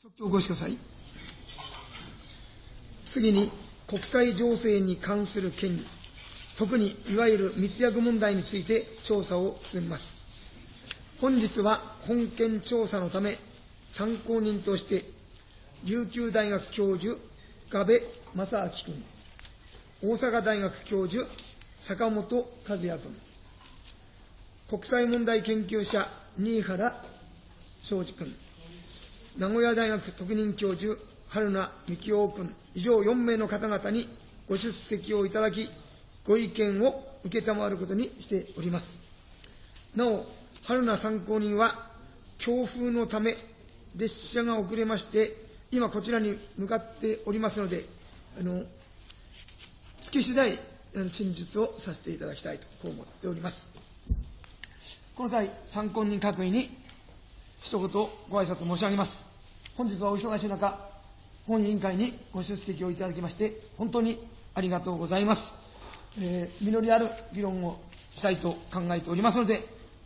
即興ご視聴ください。次に、国際情勢に関する権利、特にいわゆる密約問題について調査を進めます。本日は本件調査のため、参考人として、琉球大学教授、我部正明君、大阪大学教授、坂本和也君、国際問題研究者、新原昌司君、名古屋大学特任教授、春名幹夫君、以上4名の方々にご出席をいただき、ご意見を承ることにしております。なお、春名参考人は、強風のため、列車が遅れまして、今こちらに向かっておりますので、あの、月次第、陳述をさせていただきたいと、こう思っております。この際、参考人各位に、一言ご挨拶申し上げます。本日はお忙しい中、本委員会にご出席をいただきまして、本当にありがとうございます。えー、実りある議論をしたいと考えておりますので、ぜ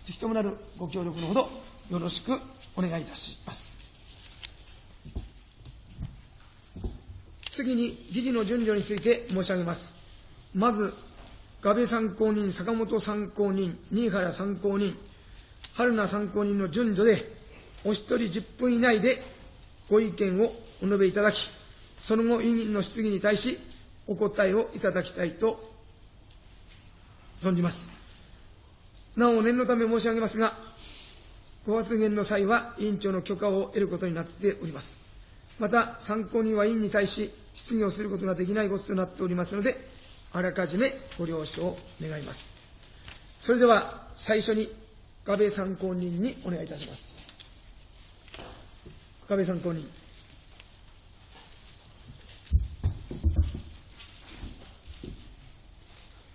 ひともなるご協力のほど、よろしくお願いいたします。次に、議事の順序について申し上げます。まず、我部参考人、坂本参考人、新原参考人、春名参考人の順序で、お一人10分以内でご意見をお述べいただき、その後、委員の質疑に対し、お答えをいただきたいと存じます。なお、念のため申し上げますが、ご発言の際は委員長の許可を得ることになっております。また、参考人は委員に対し、質疑をすることができないこととなっておりますので、あらかじめご了承願います。それでは、最初に、安倍参考人にお願いいたします。安倍参考人。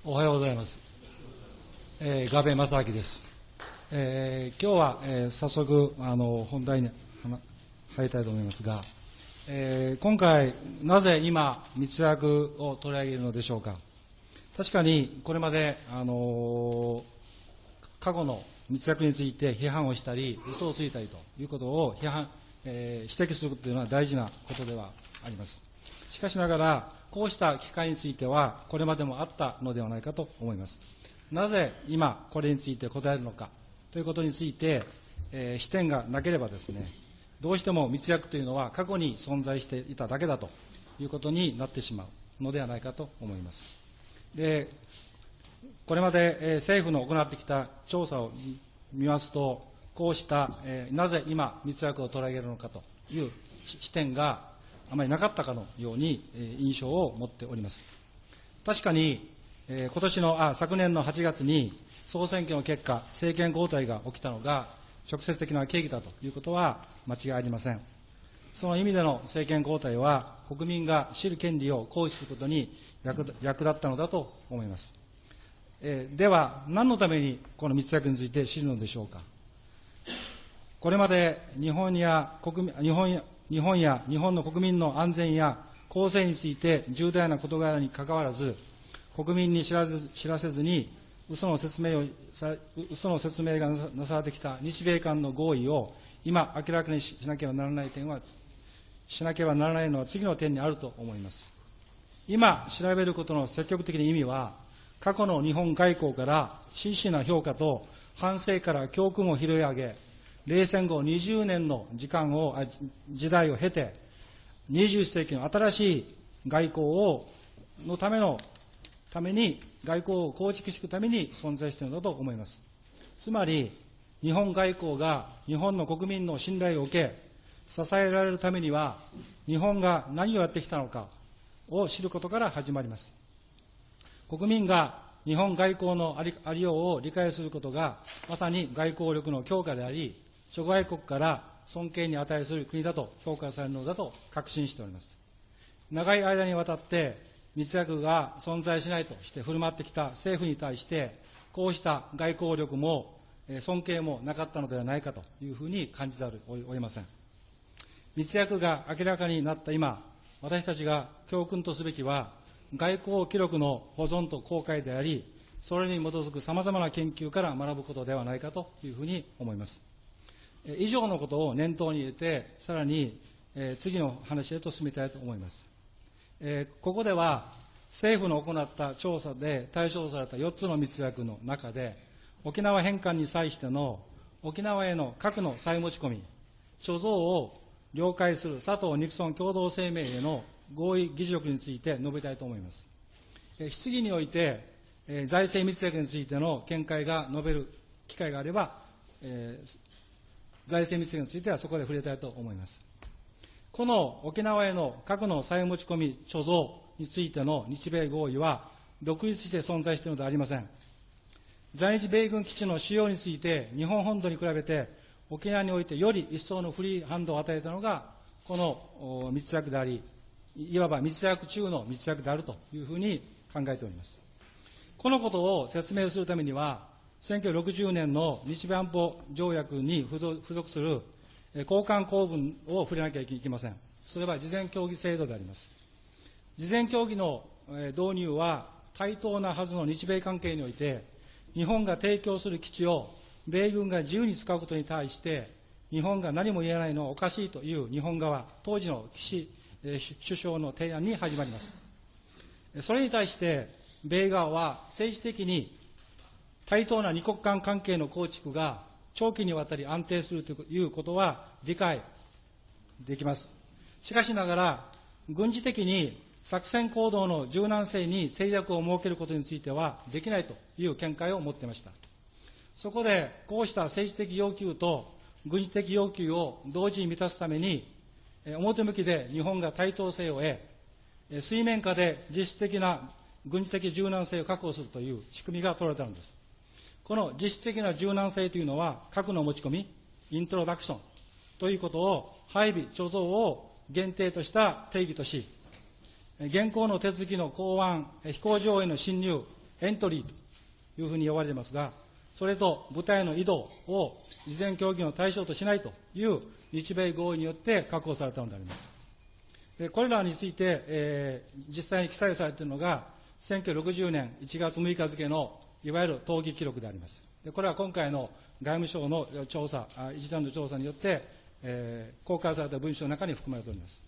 おはようございます。えー、安倍正明です。えー、今日は、えー、早速、あの、本題に入りたいと思いますが、えー、今回、なぜ今、密約を取り上げるのでしょうか。確かに、これまで、あの過去の密約について批判をしたり、嘘をついたりということを批判、えー、指摘するというのは大事なことではあります。しかしながら、こうした機会については、これまでもあったのではないかと思います。なぜ今、これについて答えるのかということについて、えー、視点がなければですね、どうしても密約というのは過去に存在していただけだということになってしまうのではないかと思います。で、これまで、政府の行ってきた調査を見ますと、こうした、えー、なぜ今、密約を取り上げるのかという視点があまりなかったかのように、えー、印象を持っております。確かに、えー、今年の、あ、昨年の8月に総選挙の結果、政権交代が起きたのが直接的な契機だということは間違いありません。その意味での政権交代は、国民が知る権利を行使することに役立ったのだと思います。えー、では、何のためにこの密約について知るのでしょうか。これまで日本や国日本や日本や日本の国民の安全や公正について重大な事柄にかかわらず、国民に知らず知らせずに嘘の説明を嘘の説明がなされてきた日米間の合意を今明らかにしなければならない点は、しなければならないのは次の点にあると思います。今調べることの積極的な意味は、過去の日本外交から真摯な評価と反省から教訓を拾い上げ、冷戦後20年の時間を、時代を経て、21世紀の新しい外交を、のための、ために、外交を構築していくために存在しているのだと思います。つまり、日本外交が日本の国民の信頼を受け、支えられるためには、日本が何をやってきたのかを知ることから始まります。国民が日本外交のありありようを理解することが、まさに外交力の強化であり、諸外国から尊敬に値する国だと評価されるのだと確信しております。長い間にわたって密約が存在しないとして振る舞ってきた政府に対して、こうした外交力も尊敬もなかったのではないかというふうに感じざるを得ません。密約が明らかになった今、私たちが教訓とすべきは、外交記録の保存と公開であり、それに基づくさまざまな研究から学ぶことではないかというふうに思います。以上のことを念頭に入れて、さらにえ次の話へと進みたいと思います。えここでは、政府の行った調査で対象された4つの密約の中で、沖縄返還に際しての沖縄への核の再持ち込み、貯蔵を了解する佐藤ニクソン共同声明への合意議事録について述べたいと思います。え質疑において、え財政密約についての見解が述べる機会があれば、え財政密約についてはそこで触れたいと思います。この沖縄への核の再持ち込み貯蔵についての日米合意は独立して存在しているのではありません。在日米軍基地の使用について日本本土に比べて沖縄においてより一層のフリーハンドを与えたのがこの密約であり、いわば密約中の密約であるというふうに考えております。このことを説明するためには、1960年の日米安保条約に付属するえー交換公文を触れなきゃいけません。それは事前協議制度であります。事前協議の導入は対等なはずの日米関係において、日本が提供する基地を米軍が自由に使うことに対して、日本が何も言えないのはおかしいという日本側、当時の岸首相の提案に始まります。それに対して、米側は政治的に対等な二国間関係の構築が長期にわたり安定するということは理解できます。しかしながら、軍事的に作戦行動の柔軟性に制約を設けることについてはできないという見解を持っていました。そこで、こうした政治的要求と軍事的要求を同時に満たすために、表向きで日本が対等性を得、水面下で実質的な軍事的柔軟性を確保するという仕組みが取られたのです。この実質的な柔軟性というのは、核の持ち込み、イントロダクションということを配備、貯蔵を限定とした定義とし、現行の手続きの港湾、飛行場への侵入、エントリーというふうに呼ばれていますが、それと部隊の移動を事前協議の対象としないという日米合意によって確保されたのであります。これらについて、えー実際に記載されているのが、1960年1月6日付のいわゆる討議記録であります。でこれは今回の外務省の調査、一段の調査によって、えー公開された文書の中に含まれております。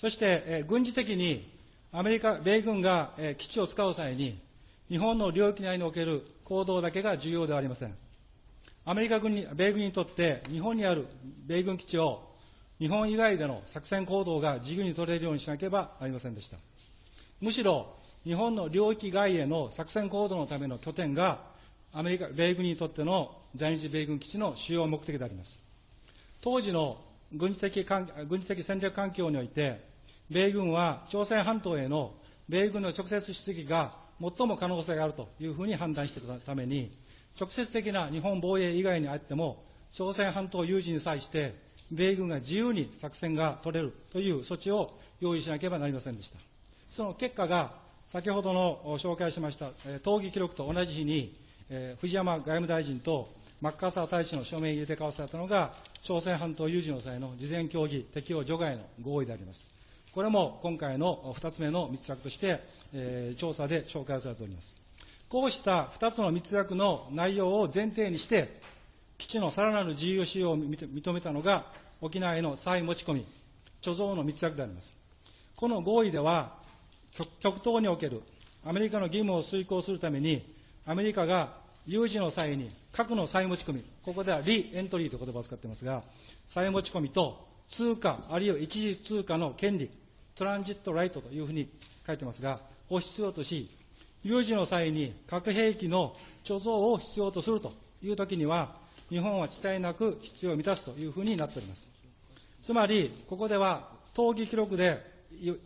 そして、えー軍事的にアメリカ、米軍が、えー基地を使う際に、日本の領域内における行動だけが重要ではありません。アメリカ軍に、米軍にとって、日本にある米軍基地を日本以外での作戦行動が自由に取れるようにしなければなりませんでした。むしろ、日本の領域外への作戦行動のための拠点が、アメリカ、米軍にとっての在日米軍基地の主要目的であります。当時の軍事的軍事的戦略環境において、米軍は朝鮮半島への米軍の直接出撃が最も可能性があるというふうに判断していたために、直接的な日本防衛以外にあっても、朝鮮半島有事に際して、米軍が自由に作戦が取れるという措置を用意しなければなりませんでした。その結果が、先ほどの紹介しました、討議記録と同じ日に、えー藤山外務大臣とマッカーサー大使の署名入れて交わされたのが、朝鮮半島有事の際の事前協議適用除外の合意であります。これも今回の2つ目の密約として、えー調査で紹介されております。こうした2つの密約の内容を前提にして、基地のさらなる自由使用を認めたのが、沖縄への再持ち込み、貯蔵の密約であります。この合意では、極極東におけるアメリカの義務を遂行するために、アメリカが有事の際に核の再持ち込み、ここではリエントリーという言葉を使っていますが、再持ち込みと通貨、あるいは一時通貨の権利、トランジットライトというふうに書いてますが、を必要とし、有事の際に核兵器の貯蔵を必要とするというときには、日本は遅滞なく必要を満たすというふうになっております。つまり、ここでは、討議記録で言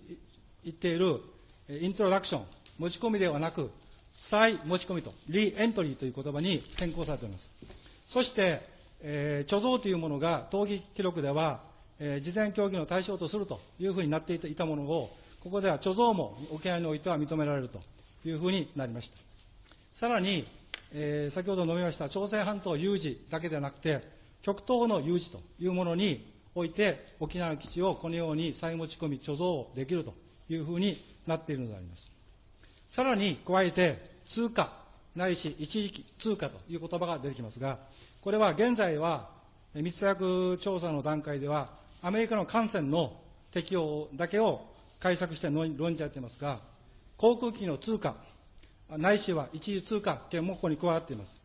っている、イントロダクション、持ち込みではなく、再持ち込みと、リエントリーという言葉に変更されております。そして、えー貯蔵というものが、討議記録では、えー事前協議の対象とするというふうになっていたものを、ここでは貯蔵も沖縄においては認められるというふうになりました。さらに、えー先ほど述べました朝鮮半島有事だけではなくて、極東の有事というものにおいて、沖縄基地をこのように再持ち込み、貯蔵できるというふうになっているのであります。さらに加えて、通貨、ないし一時期通貨という言葉が出てきますが、これは現在は、密約調査の段階では、アメリカの艦船の適用だけを解釈して論じ合っていますが、航空機の通貨、ないしは一時通貨権もここに加わっています。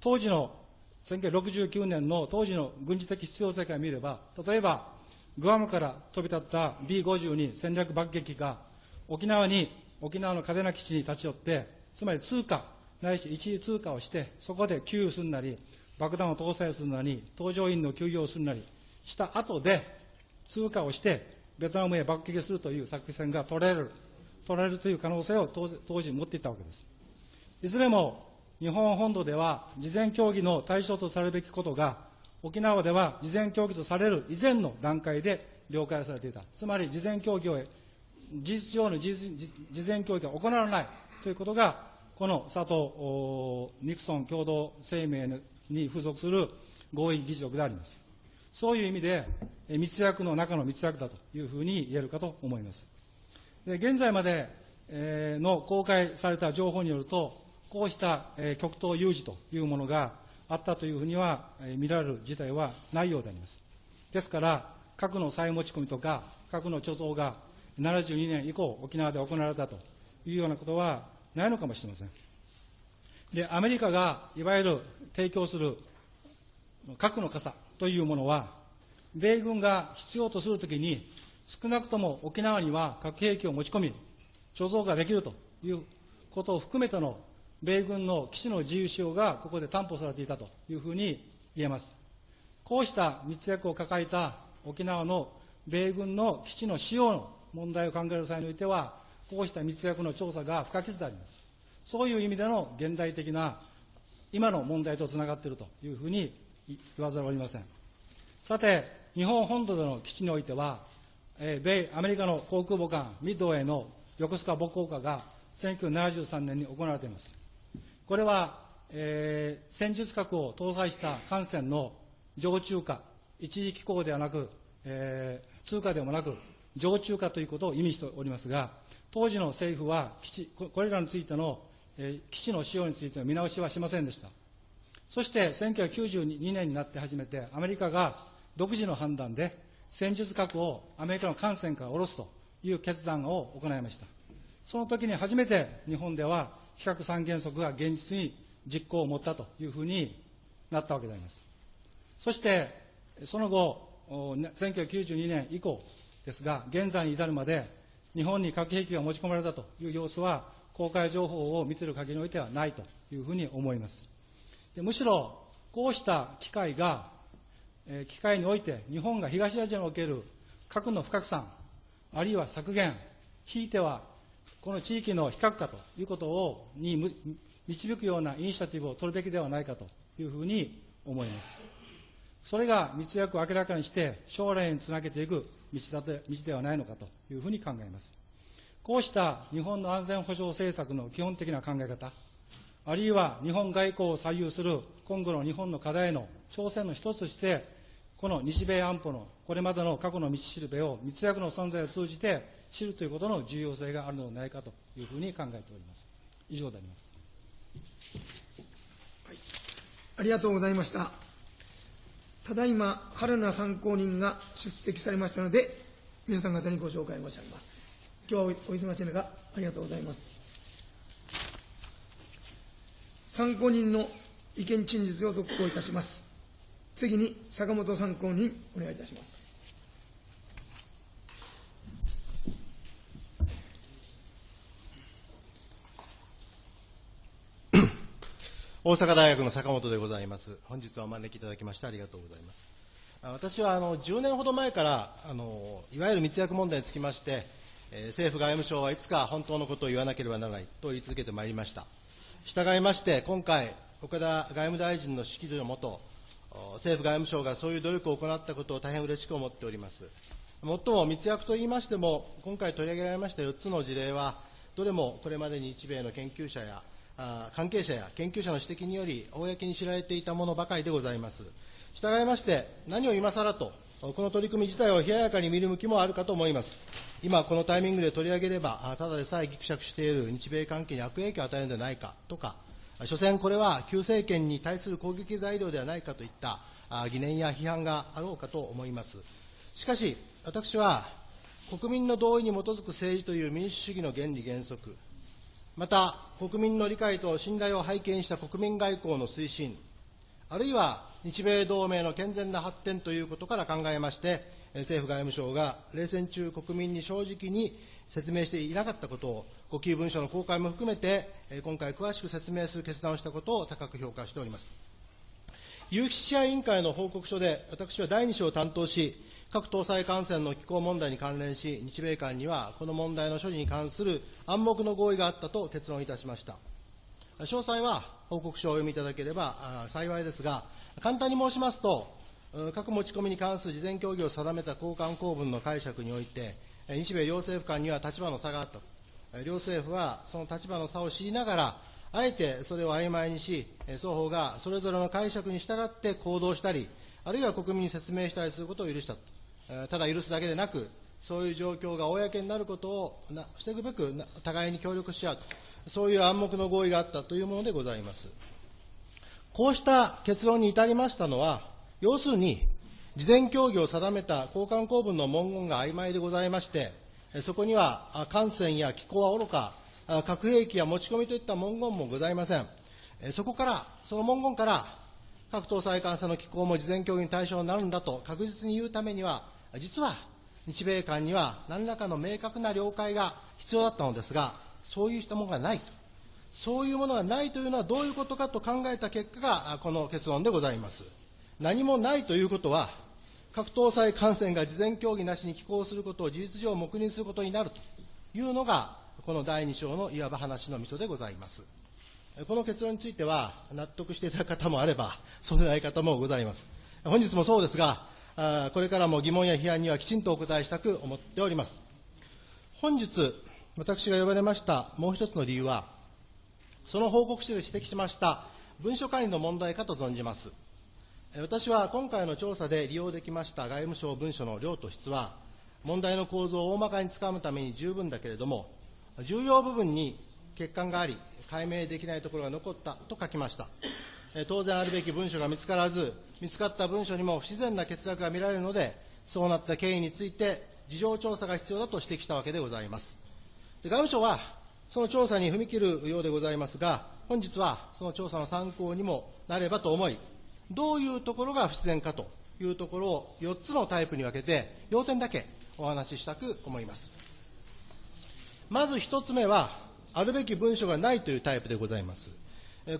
当時の1969年の当時の軍事的必要性から見れば、例えば、グアムから飛び立った B52 戦略爆撃機が沖縄に、沖縄の嘉手納基地に立ち寄って、つまり通貨、ないし一時通貨をして、そこで給油するなり、爆弾を搭載するなり、搭乗員の休業をするなりした後で、通過をして、ベトナムへ爆撃するという作戦が取れる、取られるという可能性を当時持っていたわけです。いずれも日本本土では事前協議の対象とされるべきことが、沖縄では事前協議とされる以前の段階で了解されていた。つまり事前協議を、事実上の事前協議が行われないということが、この佐藤ニクソン共同声明に付属する合意議事録であります。そういう意味で、密約の中の密約だというふうに言えるかと思います。で現在までの公開された情報によると、こうした極東有事というものがあったというふうには見られる事態はないようであります。ですから、核の再持ち込みとか、核の貯蔵が72年以降、沖縄で行われたというようなことはないのかもしれません。で、アメリカがいわゆる提供する核の傘というものは、米軍が必要とするときに、少なくとも沖縄には核兵器を持ち込み、貯蔵ができるということを含めての米軍の基地の自由使用がここで担保されていたというふうに言えます。こうした密約を抱えた沖縄の米軍の基地の使用の問題を考える際においては、こうした密約の調査が不可欠であります。そういう意味での現代的な今の問題とつながっているというふうに言わざるを得ません。さて、日本本土での基地においては、え、米、アメリカの航空母艦ミッドウェイの横須賀母港化が1973年に行われています。これは、えー、戦術核を搭載した艦船の常駐化、一時機構ではなく、えー、通貨でもなく、常駐化ということを意味しておりますが、当時の政府は基地、これらについての、えー、基地の使用についての見直しはしませんでした。そして1992年になって初めてアメリカが独自の判断で戦術核をアメリカの艦船から下ろすという決断を行いました。その時に初めて日本では非核三原則が現実に実行を持ったというふうになったわけであります。そして、その後、1992年以降ですが、現在に至るまで日本に核兵器が持ち込まれたという様子は、公開情報を見ている限りにおいてはないというふうに思います。でむしろ、こうした機会が、えー、機会において、日本が東アジアにおける核の不拡散、あるいは削減、ひいてはこの地域の非核化ということをに導くようなイニシアティブを取るべきではないかというふうに思います。それが密約を明らかにして将来につなげていく道だ道ではないのかというふうに考えます。こうした日本の安全保障政策の基本的な考え方、あるいは日本外交を左右する今後の日本の課題の挑戦の一つとして、この日米安保のこれまでの過去の道しるべを密約の存在を通じて知るということの重要性があるのではないかというふうに考えております。以上であります。はい、ありがとうございました。ただいま、春名参考人が出席されましたので、皆さん方にご紹介申し上げます。今日はお忙しい中、ありがとうございます。参考人の意見陳述を続行いたします。次に坂本参考人、お願いいたします。大阪大学の坂本でございます。本日はお招きいただきましてありがとうございます。私はあの10年ほど前からあのいわゆる密約問題につきまして、えー、政府外務省はいつか本当のことを言わなければならないと言い続けてまいりました。従いまして、今回、岡田外務大臣の指揮のもと、政府外務省がそういう努力を行ったことを大変嬉しく思っております。もっとも密約といいましても、今回取り上げられました4つの事例は、どれもこれまでに日米の研究者や関係者や研究者の指摘により、公に知られていたものばかりでございます。従いまして、何を今更と、この取り組み自体を冷ややかに見る向きもあるかと思います。今、このタイミングで取り上げれば、ただでさえぎくしゃくしている日米関係に悪影響を与えるのではないかとか、所詮これは旧政権に対する攻撃材料ではないかといった疑念や批判があろうかと思います。しかし、私は国民の同意に基づく政治という民主主義の原理原則、また国民の理解と信頼を背景にした国民外交の推進、あるいは日米同盟の健全な発展ということから考えまして、政府外務省が冷戦中、国民に正直に説明していなかったことを、ご記文書の公開も含めて、今回詳しく説明する決断をしたことを高く評価しております。有識者委員会の報告書で、私は第2章を担当し、各搭載艦船の機構問題に関連し、日米間にはこの問題の処理に関する暗黙の合意があったと結論いたしました。詳細は報告書をお読みいただければ幸いですが、簡単に申しますと、核持ち込みに関する事前協議を定めた交換公文の解釈において、日米両政府間には立場の差があった。両政府はその立場の差を知りながら、あえてそれを曖昧にし、双方がそれぞれの解釈に従って行動したり、あるいは国民に説明したりすることを許したとただ許すだけでなく、そういう状況が公になることを防ぐべく、互いに協力し合うと、そういう暗黙の合意があったというものでございます。こうした結論に至りましたのは、要するに、事前協議を定めた交換公文の文言が曖昧でございまして、そこには艦船や機構はおろか、核兵器や持ち込みといった文言もございません。そこから、その文言から、各搭載艦船の機構も事前協議に対象になるんだと確実に言うためには、実は日米間には何らかの明確な了解が必要だったのですが、そういうものがないと。そういうものがないというのはどういうことかと考えた結果がこの結論でございます。何もないということは、各搭載艦船が事前協議なしに寄港することを事実上黙認することになるというのが、この第2章のいわば話のみそでございます。この結論については、納得していただく方もあれば、そうでない方もございます。本日もそうですが、これからも疑問や批判にはきちんとお答えしたく思っております。本日、私が呼ばれましたもう一つの理由は、その報告書で指摘しました文書管理の問題かと存じます。私は今回の調査で利用できました外務省文書の量と質は、問題の構造を大まかにつかむために十分だけれども、重要部分に欠陥があり、解明できないところが残ったと書きました。当然あるべき文書が見つからず、見つかった文書にも不自然な欠落が見られるので、そうなった経緯について、事情調査が必要だと指摘したわけでございます。で外務省は、その調査に踏み切るようでございますが、本日はその調査の参考にもなればと思い、どういうところが不自然かというところを4つのタイプに分けて、要点だけお話ししたく思います。まず1つ目は、あるべき文書がないというタイプでございます。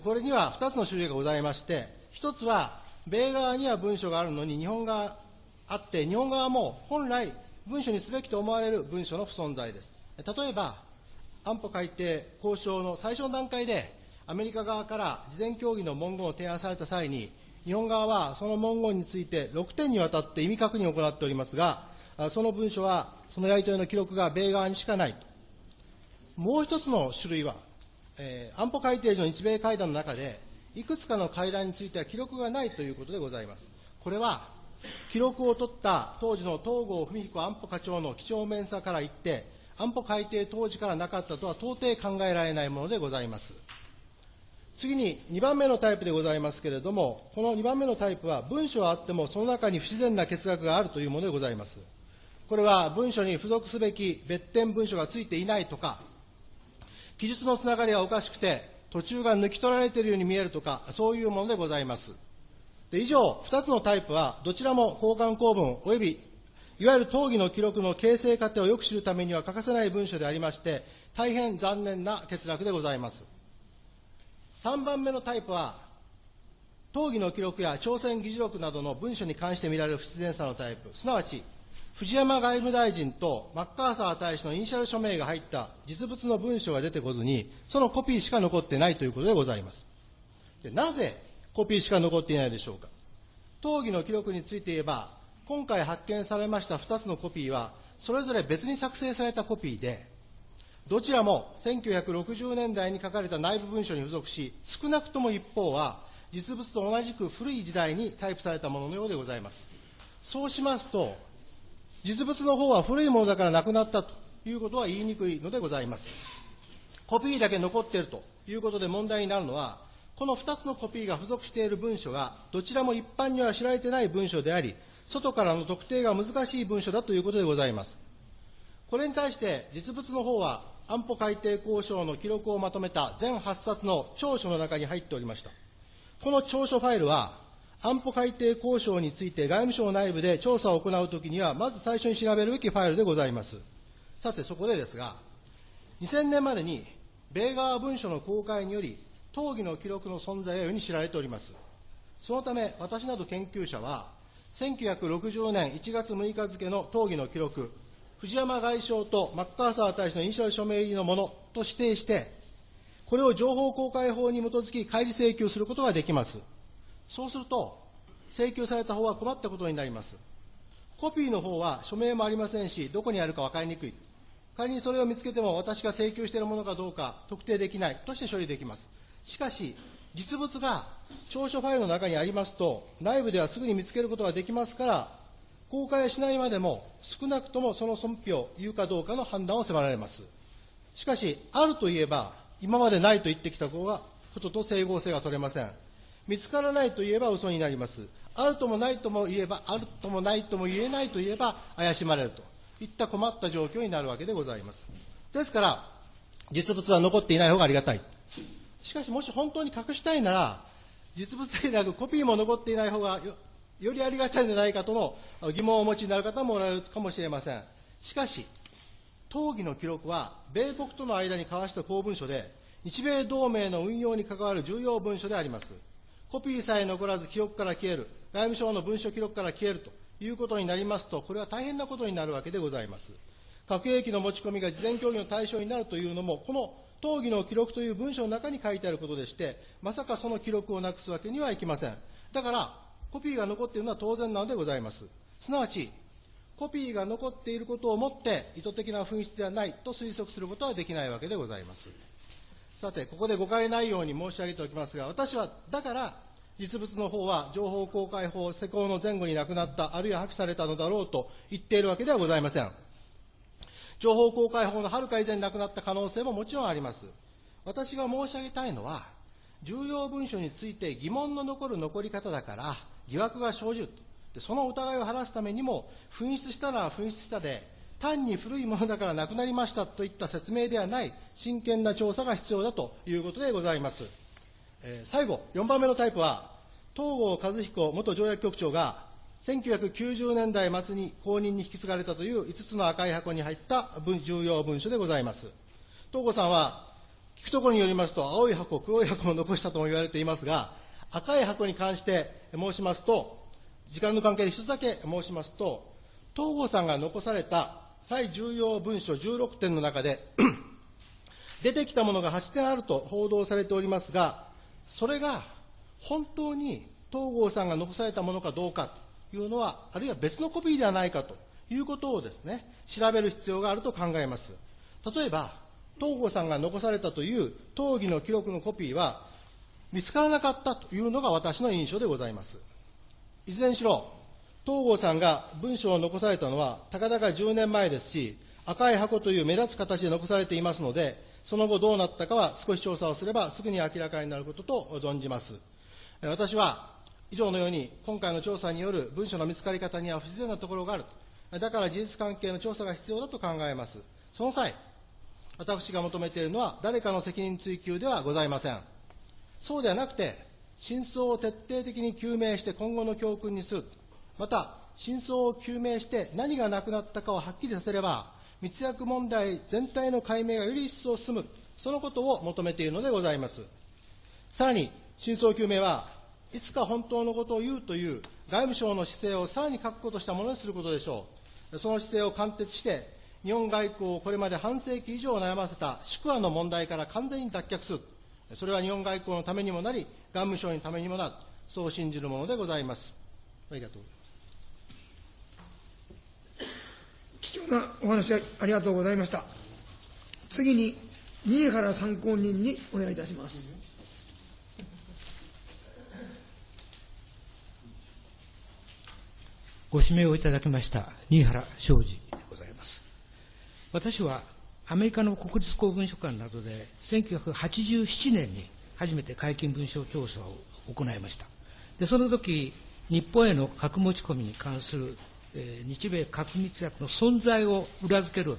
これには2つの種類がございまして、1つは、米側には文書があるのに日本側あって、日本側も本来文書にすべきと思われる文書の不存在です。例えば、安保改定交渉の最初の段階で、アメリカ側から事前協議の文言を提案された際に、日本側はその文言について6点にわたって意味確認を行っておりますが、その文書は、そのやり取りの記録が米側にしかないと。もう一つの種類は、えー、安保改定時の日米会談の中で、いくつかの会談については記録がないということでございます。これは、記録を取った当時の東郷文彦安保課長の几帳面さから言って、安保改定当時からなかったとは到底考えられないものでございます。次に2番目のタイプでございますけれども、この2番目のタイプは文書はあってもその中に不自然な欠落があるというものでございます。これは文書に付属すべき別点文書がついていないとか、記述のつながりがおかしくて、途中が抜き取られているように見えるとか、そういうものでございます。で以上、2つのタイプは、どちらも交換公文及び、いわゆる討議の記録の形成過程をよく知るためには欠かせない文書でありまして、大変残念な欠落でございます。3番目のタイプは、討議の記録や朝鮮議事録などの文書に関して見られる不自然さのタイプ、すなわち、藤山外務大臣とマッカーサー大使のイニシャル署名が入った実物の文書が出てこずに、そのコピーしか残ってないということでございます。でなぜコピーしか残っていないでしょうか。討議の記録について言えば、今回発見されました2つのコピーは、それぞれ別に作成されたコピーで、どちらも1960年代に書かれた内部文書に付属し、少なくとも一方は、実物と同じく古い時代にタイプされたもののようでございます。そうしますと、実物の方は古いものだからなくなったということは言いにくいのでございます。コピーだけ残っているということで問題になるのは、この2つのコピーが付属している文書が、どちらも一般には知られていない文書であり、外からの特定が難しい文書だということでございます。これに対して実物の方は安保改定交渉の記録をまとめた全8冊の長書の中に入っておりました。この長書ファイルは安保改定交渉について外務省内部で調査を行うときには、まず最初に調べるべきファイルでございます。さて、そこでですが、2000年までに米側文書の公開により、討議の記録の存在は世に知られております。そのため、私など研究者は、1960年1月6日付の討議の記録、藤山外相とマッカーサー大使のイニシャル署名入りのものと指定して、これを情報公開法に基づき開示請求することができます。そうすると、請求された方は困ったことになります。コピーの方は署名もありませんし、どこにあるか分かりにくい。仮にそれを見つけても私が請求しているものかどうか特定できないとして処理できます。しかし、実物が調書ファイルの中にありますと、内部ではすぐに見つけることができますから、公開しないまでも少なくともその損否を言うかどうかの判断を迫られます。しかし、あるといえば、今までないと言ってきたことと整合性が取れません。見つからないと言えば嘘になります。あるともないとも言えば、あるともないとも言えないと言えば怪しまれるといった困った状況になるわけでございます。ですから、実物は残っていない方がありがたい。しかし、もし本当に隠したいなら、実物だけでなくコピーも残っていない方がよりありがたいんじゃないかとの疑問をお持ちになる方もおられるかもしれません。しかし、討議の記録は、米国との間に交わした公文書で、日米同盟の運用に関わる重要文書であります。コピーさえ残らず記憶から消える、外務省の文書記録から消えるということになりますと、これは大変なことになるわけでございます。核兵器の持ち込みが事前協議の対象になるというのも、この討議の記録という文書の中に書いてあることでして、まさかその記録をなくすわけにはいきません。だから、コピーが残っているのは当然なのでございます。すなわち、コピーが残っていることをもって意図的な紛失ではないと推測することはできないわけでございます。さて、ここで誤解ないように申し上げておきますが、私は、だから、実物の方は情報公開法施行の前後に亡くなった、あるいは破棄されたのだろうと言っているわけではございません。情報公開法のはるか以前に亡くなった可能性ももちろんあります。私が申し上げたいのは、重要文書について疑問の残る残り方だから、疑惑が生じると。その疑いを晴らすためにも、紛失したのは紛失したで、単に古いものだからなくなりましたといった説明ではない真剣な調査が必要だということでございます。えー、最後、4番目のタイプは、東郷和彦元条約局長が1990年代末に後任に引き継がれたという5つの赤い箱に入った重要文書でございます。東郷さんは、聞くところによりますと、青い箱、黒い箱も残したとも言われていますが、赤い箱に関して申しますと、時間の関係で一つだけ申しますと、東郷さんが残された最重要文書16点の中で 出てきたものが8点あると報道されておりますが、それが本当に東郷さんが残されたものかどうかというのは、あるいは別のコピーではないかということをですね、調べる必要があると考えます。例えば、東郷さんが残されたという討議の記録のコピーは、見つからなかったというのが私の印象でございます。いずれにしろ、東郷さんが文書を残されたのは、たかだか10年前ですし、赤い箱という目立つ形で残されていますので、その後どうなったかは少し調査をすればすぐに明らかになることと存じます。私は以上のように今回の調査による文書の見つかり方には不自然なところがあると。だから事実関係の調査が必要だと考えます。その際、私が求めているのは誰かの責任追及ではございません。そうではなくて、真相を徹底的に究明して今後の教訓にする。また、真相を究明して何がなくなったかをはっきりさせれば、密約問題全体の解明がより一層進む。そのことを求めているのでございます。さらに、真相究明はいつか本当のことを言うという外務省の姿勢をさらに確固としたものにすることでしょう。その姿勢を貫徹して、日本外交をこれまで半世紀以上悩ませた宿和の問題から完全に脱却する。それは日本外交のためにもなり、外務省のためにもなる。そう信じるものでございます。ありがとう貴重なお話ありがとうございました。次に、新原参考人にお願いいたします。ご指名をいただきました新原昌司でございます。私はアメリカの国立公文書館などで1987年に初めて解禁文書調査を行いました。で、その時、日本への核持ち込みに関する、日米核密約の存在を裏付ける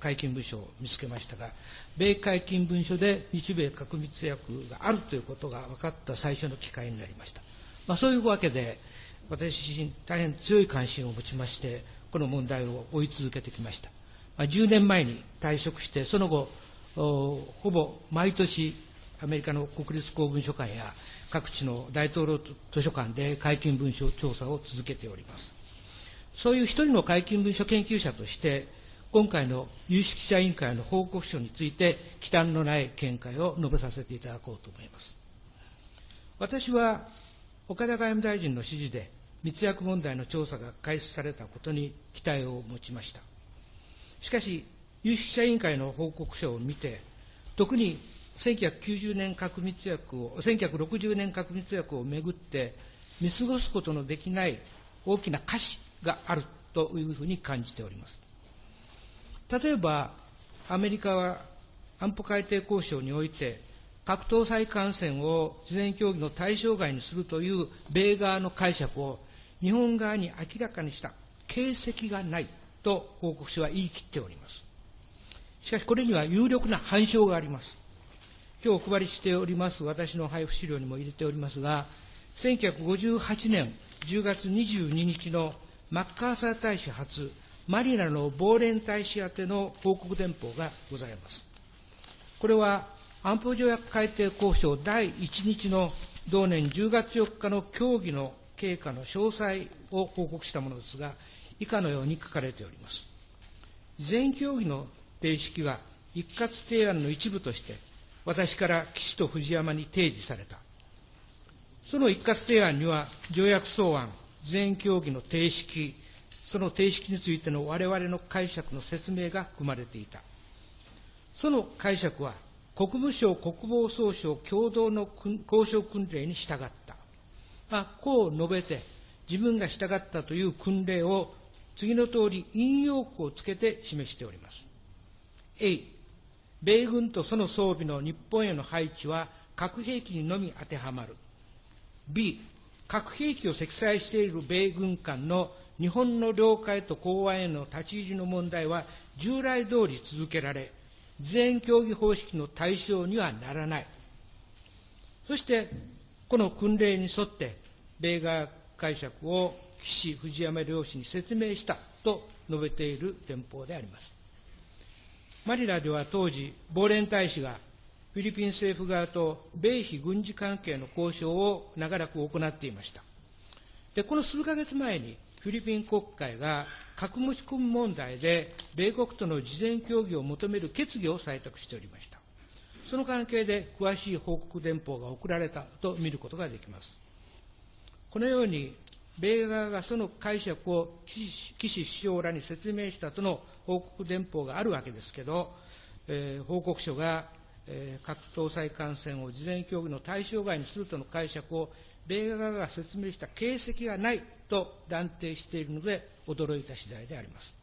解禁文書を見つけましたが、米解禁文書で日米核密約があるということが分かった最初の機会になりました。まあ、そういうわけで、私自身大変強い関心を持ちまして、この問題を追い続けてきました。まあ、10年前に退職して、その後、ほぼ毎年、アメリカの国立公文書館や各地の大統領図書館で解禁文書調査を続けております。そういう一人の解禁文書研究者として、今回の有識者委員会の報告書について、忌憚のない見解を述べさせていただこうと思います。私は岡田外務大臣の指示で密約問題の調査が開始されたことに期待を持ちました。しかし、有識者委員会の報告書を見て、特に1990年核密約を、1960年核密約をめぐって見過ごすことのできない大きな瑕疵があるというふうに感じております。例えば、アメリカは安保改定交渉において、核搭載艦船を事前協議の対象外にするという米側の解釈を日本側に明らかにした形跡がないと報告書は言い切っております。しかしこれには有力な反証があります。今日お配りしております私の配布資料にも入れておりますが、1958年10月22日のマッカーサー大使初マリナの亡霊大使宛ての報告電報がございます。これは安保条約改定交渉第1日の同年10月4日の協議の経過の詳細を報告したものですが、以下のように書かれております。全協議の定式が一括提案の一部として、私から岸と藤山に提示された。その一括提案には、条約草案、全協議の定式、その定式についての我々の解釈の説明が含まれていた。その解釈は、国務省国防総省共同の交渉訓令に従った。まあ、こう述べて、自分が従ったという訓令を次の通り引用句をつけて示しております。A、米軍とその装備の日本への配置は核兵器にのみ当てはまる。B、核兵器を積載している米軍間の日本の領海と港湾への立ち入りの問題は従来通り続けられ、全競技方式の対象にはならない。そして、この訓令に沿って、米側解釈を岸藤山両氏に説明したと述べている電報であります。マニラでは当時、亡霊大使がフィリピン政府側と米非軍事関係の交渉を長らく行っていました。で、この数ヶ月前に、フィリピン国会が核持ち込み問題で米国との事前協議を求める決議を採択しておりました。その関係で詳しい報告電報が送られたと見ることができます。このように、米側がその解釈を岸首相らに説明したとの報告電報があるわけですけど、えー、報告書が、えー、核搭載艦船を事前協議の対象外にするとの解釈を米側が説明した形跡がないと断定しているので驚いた次第であります。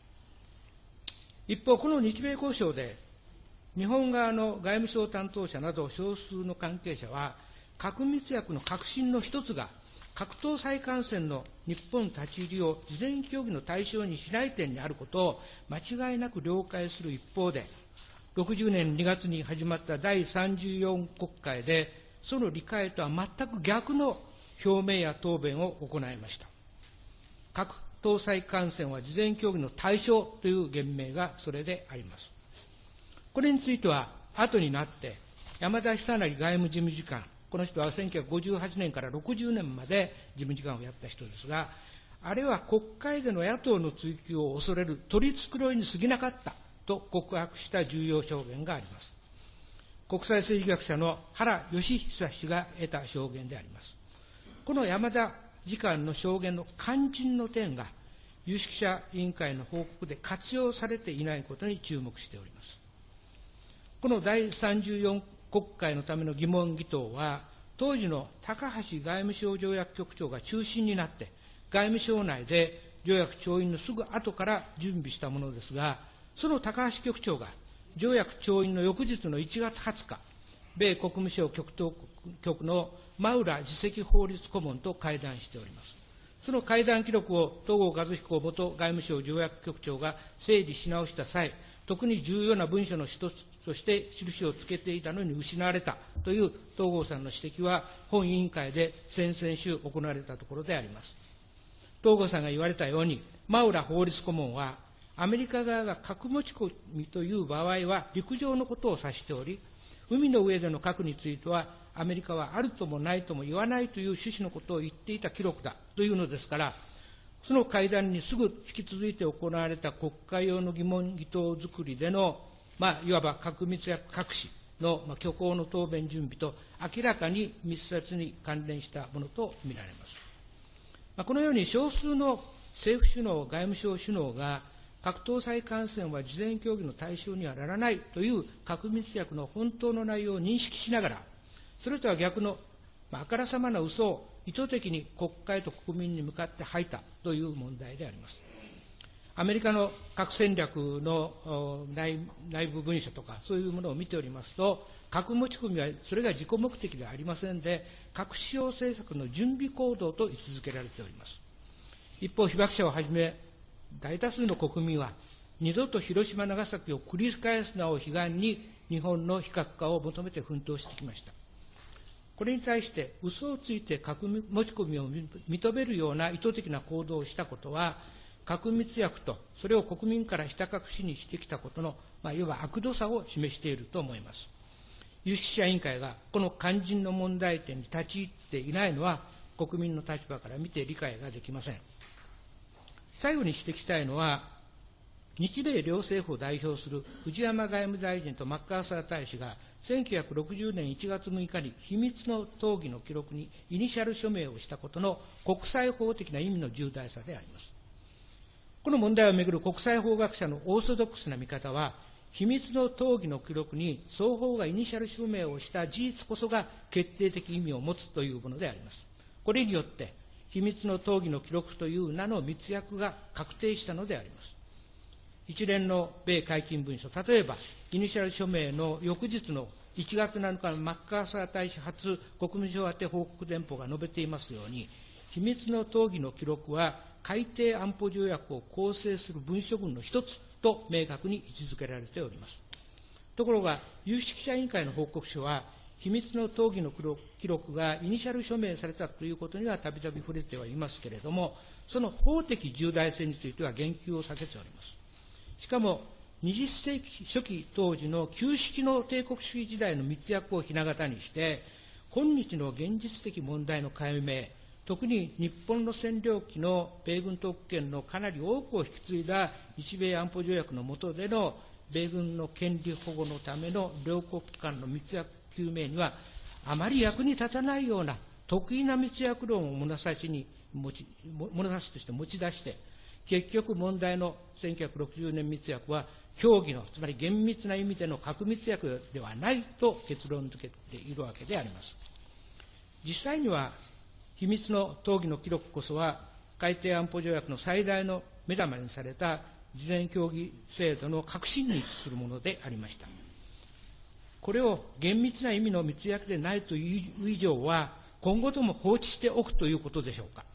一方、この日米交渉で、日本側の外務省担当者など少数の関係者は、核密約の核心の一つが、核搭載艦船の日本立ち入りを事前協議の対象にしない点にあることを間違いなく了解する一方で、60年2月に始まった第34国会で、その理解とは全く逆の表明や答弁を行いました。核搭載艦船は事前協議の対象という言明がそれであります。これについては、後になって、山田久成外務事務次官、この人は1958年から60年まで事務次官をやった人ですが、あれは国会での野党の追及を恐れる取り繕いに過ぎなかったと告白した重要証言があります。国際政治学者の原義久氏が得た証言であります。この山田次官の証言の肝心の点が、有識者委員会の報告で活用されていないことに注目しております。この第34国会のための疑問議答は、当時の高橋外務省条約局長が中心になって、外務省内で条約調印のすぐ後から準備したものですが、その高橋局長が条約調印の翌日の1月20日、米国務省局局の真浦次席法律顧問と会談しております。その会談記録を東郷和彦元外務省条約局長が整理し直した際、特に重要な文書の一つとして印をつけていたのに失われたという東郷さんの指摘は、本委員会で先々週行われたところであります。東郷さんが言われたように、マウラ法律顧問は、アメリカ側が核持ち込みという場合は陸上のことを指しており、海の上での核については、アメリカはあるともないとも言わないという趣旨のことを言っていた記録だというのですから、その会談にすぐ引き続いて行われた国会用の疑問議答作りでの、まあ、いわば核密約隠しの、まあ、虚構の答弁準備と明らかに密接に関連したものとみられます。まあ、このように少数の政府首脳、外務省首脳が核搭載艦船は事前協議の対象にはならないという核密約の本当の内容を認識しながら、それとは逆の、まあ、からさまな嘘を意図的に国会と国民に向かって吐いたという問題であります。アメリカの核戦略の内内部文書とか、そういうものを見ておりますと、核持ち込みはそれが自己目的ではありませんで、核使用政策の準備行動と位置づけられております。一方、被爆者をはじめ、大多数の国民は、二度と広島、長崎を繰り返すなを悲願に、日本の非核化を求めて奮闘してきました。これに対して嘘をついて核持ち込みを認めるような意図的な行動をしたことは、核密約とそれを国民からひた隠しにしてきたことの、まあ、いわば悪度さを示していると思います。有識者委員会がこの肝心の問題点に立ち入っていないのは、国民の立場から見て理解ができません。最後に指摘したいのは、日米両政府を代表する藤山外務大臣とマッカーサー大使が1960年1月6日に秘密の討議の記録にイニシャル署名をしたことの国際法的な意味の重大さであります。この問題をめぐる国際法学者のオーソドックスな見方は、秘密の討議の記録に双方がイニシャル署名をした事実こそが決定的意味を持つというものであります。これによって、秘密の討議の記録という名の密約が確定したのであります。一連の米解禁文書、例えば、イニシャル署名の翌日の1月7日のマッカーサー大使初国務省宛て報告電報が述べていますように、秘密の討議の記録は、海底安保条約を構成する文書群の一つと明確に位置づけられております。ところが、有識者委員会の報告書は、秘密の討議の記録がイニシャル署名されたということにはたびたび触れてはいますけれども、その法的重大性については言及を避けております。しかも、20世紀初期当時の旧式の帝国主義時代の密約をひな形にして、今日の現実的問題の解明、特に日本の占領期の米軍特権のかなり多くを引き継いだ日米安保条約の下での米軍の権利保護のための両国間の密約究明には、あまり役に立たないような得意な密約論を物差しに持ち、物差しとして持ち出して、結局問題の1960年密約は協議の、つまり厳密な意味での核密約ではないと結論付けているわけであります。実際には、秘密の討議の記録こそは、海底安保条約の最大の目玉にされた事前協議制度の核心に位置するものでありました。これを厳密な意味の密約でないという以上は、今後とも放置しておくということでしょうか。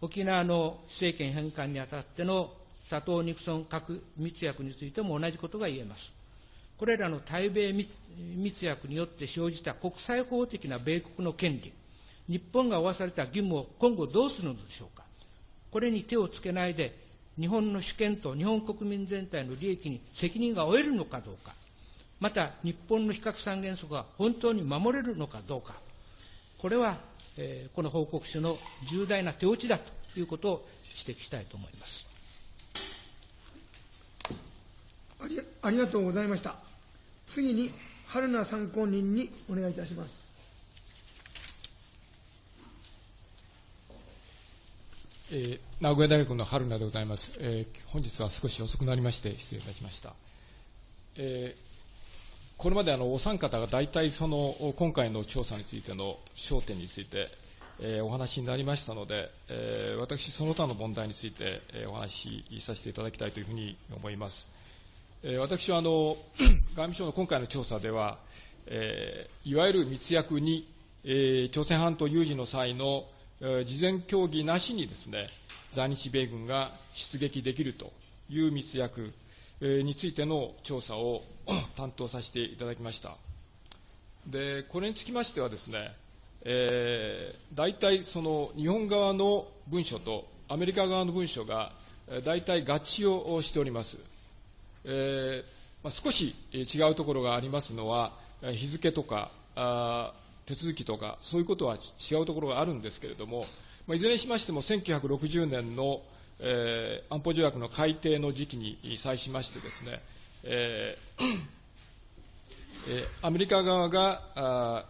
沖縄の政権返還にあたっての佐藤ニクソン核密約についても同じことが言えます。これらの対米密約によって生じた国際法的な米国の権利、日本が負わされた義務を今後どうするのでしょうか。これに手をつけないで、日本の主権と日本国民全体の利益に責任が負えるのかどうか、また日本の非核三原則が本当に守れるのかどうか、これはえー、この報告書の重大な手落ちだということを指摘したいと思いますありありがとうございました。次に、春名参考人にお願いいたします。えー、名古屋大学の春名でございます、えー、本日は少し遅くなりまして失礼いたしました。えーこれまであのお三方が大体その今回の調査についての焦点について、えー、お話になりましたので、えー、私、その他の問題について、えー、お話しさせていただきたいというふうに思います。えー、私はあの 外務省の今回の調査では、えー、いわゆる密約に、えー、朝鮮半島有事の際の事前協議なしにですね、在日米軍が出撃できるという密約についての調査を 担当させていただきました。で、これにつきましてはですね、えー、大体その日本側の文書とアメリカ側の文書が大体合致をしております。えーまあ、少し違うところがありますのは、日付とかあ手続きとか、そういうことは違うところがあるんですけれども、まあ、いずれにしましても1960年の、えー、安保条約の改定の時期に際しましてですね、えーえー、アメリカ側があ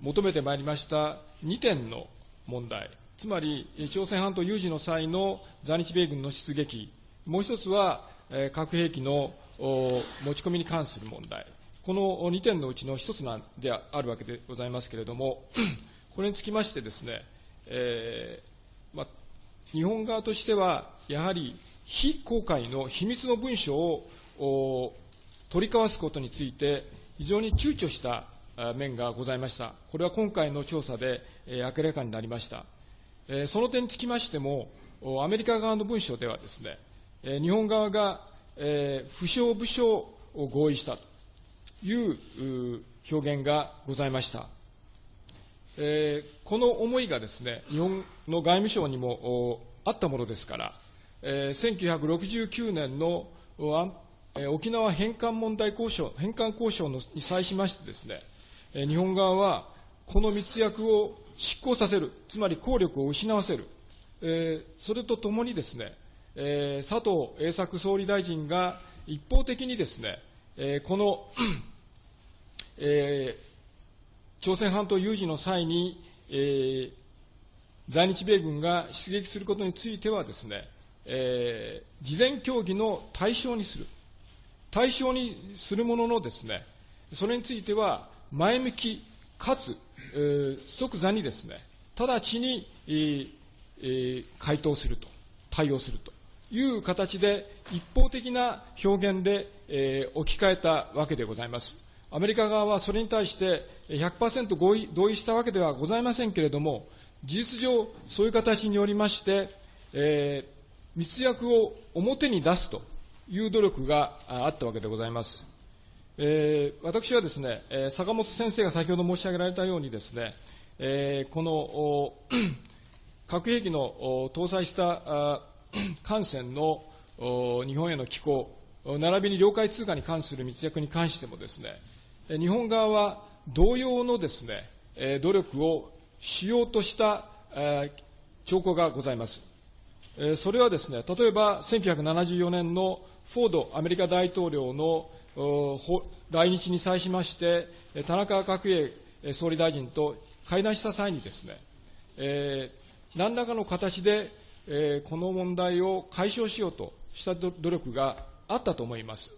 求めてまいりました2点の問題、つまり朝鮮半島有事の際の在日米軍の出撃、もう一つは、えー、核兵器の持ち込みに関する問題、この2点のうちの一つなんであるわけでございますけれども、これにつきましてですね、えー、日本側としては、やはり非公開の秘密の文書を取り交わすことについて、非常に躊躇した面がございました。これは今回の調査で、明らかになりました。その点につきましても、アメリカ側の文書ではですね、日本側が、不詳不詳を合意したという表現がございました。えこの思いがですね、日本の外務省にもあったものですから、え1969年の沖縄返還問題交渉、返還交渉に際しましてですね、日本側はこの密約を執行させる、つまり効力を失わせる、えー、それとともにですね、えー、佐藤栄作総理大臣が一方的にですね、えー、この、えー、朝鮮半島有事の際に、えー、在日米軍が出撃することについてはですね、えー、事前協議の対象にする。対象にするもののですね、それについては、前向きかつ、えー、即座にですね、直ちに、えーえー、回答すると、対応するという形で、一方的な表現で、えー、置き換えたわけでございます。アメリカ側はそれに対して100%合意同意したわけではございませんけれども、事実上、そういう形によりまして、えー、密約を表に出すという努力があったわけでございます。えー、私はですね、坂本先生が先ほど申し上げられたようにですね、えー、この 核兵器の搭載した 艦船の日本への寄港、並びに領海通過に関する密約に関してもですね、日本側は同様のですね、努力をしようとした兆候がございます。それはですね、例えば1974年のフォードアメリカ大統領の来日に際しまして、田中角栄総理大臣と会談した際にですね、えー、何らかの形で、えー、この問題を解消しようとした努力があったと思います。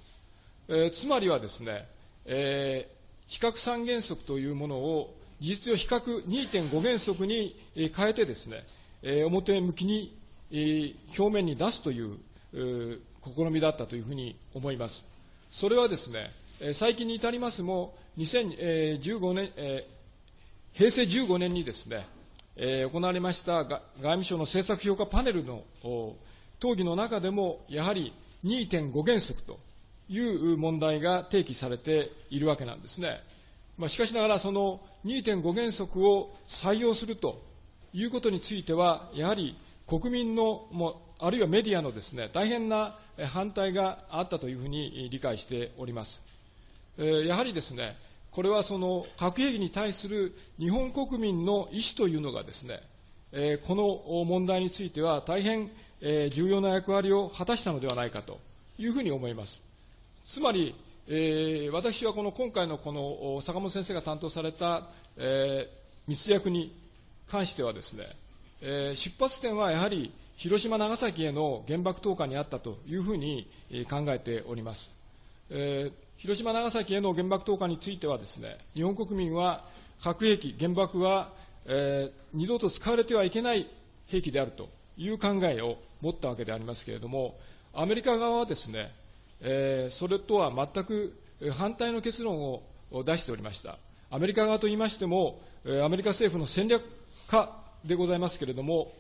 えー、つまりはですね、えー、比較三原則というものを事実上比較2.5原則に変えてですね、えー、表向きに、えー、表面に出すという、えー、試みだったというふうに思います。それはですね、最近に至りますも、2015年、平成15年にですね、行われました外務省の政策評価パネルの討議の中でも、やはり2.5原則という問題が提起されているわけなんですね。まあ、しかしながら、その2.5原則を採用するということについては、やはり国民の、もあるいはメディアのですね、大変な反対があったというふうに理解しております。やはりですね、これはその核兵器に対する日本国民の意思というのがですね、この問題については大変重要な役割を果たしたのではないかというふうに思います。つまり、えー、私はこの今回のこの坂本先生が担当された、えー、密約に関してはですね、えー、出発点はやはり広島、長崎への原爆投下にあったというふうに考えております。えー、広島、長崎への原爆投下についてはですね、日本国民は核兵器、原爆は、えー、二度と使われてはいけない兵器であるという考えを持ったわけでありますけれども、アメリカ側はですね、えー、それとは全く反対の結論を出しておりました。アメリカ側といいましても、アメリカ政府の戦略家でございますけれども、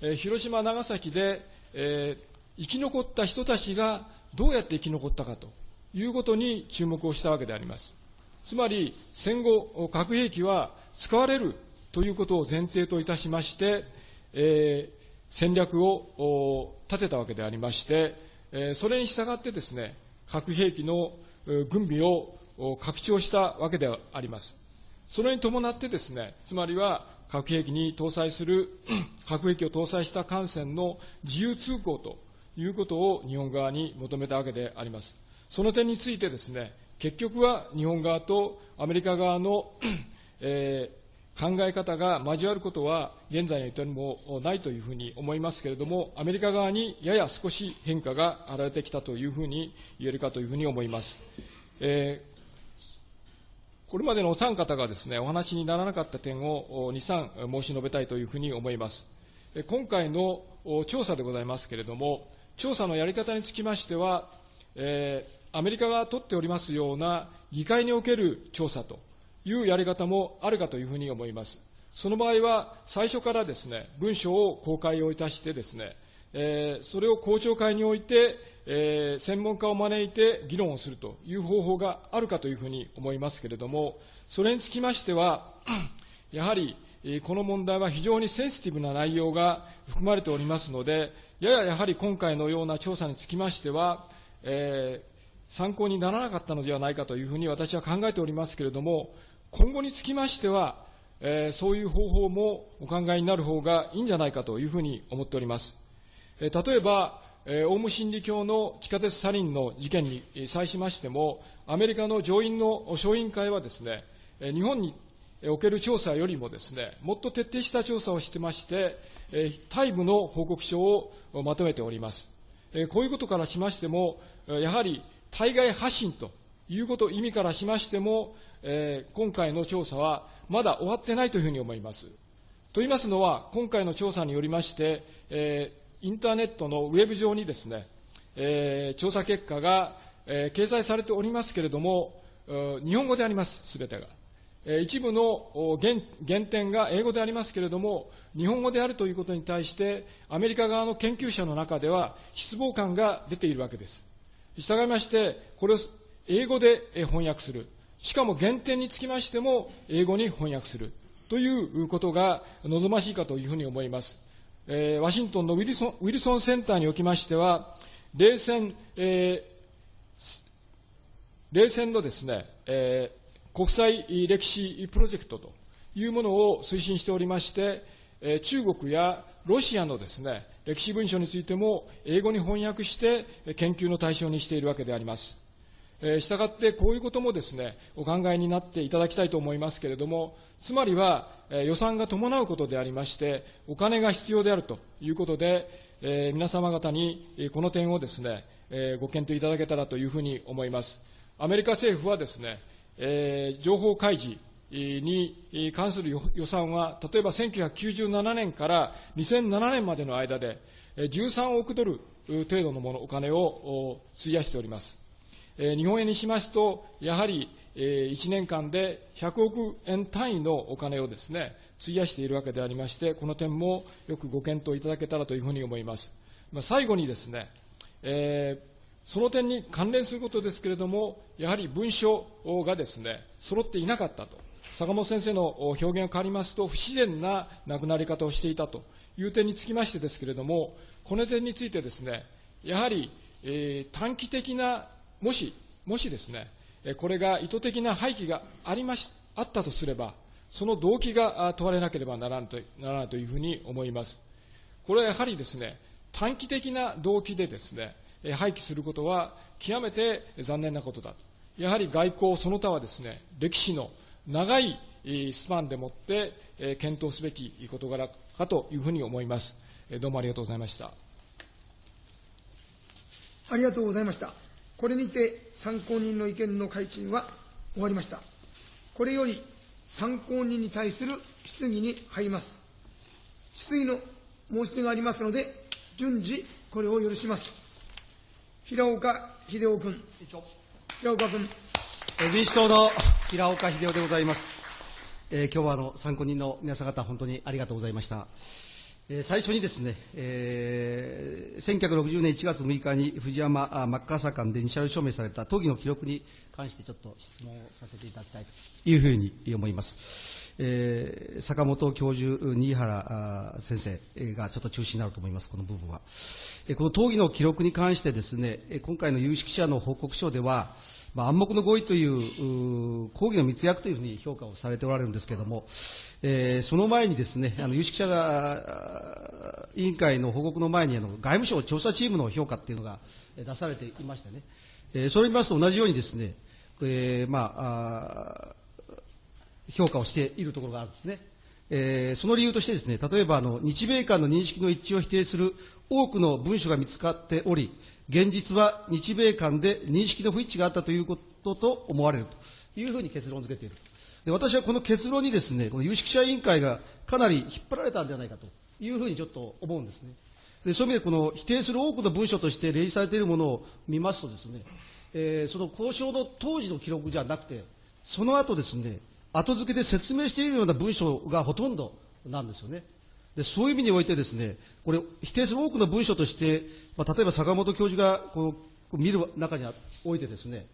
え広島、長崎で、えー生き残った人たちがどうやって生き残ったかということに注目をしたわけであります。つまり、戦後、核兵器は使われるということを前提といたしまして、えー戦略を立てたわけでありまして、えそれに従ってですね、核兵器の軍備を拡張したわけであります。それに伴ってですね、つまりは核兵器に搭載する、核兵器を搭載した艦船の自由通行ということを日本側に求めたわけであります。その点についてですね、結局は日本側とアメリカ側の、えー考え方が交わることは現在においてもないというふうに思いますけれども、アメリカ側にやや少し変化が現れてきたというふうに言えるかというふうに思います。えーこれまでのお三方がですね、お話にならなかった点をお2、3申し述べたいというふうに思います。今回の調査でございますけれども、調査のやり方につきましては、えーアメリカが取っておりますような議会における調査というやり方もあるかというふうに思います。その場合は、最初からですね、文書を公開をいたしてですね、えーそれを公聴会において、えー専門家を招いて議論をするという方法があるかというふうに思いますけれども、それにつきましては、やはり、この問題は非常にセンシティブな内容が含まれておりますので、やややはり今回のような調査につきましては、えー参考にならなかったのではないかというふうに私は考えておりますけれども、今後につきましては、えーそういう方法もお考えになる方がいいんじゃないかというふうに思っております。えー例えば、えーオウム真理教の地下鉄サリンの事件に際しましても、アメリカの上院の小委員会はですね、えー日本における調査よりもですね、もっと徹底した調査をしてまして、えータイムの報告書をまとめております。えーこういうことからしましても、やはり対外発信ということ、意味からしましても、えー今回の調査はまだ終わってないというふうに思います。と言いますのは、今回の調査によりまして、えーインターネットのウェブ上にですね、えー調査結果が、えー掲載されておりますけれども、日本語であります、すべてが。えー一部の原点が英語でありますけれども、日本語であるということに対して、アメリカ側の研究者の中では失望感が出ているわけです。従いまして、これを英語で翻訳する。しかも原点につきましても英語に翻訳する。ということが望ましいかというふうに思います。えーワシントンのウィルソンウィルソンセンターにおきましては、冷戦、えー冷戦のですね、えー国際歴史プロジェクトというものを推進しておりまして、えー中国やロシアのですね、歴史文書についても英語に翻訳して研究の対象にしているわけであります。えー、したがってこういうこともですね、お考えになっていただきたいと思いますけれども、つまりは、えー予算が伴うことでありまして、お金が必要であるということで、えー皆様方にこの点をですね、えーご検討いただけたらというふうに思います。アメリカ政府はですね、えー情報開示に関する予算は、例えば1997年から2007年までの間で、13億ドル程度のもの、お金を費やしております。日本円にしますと、やはり、1年間で100億円単位のお金をですね、費やしているわけでありまして、この点もよくご検討いただけたらというふうに思います。まあ、最後にですね、えーその点に関連することですけれども、やはり文書がですね、揃っていなかったと。坂本先生の表現が変わりますと、不自然な亡くなり方をしていたという点につきましてですけれども、この点についてですね、やはり、えー短期的な、もし、もしですね、これが意図的な廃棄がありまし、あったとすれば、その動機が問われなければならんとならないというふうに思います。これはやはりですね、短期的な動機でですね、廃棄することは極めて残念なことだと。やはり外交その他はですね、歴史の長いスパンでもって、検討すべき事柄かというふうに思います。どうもありがとうございました。ありがとうございました。これにて参考人の意見の開陳は終わりました。これより参考人に対する質疑に入ります。質疑の申し出がありますので、順次これを許します。平岡秀夫君。平岡君。えー民主党の平岡秀夫でございます。えー今日はあの参考人の皆さん方、本当にありがとうございました。最初にですね、えー1960年1月6日に藤山あマッカーサー間で二者証明された討議の記録に関してちょっと質問をさせていただきたいというふうに思います。えー坂本教授、新原先生がちょっと中心になると思います、この部分は。えこの討議の記録に関してですね、今回の有識者の報告書では、まあ、暗黙の合意といううー講義の密約というふうに評価をされておられるんですけれども、えーその前にですね、あの有識者が委員会の報告の前にあの外務省調査チームの評価っていうのが出されていましてね、えーそれを見ますと同じようにですね、えーまああ評価をしているところがあるんですね。えーその理由としてですね、例えばあの日米間の認識の一致を否定する多くの文書が見つかっており、現実は日米間で認識の不一致があったということと思われるというふうに結論付けている。で私はこの結論にですね、この有識者委員会がかなり引っ張られたんではないかというふうにちょっと思うんですね。でそういう意味でこの否定する多くの文書として例示されているものを見ますとですね、えーその交渉の当時の記録じゃなくて、その後ですね、後付けで説明しているような文章がほとんどなんですよね。でそういう意味においてですね、これ、否定する多くの文書として、まあ、例えば坂本教授がこの見る中においてですね、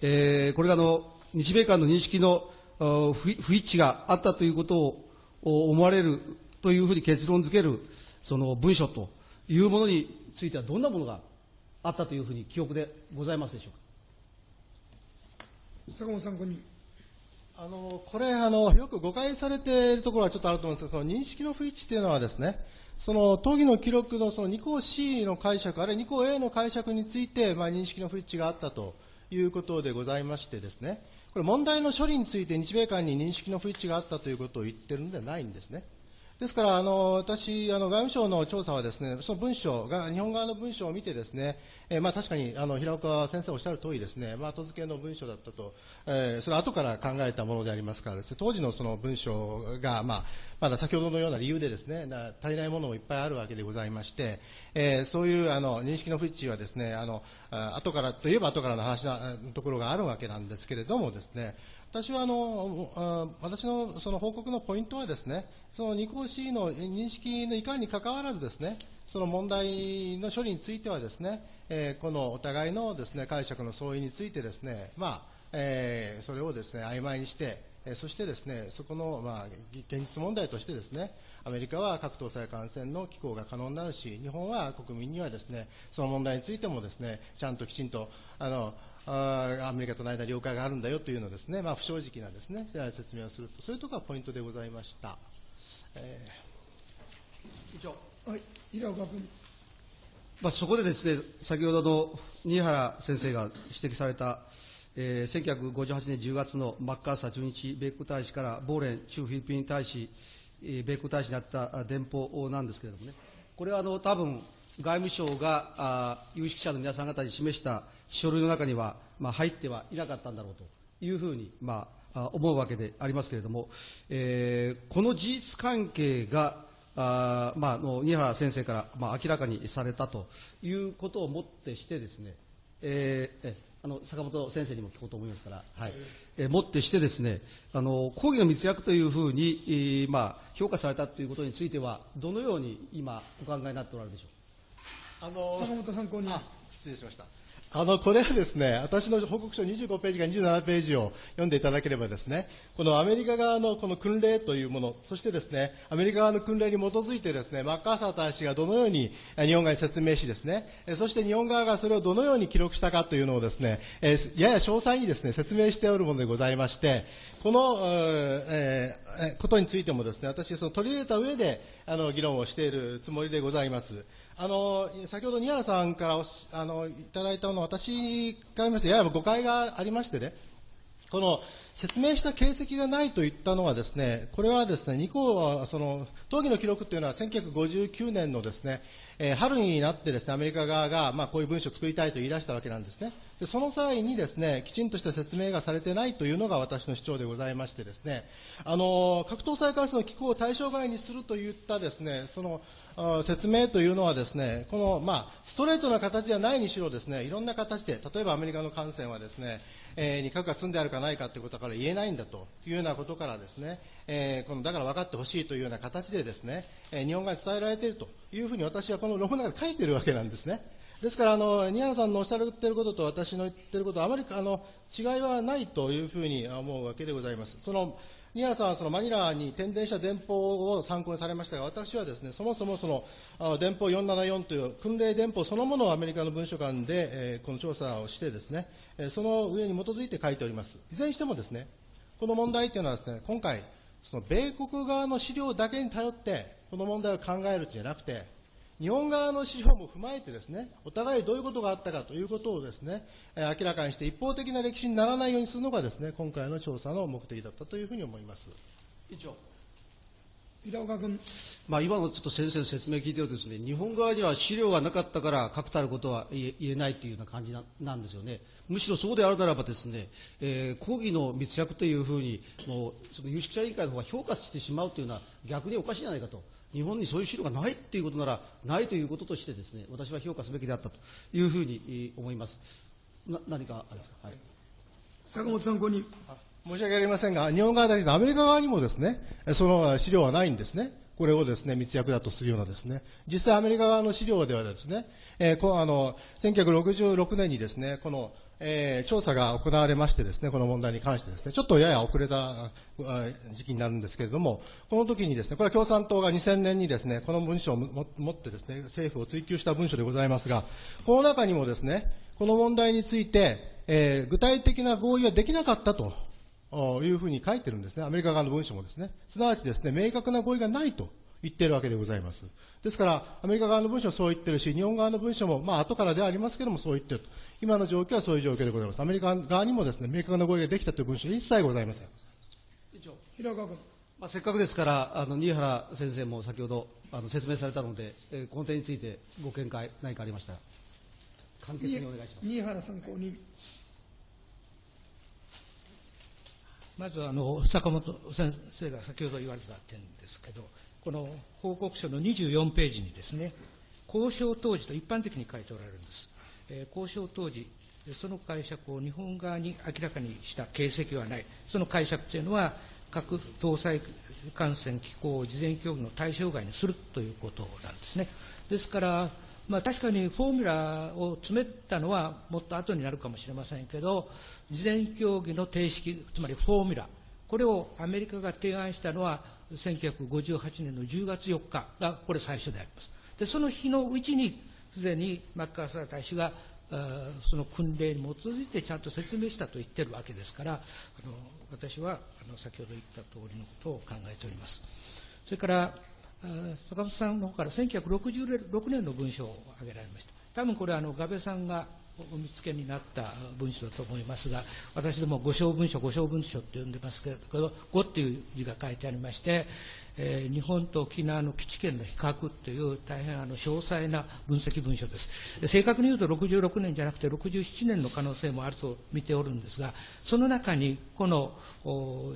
えーこれがあの日米間の認識の不不一致があったということをお思われるというふうに結論付けるその文書というものについてはどんなものがあったというふうに記憶でございますでしょうか。坂本参考人。あのこれあの、よく誤解されているところはちょっとあると思うんですけど、その認識の不一致というのはですね、その討議の記録のその2項 C の解釈、あるいは2項 A の解釈について、まあ、認識の不一致があったということでございましてですね、これ問題の処理について日米間に認識の不一致があったということを言ってるのではないんですね。ですから、あの私、あの外務省の調査はですね、その文章が、日本側の文章を見てですね、えーまあ確かにあの平岡先生おっしゃる通りですね、まあ後付けの文章だったと、えーそれは後から考えたものでありますからですね、当時のその文章が、まあ、まだ先ほどのような理由でですね、足りないものもいっぱいあるわけでございまして、えーそういうあの認識の不一致はですね、あの、後からといえば後からの話なところがあるわけなんですけれどもですね、私はあのあ私のその報告のポイントはですね、その2項 C の認識のいかんにかかわらずですね、その問題の処理についてはですね、えーこのお互いのですね解釈の相違についてですね、まあえーそれをですね曖昧にして、えーそしてですねそこのまあ現実問題としてですね、アメリカは核搭載艦船の機構が可能になるし、日本は国民にはですねその問題についてもですねちゃんときちんとあのあーアメリカとの間に了解があるんだよというのをですね、まあ、不正直なですね説明をすると、そういうところがポイントでございました。えー以上はい、平岡君。まあ、そこでですね、先ほどの新原先生が指摘された、えー1958年10月のマッカーサー駐日米国大使からボーレン駐フィリピン大使、えー米国大使になったあ電報なんですけれどもね、これはあの多分外務省があ有識者の皆さん方に示した書類の中には、まあ、入ってはいなかったんだろうというふうに、まあ、あ思うわけでありますけれども、えーこの事実関係があーまあ、あの新原先生から、まあ、明らかにされたということをもってしてですね、えーえあの坂本先生にも聞こうと思いますから、はいえーもってしてですねあの講義の密約というふうに、えーまあ、評価されたということについてはどのように今お考えになっておられるでしょう？あの坂本参考人。あ失礼しました。あの、これはですね、私の報告書25ページか27ページを読んでいただければですね、このアメリカ側のこの訓令というもの、そしてですね、アメリカ側の訓令に基づいてですね、マッカーサー大使がどのように日本側に説明しですね、そして日本側がそれをどのように記録したかというのをですね、やや詳細にですね、説明しておるものでございまして、この、ことについてもですね、私、その取り入れた上で、あの、議論をしているつもりでございます。あの、先ほど、宮原さんからあの、いただいたのは、私から見まして、やや誤解がありましてね、この説明した形跡がないと言ったのはですね、これはですね、2項は、その、討議の記録というのは1959年のですね、えー春になってですね、アメリカ側が、まあ、こういう文書を作りたいと言い出したわけなんですね。で、その際にですね、きちんとした説明がされてないというのが私の主張でございましてですね、あの、核搭載ガスの機構を対象外にするといったですね、その、説明というのはですね、この、まあ、ストレートな形ではないにしろですね、いろんな形で、例えばアメリカの艦船はですね、えーに核が積んであるかないかということから言えないんだというようなことからですね、えーこのだから分かってほしいというような形でですね、えー日本側に伝えられているというふうに私はこの論文の中で書いているわけなんですね。ですから、あの、新原さんのおっしゃっていることと私の言っていることはあまり、あの、違いはないというふうに思うわけでございます。その、新原さんはそのマニラに転電した電報を参考にされましたが、私はですね、そもそもその、電報474という訓令電報そのものをアメリカの文書館で、えーこの調査をしてですね、えその上に基づいて書いております。いずれにしてもですね、この問題というのはですね、今回、その米国側の資料だけに頼って、この問題を考えるんじゃなくて、日本側の資料も踏まえてですね、お互いどういうことがあったかということをですね、えー明らかにして一方的な歴史にならないようにするのがですね、今回の調査の目的だったというふうに思います。委員長平岡君、まあ、今のちょっと先生の説明聞いてるとですね、日本側には資料がなかったから確たることは言え言えないというような感じななんですよね。むしろそうであるならばですね、えー、抗議の密約というふうに、もう、その有識者委員会の方が評価してしまうというのは逆におかしいじゃないかと。日本にそういう資料がないっていうことなら、ないということとしてですね、私は評価すべきであったというふうにえー思います。な何かあれですか？はい。坂本参考人。申し訳ありませんが、日本側だけでアメリカ側にもですね、えその資料はないんですね。これをですね、密約だとするようなですね、実際アメリカ側の資料ではですね、えーこあの、1966年にですね、この、えー調査が行われましてですね、この問題に関してですね、ちょっとやや遅れた時期になるんですけれども、この時にですね、これは共産党が2000年にですね、この文書を持ってですね、政府を追及した文書でございますが、この中にもですね、この問題について、えー具体的な合意はできなかったというふうに書いてるんですね。アメリカ側の文書もですね。すなわちですね、明確な合意がないと言っているわけでございます。ですから、アメリカ側の文書はそう言ってるし、日本側の文書も、まあ、後からではありますけれども、そう言ってると。今の状況はそういう状況でございます。アメリカ側にもですね、明確な合意ができたという文書は一切ございません。平岡君。まあ、せっかくですから、あの新原先生も先ほどあの説明されたので、えーこの点についてご見解、何かありましたら、簡潔にお願いします。新原参考人。まずあの坂本先生が先ほど言われた点ですけど、この報告書の24ページにですね、交渉当時と一般的に書いておられるんです。えー交渉当時、その解釈を日本側に明らかにした形跡はない。その解釈というのは、核搭載艦船機構を事前協議の対象外にするということなんですね。ですから、まあ、確かにフォーミュラを詰めたのはもっと後になるかもしれませんけど、事前協議の定式、つまりフォーミュラ、これをアメリカが提案したのは、1958年の10月4日がこれ最初であります。で、その日のうちに、すでにマッカーサー大使が、その訓令に基づいてちゃんと説明したと言ってるわけですから、あの私はあの先ほど言った通りのことを考えております。それから、坂本さんの方から1966年の文章を挙げられました。多分これあの、ガベさんがお見つけになった文書だと思いますが、私ども五小文書、五小文書って呼んでますけど、五っていう字が書いてありまして、えー日本と沖縄の基地圏の比較という大変あの詳細な分析文書です。正確に言うと66年じゃなくて67年の可能性もあると見ておるんですが、その中にこの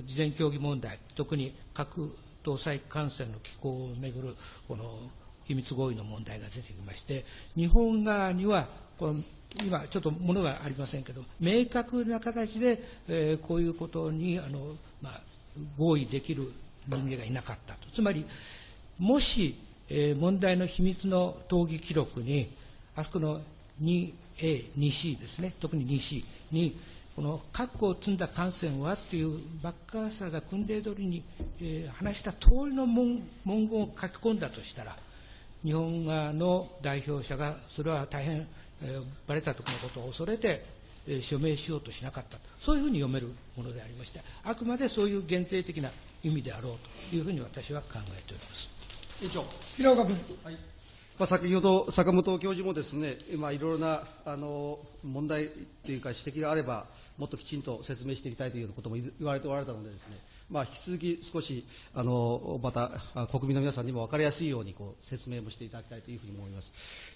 事前協議問題、特に核搭載艦船の機構をめぐるこの秘密合意の問題が出てきまして、日本側にはこの今、ちょっとものがありませんけど、明確な形で、えーこういうことにあの、まあ、合意できる人間がいなかったと。つまり、もし、えー問題の秘密の討議記録に、あそこの 2A、2C ですね、特に 2C に、この核を積んだ艦船はっていうバッカーサーが訓令通りに、えー話した通りの文文言を書き込んだとしたら、日本側の代表者がそれは大変、えー、バレた時のことを恐れて、えー署名しようとしなかった。そういうふうに読めるものでありましてあくまでそういう限定的な意味であろうというふうに私は考えております。委員長平岡君。まあ、先ほど坂本教授もですね、まあ、いろいろなあの問題というか指摘があれば、もっときちんと説明していきたいというようなことも言われておられたのでですね、まあ、引き続き少しあのまた国民の皆さんにも分かりやすいようにこう説明もしていただきたいというふうに思います。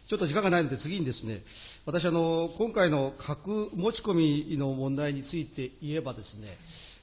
ちょっと時間がないので次にですね、私あの今回の核持ち込みの問題について言えばですね、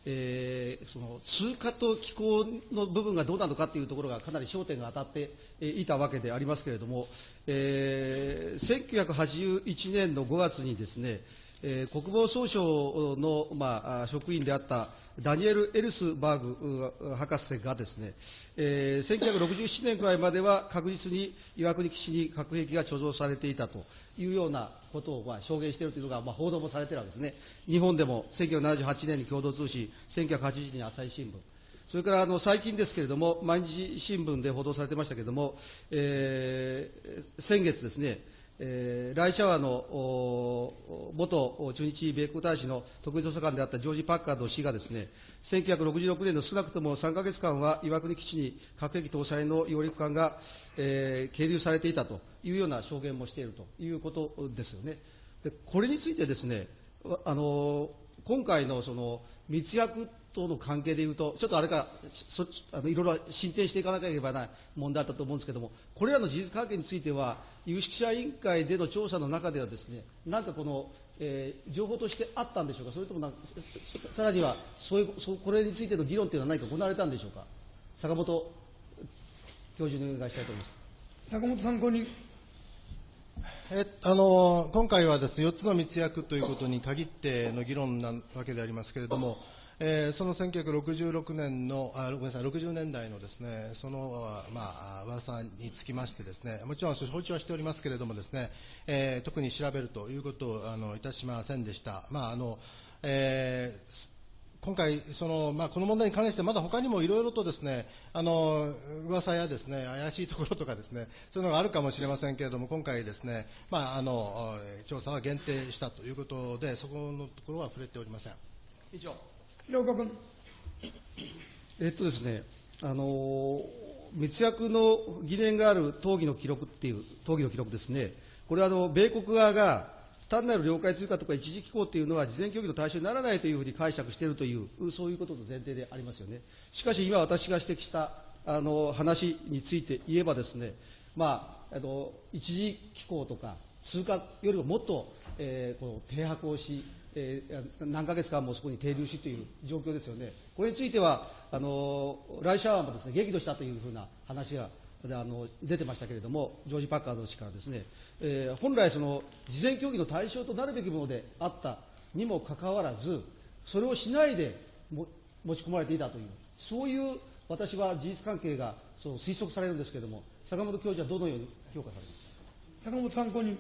えーその通貨と気候の部分がどうなのかというところがかなり焦点が当たっていたわけでありますけれども、えー1981年の5月にですね、えー国防総省の、ま、あ職員であったダニエル・エルスバーグ博士がですね、えー1967年くらいまでは確実に岩国基地に核兵器が貯蔵されていたというようなことをまあ証言しているというのが、まあ、報道もされているわけですね。日本でも1978年に共同通信、1980年に朝日新聞、それからあの最近ですけれども、毎日新聞で報道されてましたけれども、えー先月ですね、えーライシャワーの元駐日米国大使の特別補佐官であったジョージ・パッカード氏がですね、1966年の少なくとも3ヶ月間は岩国基地に核兵器搭載の揚陸艦が、えー係留されていたというような証言もしているということですよね。でこれについてですね、あの今回のその密約との関係でいうと、ちょっとあれかそあのいろいろ進展していかなければならない問題だったと思うんですけれども、これらの事実関係については、有識者委員会での調査の中ではですね、なんかこの、えー情報としてあったんでしょうか、それともなんかささらにはそういうそこれについての議論というのは何か行われたんでしょうか、坂本教授にお願いしたいと思います。坂本参考人。えあの今回はですね4つの密約ということに限っての議論なわけでありますけれども、えーその1966年のあごめんなさい60年代のですねそのあまあ噂につきましてですねもちろん承知はしておりますけれどもですね、えー特に調べるということをあのいたしませんでした。まああのえー今回その、まあ、この問題に関してまだ他にもいろいろとですねあの噂やですね怪しいところとかですねそういうのがあるかもしれませんけれども今回ですね、まあ、あの調査は限定したということでそこのところは触れておりません。以上広岡君。えっとですね、あの密約の疑念がある討議の記録っていう、討議の記録ですね、これはあの米国側が、単なる領海通過とか一時帰港っていうのは事前協議の対象にならないというふうに解釈しているという、そういうことの前提でありますよね。しかし今私が指摘したあの話について言えばですね、まあ、あの一時帰港とか通過よりももっと、えーこの停泊をし、えー何ヶ月間もそこに停留しという状況ですよね。これについては、あのライシャワーもですね、激怒したというふうな話があの出てましたけれども、ジョージ・パッカード氏からですね、えー本来その、事前協議の対象となるべきものであったにもかかわらず、それをしないでも持ち込まれていたという、そういう私は事実関係がそう推測されるんですけれども、坂本教授はどのように評価されますか？坂本参考人。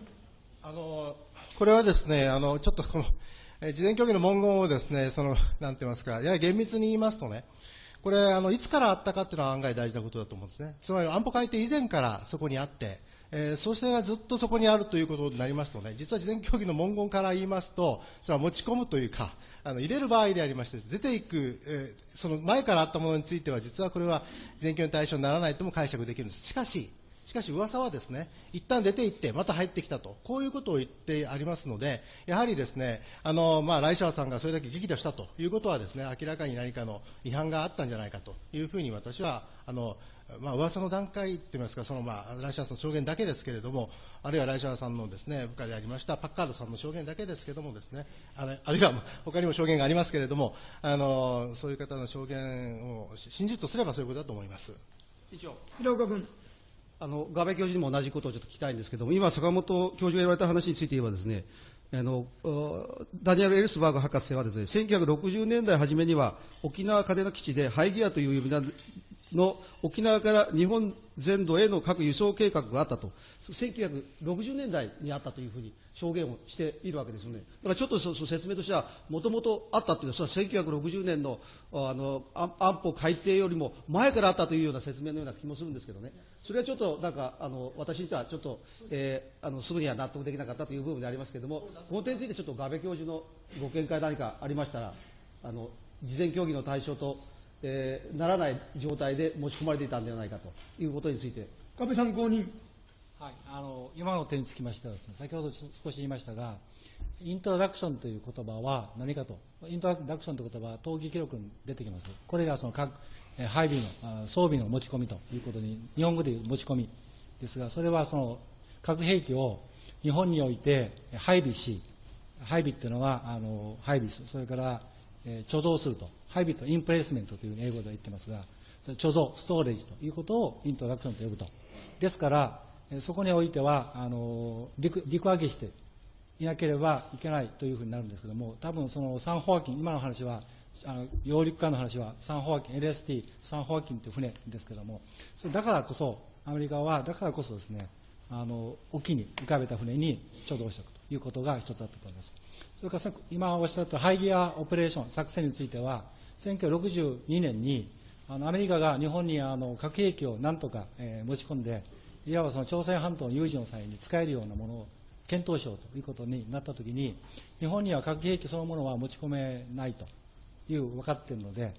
あのこれはですね、あのちょっとこの、え事前協議の文言をですね、その、なんて言いますか、やや厳密に言いますとね、これ、あの、いつからあったかっていうのは案外大事なことだと思うんですね。つまり安保改定以前からそこにあって、えー、そしてがずっとそこにあるということになりますとね、実は事前協議の文言から言いますと、それは持ち込むというか、あの、入れる場合でありまして、出ていく、えーその前からあったものについては、実はこれは事前協議の対象にならないとも解釈できるんです。しかし、しかし噂はですね、一旦出て行って、また入ってきたと、こういうことを言ってありますので、やはりですね、あの、まあ、ライシャワさんがそれだけ激怒したということはですね、明らかに何かの違反があったんじゃないかというふうに私は、あの、まあ、噂の段階といいますか、その、まあ、ライシャワさんの証言だけですけれども、あるいはライシャワさんのですね、部下でありましたパッカードさんの証言だけですけれどもですね、あれあるいは他にも証言がありますけれども、あの、そういう方の証言を信じるとすればそういうことだと思います。以上。広岡君。あの、ガベ教授にも同じことをちょっと聞きたいんですけども、今、坂本教授が言われた話について言えばですね、あの、ダニエル・エルスバーグ博士はですね、1960年代初めには、沖縄嘉手納基地でハイギアという呼び名の沖縄から日本全土への各輸送計画があったと、1960年代にあったというふうに証言をしているわけですよね。だからちょっとその説明としては、もともとあったというのは、それは1960年のあの安保改定よりも前からあったというような説明のような気もするんですけどね、それはちょっとなんか、あの私にしてはちょっと、えーあのすぐには納得できなかったという部分でありますけれども、この点についてちょっとガベ教授のご見解何かありましたら、あの事前協議の対象と、えーならない状態で持ち込まれていたんではないかということについて、安倍参考人。はい、あの今の点につきましてはです、ね、先ほど少し言いましたが、イントロダクションという言葉は何かと、イントロダクションという言葉は討議記録に出てきます。これがその各配備の装備の持ち込みということに、日本語でいう持ち込みですが、それはその核兵器を日本において配備し、配備っていうのはあの配備する、それから、え貯蔵すると、配備とインプレイスメントという英語で言ってますが、貯蔵、ストーレージということをイントロダクションと呼ぶと。ですから、そこにおいては、あの陸陸揚げして、いなければいけないというふうになるんですけども、多分そのサンホアキン、今の話は、あの揚陸艦の話はサンホアキン、LST、サンホアキンという船ですけども、それだからこそ、アメリカはだからこそですね、あの沖に浮かべた船に貯蔵しておくということが一つあったと思います。それから今おっしゃったハイギアオペレーション、作戦については、1962年にあのアメリカが日本にあの核兵器をなんとか、えー、持ち込んで、いわばその朝鮮半島の有事の際に使えるようなものを検討しようということになったときに、日本には核兵器そのものは持ち込めないという分かっているので、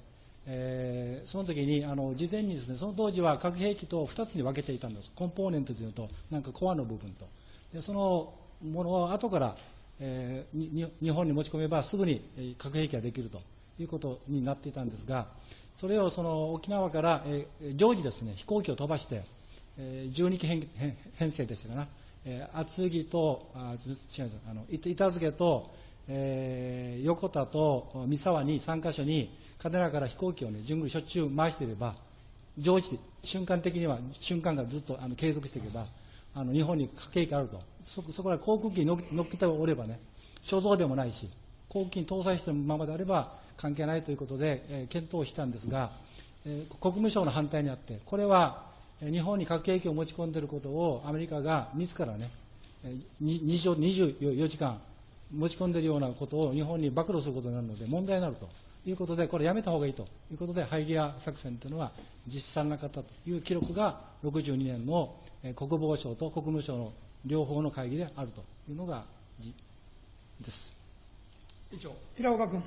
えー、その時にあの事前にですねその当時は核兵器と2つに分けていたんです。コンポーネントというとなんかコアの部分と。でそのものを後から、えー、日本に持ち込めばすぐに核兵器ができると。いうことになっていたんですがそれをその沖縄から、えー、常時ですね飛行機を飛ばして、えー、12機編編成でしたかな、えー、厚木とあ違うあの板付けと、えー、横田と三沢に3カ所に嘉手納から飛行機をね、順繰りしょっちゅう回していれば、常時、瞬間的には、瞬間がずっとあの継続していけば、あの日本に核兵器あると。そ、そこら航空機に乗っけておればね、所蔵でもないし、航空機に搭載してるままであれば関係ないということで、えー、検討したんですが、えー、国務省の反対にあって、これは、日本に核兵器を持ち込んでいることをアメリカが自らね、えー、24時間持ち込んでいるようなことを日本に暴露することになるので問題になると。いうことで、これやめた方がいいということで、ハイギア作戦というのは実施されなかったという記録が62年の国防省と国務省の両方の会議であるというのがです。平岡君。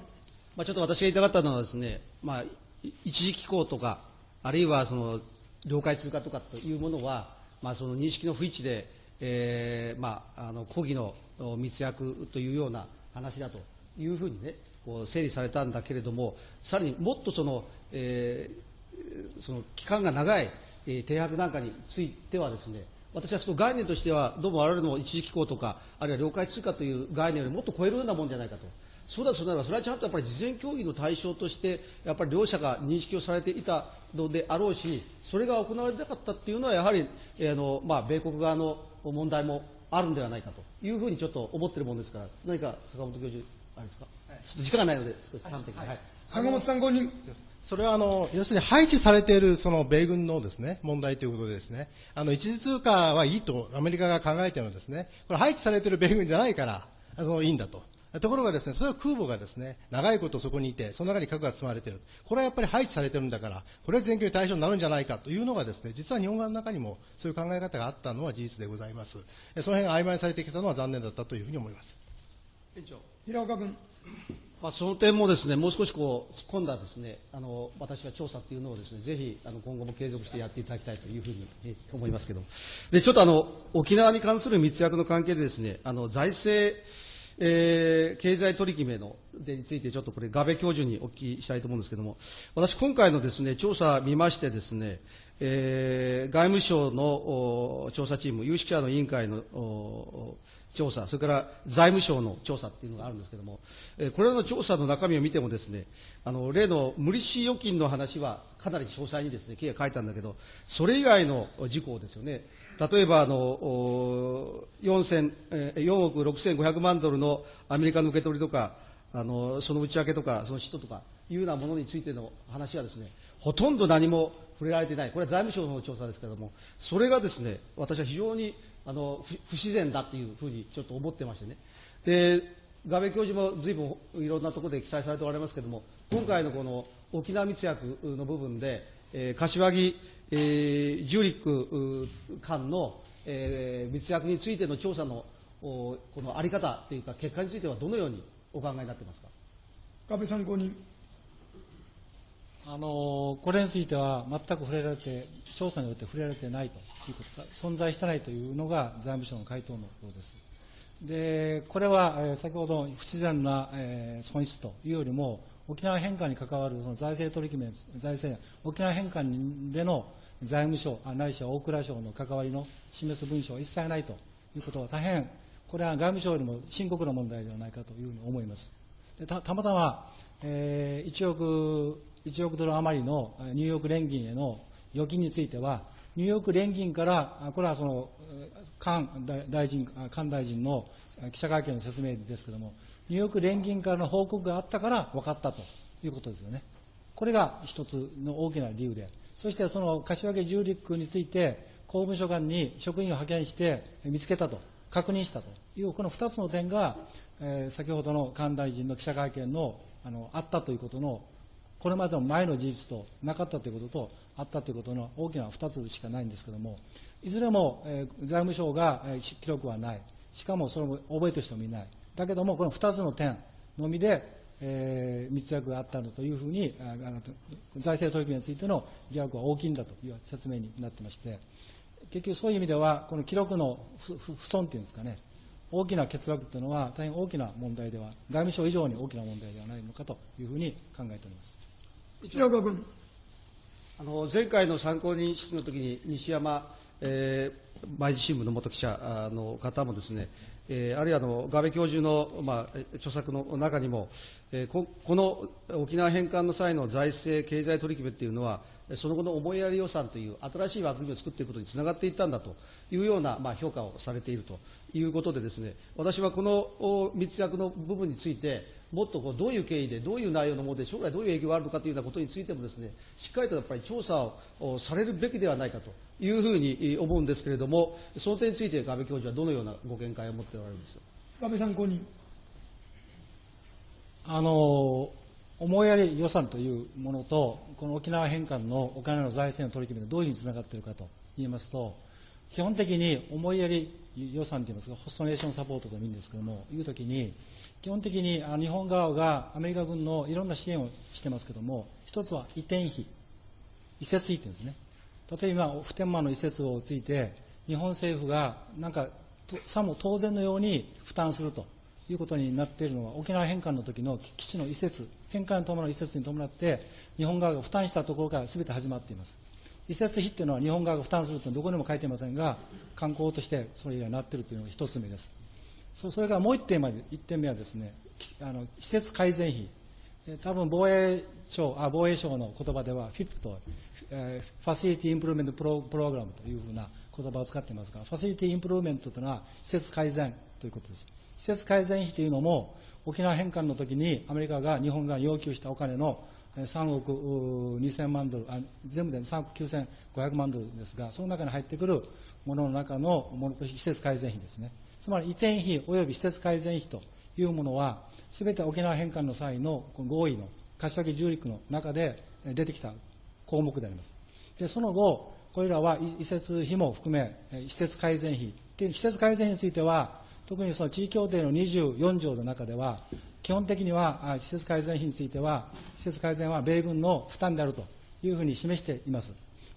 まあ、ちょっと私が言いたかったのはですね、まあ、一時帰港とか、あるいはその領海通過とかというものは、まあ、その認識の不一致で、えーまあ、あの抗議の密約というような話だというふうにね、こう整理されたんだけれども、さらにもっとその、えー、その期間が長い、えー、停泊なんかについてはですね、私はその概念としては、どうも我々の一時機構とか、あるいは領海通過という概念よりもっと超えるようなもんじゃないかと。そうだそうならば、それはちゃんとやっぱり事前協議の対象として、やっぱり両者が認識をされていたのであろうし、それが行われなかったっていうのは、やはり、えー、あのまあ、米国側の問題もあるんではないかというふうにちょっと思っているものですから、何か坂本教授、あれですか？ちょっと時間がないので、少し端的に。はい。坂本さん後に。それはあの、要するに配置されているその米軍のですね、問題ということでですね、あの、一時通過はいいとアメリカが考えているのですね、これ配置されている米軍じゃないから、あの、いいんだと。ところがですね、それは空母がですね、長いことそこにいて、その中に核が積まれている。これはやっぱり配置されてるんだから、これは全球対象になるんじゃないかというのがですね、実は日本側の中にもそういう考え方があったのは事実でございます。その辺が曖昧されてきたのは残念だったというふうに思います。委員長。平岡君。まあ、その点もですね、もう少しこう突っ込んだですね、あの私は調査というのをですね、ぜひあの今後も継続してやっていただきたいというふうに思いますけどで、ちょっとあの沖縄に関する密約の関係でですね、あの財政、えー、経済取り決めのでについてちょっとこれ、ガベ教授にお聞きしたいと思うんですけれども、私今回のですね、調査見ましてですね、えー、外務省の調査チーム、有識者の委員会の調査、それから財務省の調査っていうのがあるんですけれども、えこれらの調査の中身を見てもですね、あの、例の無利子預金の話はかなり詳細にですね、経営書いたんだけど、それ以外の事項ですよね。例えば、あの、4, 4億6500万ドルのアメリカの受け取りとか、あの、その内訳とか、その使途とか、いうようなものについての話はですね、ほとんど何も触れられていない。これは財務省の調査ですけれども、それがですね、私は非常にあの不自然だというふうにちょっと思ってましてね。で、画面教授も随分いろんなところで記載されておられますけれども、今回のこの沖縄密約の部分で、えー、柏木、えー、ジュリック間の、えー、密約についての調査のこのあり方というか、結果についてはどのようにお考えになっていますか？安倍参考人。あのこれについては全く触れられて、調査によって触れられてないということ、存在してないというのが財務省の回答のようです。で、これは、えー、先ほど不自然な、えー、損失というよりも、沖縄返還に関わるその財政取り決め、財政、沖縄返還での財務省、ないしは大蔵省の関わりの示す文書は一切ないということは大変、これは外務省よりも深刻な問題ではないかというふうに思います。でたたまたま、えー、1億1億ドル余りのニューヨーク連銀への預金については、ニューヨーク連銀から、これはその、菅大臣、菅大臣の記者会見の説明ですけれども、ニューヨーク連銀からの報告があったから分かったということですよね。これが一つの大きな理由で、そしてその柏木重陸について、公務所間に職員を派遣して見つけたと、確認したと。いう、この2つの点が、えー、先ほどの官大臣の記者会見のあのあったということの、これまでの前の事実となかったということと、あったということの大きな2つしかないんですけれども、いずれも、えー、財務省が、えー、記録はない、しかもそれも覚えとしてもいない、だけども、この2つの点のみで、えー、密約があったんだというふうに、あ財政取り組みについての疑惑は大きいんだという説明になってまして、結局そういう意味では、この記録の不損っていうんですかね、大きな欠落というのは大変大きな問題では、外務省以上に大きな問題ではないのかというふうに考えております。平岡君。あの前回の参考人質の時に西山、えー、毎日新聞の元記者の方もですね、えー、あるいはあのガベ教授の、まあ、著作の中にも、えー、この沖縄返還の際の財政、経済取り決めっていうのは、その後の思いやり予算という新しい枠組みを作っていくことにつながっていったんだというような、まあ、評価をされているということでですね、私はこの密約の部分について、もっとこうどういう経緯で、どういう内容のもので、将来どういう影響があるのかというようなことについてもですね、しっかりとやっぱり調査をされるべきではないかというふうに思うんですけれども、その点について、安倍教授はどのようなご見解を持っておられるんですか？安倍参考人。あの思いやり予算というものと、この沖縄返還のお金の財政の取り決めがどういうふうにつながっているかといいますと、基本的に思いやり予算といいますか、ホストネーションサポートともいいんですけれども、いうときに、基本的に日本側がアメリカ軍のいろんな支援をしてますけれども、一つは移転費、移設費っていうんですね。例えば普天間の移設をついて、日本政府がなんかさも当然のように負担するということになっているのは、沖縄返還の時の基地の移設、返還に伴う移設に伴って、日本側が負担したところから全て始まっています。移設費っていうのは日本側が負担するというのはどこにも書いていませんが、観光としてそれがなっているというのが一つ目です。それからもう一点まで、一点目はですね、あの施設改善費。多分防衛省あ防衛省の言葉では FIP と、えー、ファシリティインプルーメントプロプログラムというふうな言葉を使っていますが、ファシリティインプルーメントというのは施設改善ということです。施設改善費というのも、沖縄返還の時にアメリカが日本が要求したお金の3億2000万ドルあ、全部で3億9500万ドルですが、その中に入ってくるものの中のものとして施設改善費ですね。つまり移転費及び施設改善費というものは、すべて沖縄返還の際の合意の柏木重陸の中で出てきた項目であります。で、その後、これらは移設費も含め、施設改善費。で施設改善費については、特にその地位協定の24条の中では、基本的には施設改善費については、施設改善は米軍の負担であるというふうに示しています。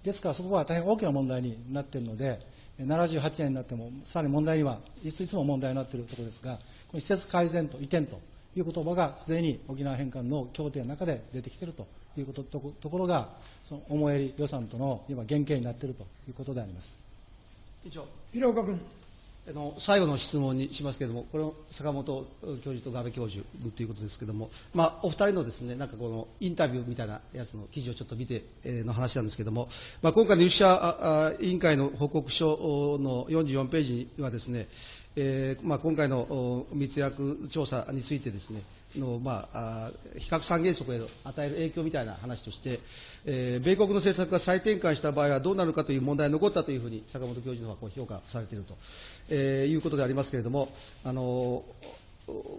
ですからそこは大変大きな問題になっているので、78年になっても、さらに問題には、いついつも問題になっているところですが、この施設改善と移転という言葉がすでに沖縄返還の協定の中で出てきているということとところが、その思いやり予算との今原型になっているということであります。以上、平岡君。あの最後の質問にしますけれども、これを坂本教授と安倍教授ということですけれども、まあ、お二人のですね、なんかこのインタビューみたいなやつの記事をちょっと見て、えー、の話なんですけれども、まあ、今回の有識者委員会の報告書の44ページにはですね、えーまあ、今回の密約調査についてですね、の、まあ、比較三原則への与える影響みたいな話として、えー、米国の政策が再転換した場合はどうなるかという問題が残ったというふうに坂本教授の方はこう評価されていると、えー、いうことでありますけれども、あの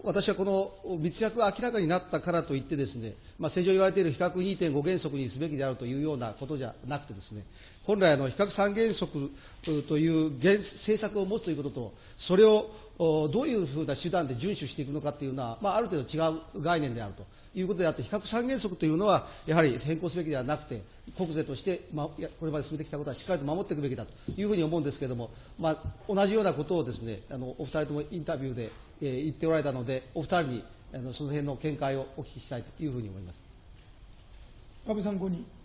私はこの密約が明らかになったからといってですね、まあ、正常言われている比較2.5原則にすべきであるというようなことじゃなくてですね、本来の比較三原則という政策を持つということと、それをどういうふうな手段で遵守していくのかというのは、まあ、ある程度違う概念であるということであって、比較三原則というのは、やはり変更すべきではなくて、国税として、まあ、これまで進めてきたことはしっかりと守っていくべきだというふうに思うんですけれども、まあ、同じようなことをですね、あのお二人ともインタビューで、言っておられたので、お二人にあのその辺の見解をお聞きしたいというふうに思います。安倍参考に。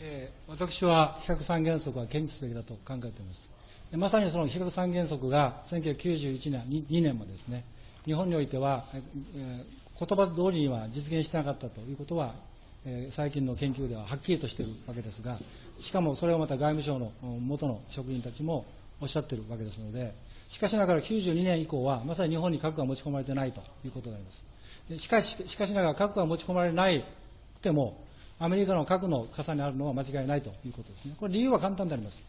えー、私は比較三原則は堅持すべきだと考えています。まさにその比較三原則が1991年、2年もですね、日本においては、えー、言葉通りには実現してなかったということは、えー、最近の研究でははっきりとしているわけですが、しかもそれをまた外務省の元の職員たちもおっしゃっているわけですので、しかしながら92年以降は、まさに日本に核が持ち込まれてないということであります。しかし、しかしながら核が持ち込まれないても、アメリカの核の傘にあるのは間違いないということですね。これ理由は簡単であります。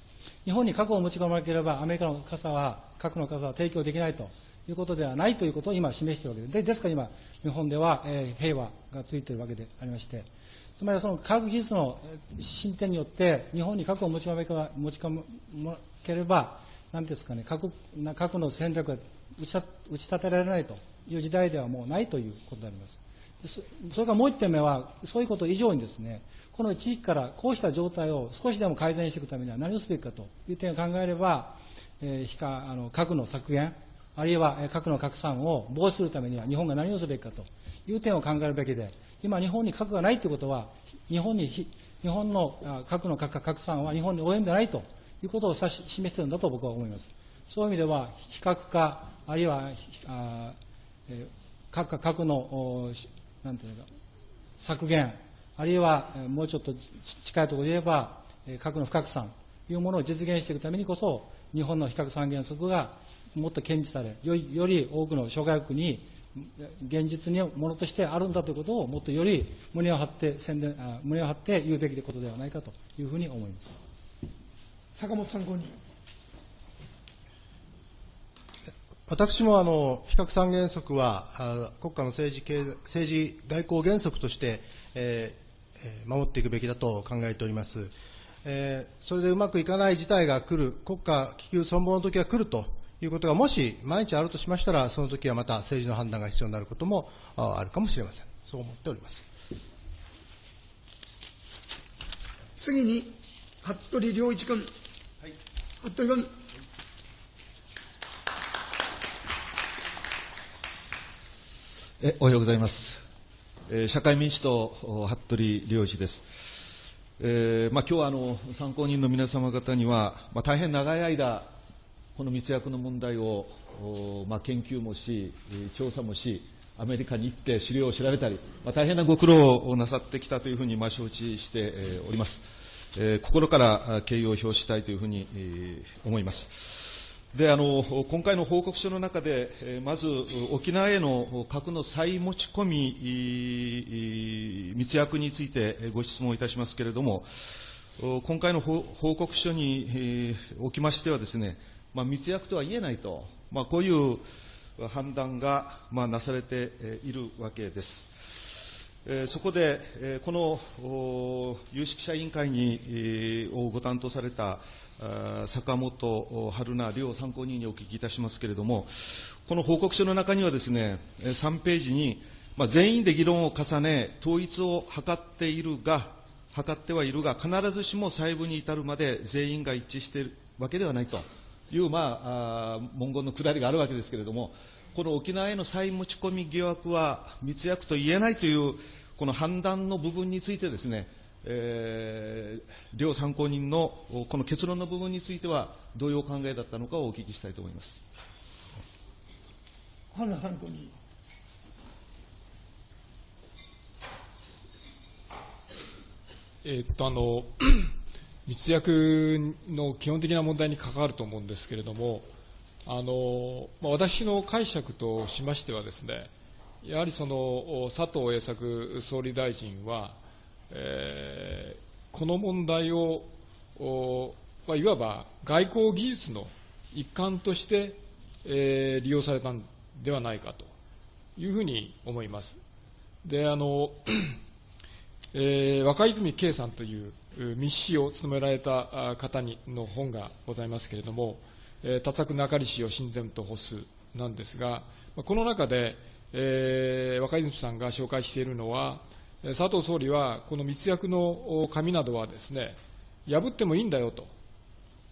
日本に核を持ち込まなければ、アメリカの傘は、核の傘は提供できないということではないということを今示しているわけで。でですから今、日本では、えー、平和がついているわけでありまして、つまりその科学技術の進展によって、日本に核を持ち込ま持ち込まければ、なんですかね、核核の戦略が打ち立てられないという時代ではもうないということであります。それからもう一点目は、そういうこと以上にですね、この地域からこうした状態を少しでも改善していくためには何をすべきかという点を考えれば、えー、あの核の削減、あるいは核の拡散を防止するためには日本が何をすべきかという点を考えるべきで、今日本に核がないということは、日本に、日本の核の拡散は日本に及んでないということを指し示しているんだと僕は思います。そういう意味では、非核化、あるいは、あ、核のなんていうか、削減、あるいはもうちょっと近いところで言えば、核の不拡散というものを実現していくためにこそ、日本の非核三原則がもっと堅持され、よりより多くの諸外国に現実にものとしてあるんだということをもっとより胸を張って宣伝胸を張って言うべきことではないかというふうに思います。坂本参考人。私もあの非核三原則は国家の政治経政治外交原則として、えー、守っていくべきだと考えております。えー、それでうまくいかない事態が来る、国家気球存亡の時が来るということがもし毎日あるとしましたら、その時はまた政治の判断が必要になることもあるかもしれません。そう思っております。次に、服部良一君。はい、服部君。えおはようございます。えー、社会民主党、服部良一です。えーまあ、今日はあの参考人の皆様方には、まあ、大変長い間、この密約の問題を、まあ、研究もし、調査もし、アメリカに行って資料を調べたり、まあ、大変なご苦労をなさってきたというふうに、まあ、承知して、えー、おります。えー、心から敬意を表したいというふうに、えー、思います。であの今回の報告書の中で、まず沖縄への核の再持ち込み密約についてご質問いたしますけれども、今回の報告書におきましてはですね、まあ、密約とは言えないと、まあ、こういう判断が、まあ、なされているわけです。そこで、この有識者委員会にご担当された坂本春菜両参考人にお聞きいたしますけれども、この報告書の中にはですね、3ページに、まあ、全員で議論を重ね、統一を図っているが、図ってはいるが、必ずしも細部に至るまで全員が一致しているわけではないという、まああ、文言のくだりがあるわけですけれども、この沖縄への再持ち込み疑惑は密約と言えないという、この判断の部分についてですね、えー、両参考人のこの結論の部分については、どういうお考えだったのかをお聞きしたいと思います。花参考人。えっと、あの、密約の基本的な問題に関わると思うんですけれども、あの、まあ、私の解釈としましてはですね、やはりその佐藤栄作総理大臣は、えー、この問題を、まあ、いわば外交技術の一環として、えー、利用されたんではないかというふうに思います。で、あの、えー、若泉圭さんという密使を務められた方にの本がございますけれども、えー、多作中里氏を親善と干すなんですが、この中で、えー、若泉さんが紹介しているのは、佐藤総理は、この密約の紙などはですね、破ってもいいんだよと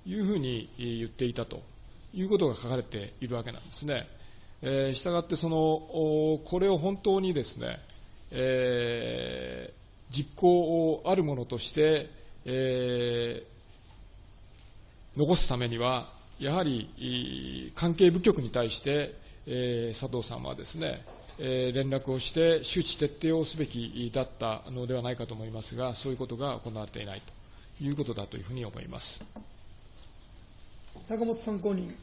いうふうに言っていたということが書かれているわけなんですね。えー、したがってその、これを本当にですね、えー、実行をあるものとして、えー、残すためには、やはり関係部局に対して、えー、佐藤さんはですね、え連絡をして周知徹底をすべきだったのではないかと思いますが、そういうことが行われていないということだというふうに思います。坂本参考人。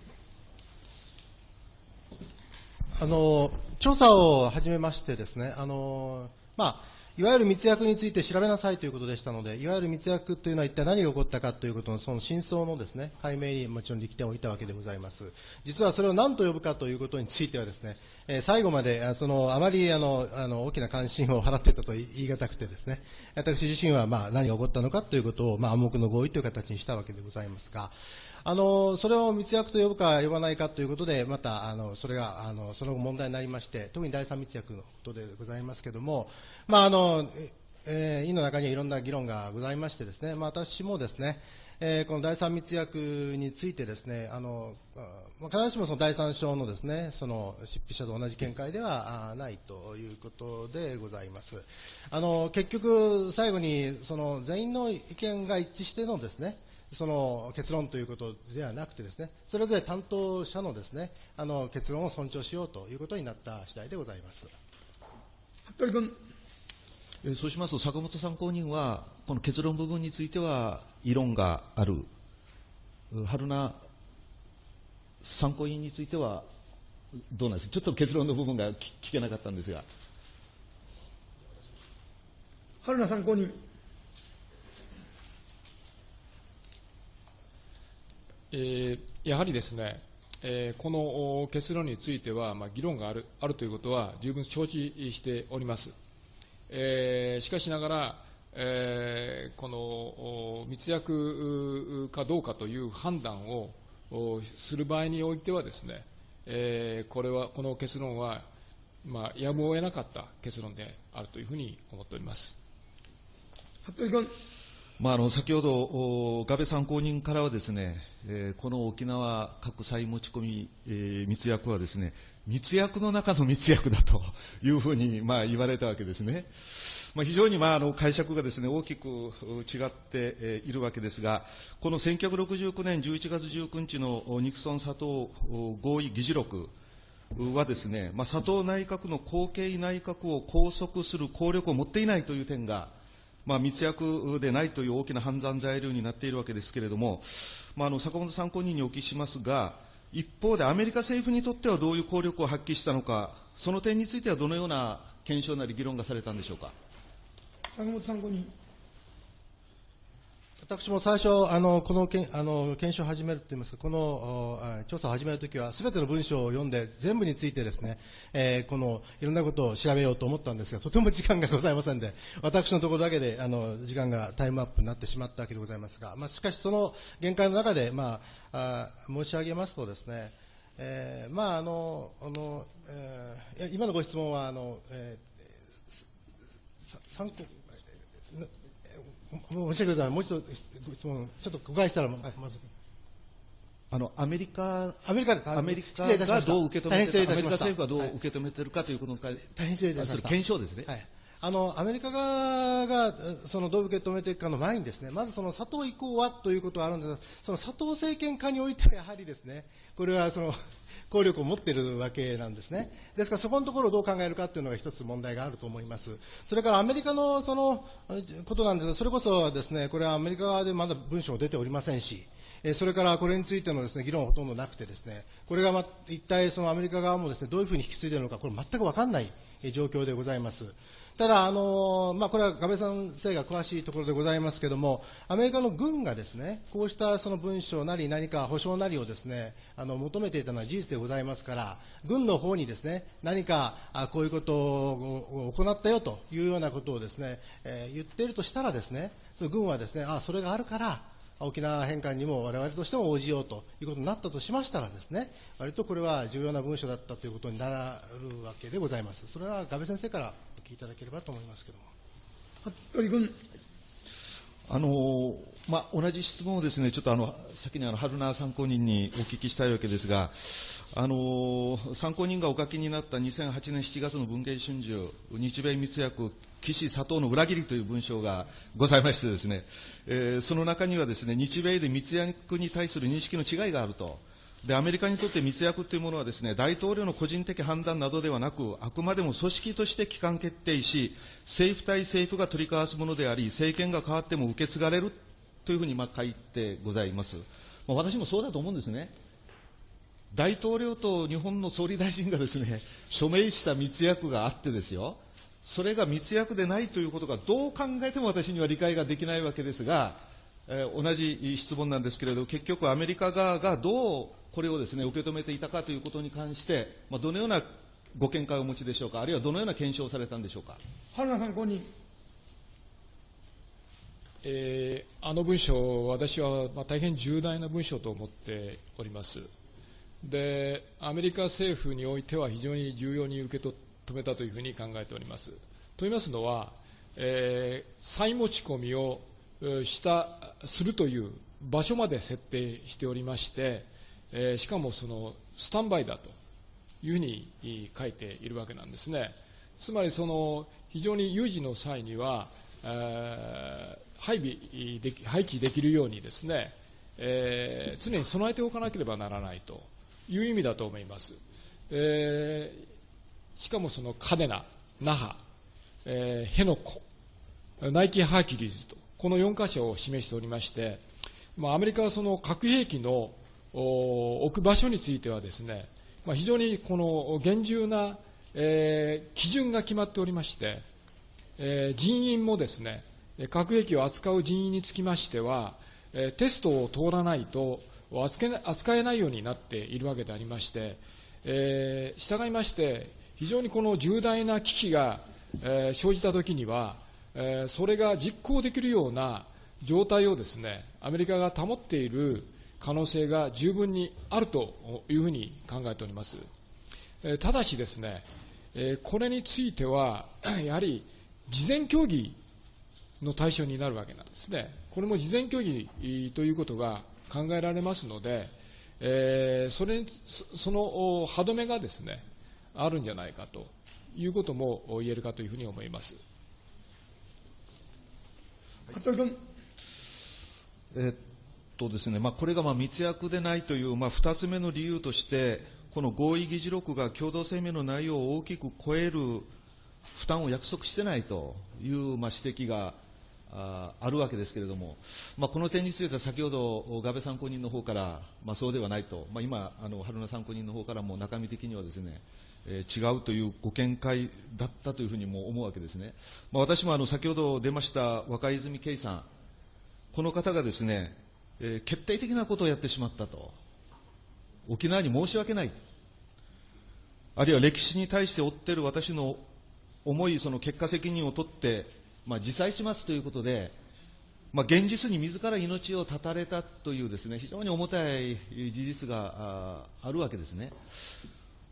あの調査を始めましてですね、あのまあいわゆる密約について調べなさいということでしたので、いわゆる密約というのは一体何が起こったかということのその真相のですね、解明にもちろん力点を置いたわけでございます。実はそれを何と呼ぶかということについてはですね、え、最後まで、その、あまりあの、あの、大きな関心を払っていたと言い難くてですね、私自身はまあ何が起こったのかということを、まあ暗黙の合意という形にしたわけでございますが、あのそれを密約と呼ぶか呼ばないかということで、またあのそれがあのその後問題になりまして、特に第三密約のことでございますけれども、まああのえー、委の中にはいろんな議論がございましてですね、まあ、私もですね、えー、この第三密約についてですね、あの必ずしもその第三章のですね、その執筆者と同じ見解ではないということでございます。あの結局、最後にその全員の意見が一致してのですね、その結論ということではなくてですね、それぞれ担当者のですね、あの結論を尊重しようということになった次第でございます。服部君。そうしますと、坂本参考人は、この結論部分については異論がある。春名参考人についてはどうなんですか？ちょっと結論の部分が聞けなかったんですが。春名参考人。えー、やはりですね、えー、この結論については、まあ、議論があるあるということは十分承知しております。えー、しかしながら、えー、この密約かどうかという判断をする場合においてはですね、えー、これはこの結論は、まあ、やむを得なかった結論であるというふうに思っております。服部君。まあ、あの先ほど、ガベ参考人からはですね、えー、この沖縄核債持ち込み、えー、密約はですね、密約の中の密約だというふうに、まあ、言われたわけですね。まあ、非常に、まあ、あの解釈がですね、大きく違って、いるわけですが、この1969年11月19日のニクソン佐藤合意議事録はですね、まあ、佐藤内閣の後継内閣を拘束する効力を持っていないという点が、まあ、密約でないという大きな犯罪材料になっているわけですけれども、まあ、あの坂本参考人にお聞きしますが、一方でアメリカ政府にとってはどういう効力を発揮したのか、その点についてはどのような検証なり議論がされたんでしょうか？坂本参考人。私も最初、あのこのけあの検証を始めるといいますか、この調査を始めるときは、すべての文章を読んで、全部についてですね、えー、このいろんなことを調べようと思ったんですが、とても時間がございませんで、私のところだけであの時間がタイムアップになってしまったわけでございますが、まあ、しかし、その限界の中で、まあ、あ申し上げますとですね、えー、まああのあの、えー、今のご質問はあの、えー、参考申し訳ございません。もう一度質問、ちょっと誤解したら、まず。あのアメリカ、アメリカアメリカがどう受け止めてるか、アメリカ政府がどう受け止めてるかということに関大変失礼いたしました。検証ですね。はい。あのアメリカ側がそのどう受け止めていくかの前にですねまずその佐藤以降はということはあるんですがその佐藤政権下においてはやはりですねこれはその効力を持っているわけなんですね。ですからそこのところをどう考えるかというのが一つ問題があると思います。それからアメリカのそのことなんですが、それこそですね、これはアメリカ側でまだ文書も出ておりませんし、それからこれについてのですね、議論はほとんどなくてですね、これが、ま、一体そのアメリカ側もですね、どういうふうに引き継いでいるのか、これ全くわかんない状況でございます。ただ、あのまあ、これは亀先生が詳しいところでございますけれども、アメリカの軍がですね、こうしたその文書なり何か保証なりをですね、あの求めていたのは事実でございますから、軍の方にですね、何かあこういうことを行ったよというようなことをですね、えー、言っているとしたらですね、その軍はですね、あそれがあるから、沖縄返還にも我々としても応じようということになったとしましたらですね、割とこれは重要な文書だったということになるわけでございます。それは、ガベ先生からお聞きいただければと思いますけれども。服部君。あのまあ、同じ質問をですね、ちょっとあの、先にあの、春名参考人にお聞きしたいわけですが、あの参考人がお書きになった2008年7月の文藝春秋、日米密約岸佐藤の裏切りという文章がございましてですね、えー、その中にはですね、日米で密約に対する認識の違いがあると。で、アメリカにとって密約というものはですね、大統領の個人的判断などではなく、あくまでも組織として機関決定し、政府対政府が取り交わすものであり、政権が変わっても受け継がれるというふうにまあ書いてございます。まあ、私もそうだと思うんですね。大統領と日本の総理大臣がですね、署名した密約があってですよ、それが密約でないということがどう考えても私には理解ができないわけですが、えー、同じ質問なんですけれど、結局アメリカ側がどうこれをですね、受け止めていたかということに関して、まあ、どのようなご見解をお持ちでしょうか、あるいはどのような検証をされたんでしょうか。春名参考人。えー、あの文書、私は、まあ、大変重大な文書と思っております。で、アメリカ政府においては非常に重要に受け止めたというふうに考えております。と言いますのは、えー、再持ち込みをしたするという場所まで設定しておりまして、えー、しかもそのスタンバイだというふうに書いているわけなんですね。つまりその非常に有事の際には、えー、配備でき配置できるようにですね、えー、常に備えておかなければならないという意味だと思います。えー、しかもその嘉手納、那覇、えー、辺野古、ナイキ・ハーキュリーズと、この4箇所を示しておりまして、まあ、アメリカはその核兵器の置く場所についてはですね、まあ、非常にこの厳重な、えー、基準が決まっておりまして、えー、人員もですね、核兵器を扱う人員につきましては、えー、テストを通らないと扱えないようになっているわけでありまして、えー、従いまして、非常にこの重大な危機が、えー、生じたときには、えー、それが実行できるような状態をですね、アメリカが保っている可能性が十分にあるというふうに考えております。えー、ただしですね、えー、これについては、やはり事前協議の対象になるわけなんですね。これも事前協議ということが考えられますので、えー、それその歯止めがですね、あるんじゃないかということも言えるかというふうに思います。服部君。えっとですね、まあ、これがまあ密約でないという、まあ、2つ目の理由として、この合意議事録が共同声明の内容を大きく超える負担を約束してないというまあ指摘がああるわけですけれども、まあ、この点については先ほど、ガベ参考人の方から、まあ、そうではないと、まあ、今、あの春名参考人の方からも中身的にはですね、えー、違うというご見解だったというふうにも思うわけですね。まあ、私もあの先ほど出ました若泉圭さん、この方がですね、えー、決定的なことをやってしまったと。沖縄に申し訳ない。あるいは歴史に対して負っている私の重いその結果責任を取って、まあ、自裁しますということで、まあ、現実に自ら命を絶たれたというですね、非常に重たい事実があるわけですね。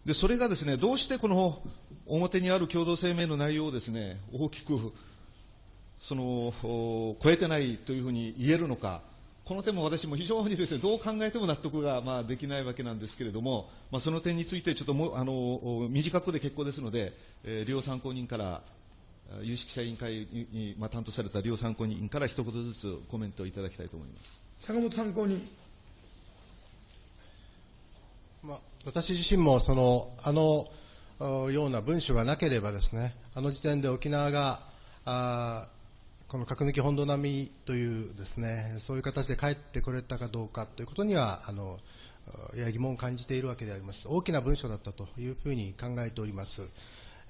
で、それがですね、どうしてこの表にある共同声明の内容をですね、大きく、その、超えてないというふうに言えるのか、この点も私も非常にですね、どう考えても納得が、まあ、できないわけなんですけれども、まあ、その点についてちょっともあの短くで結構ですので、えー、両参考人から有識者委員会に、まあ、担当された両参考人から一言ずつコメントをいただきたいと思います坂本参考人。まあ、私自身もそのあのような文書がなければですね、あの時点で沖縄があこの核抜き本土並みというですね、そういう形で帰ってこれたかどうかということには、あの、やや疑問を感じているわけであります。大きな文書だったというふうに考えております。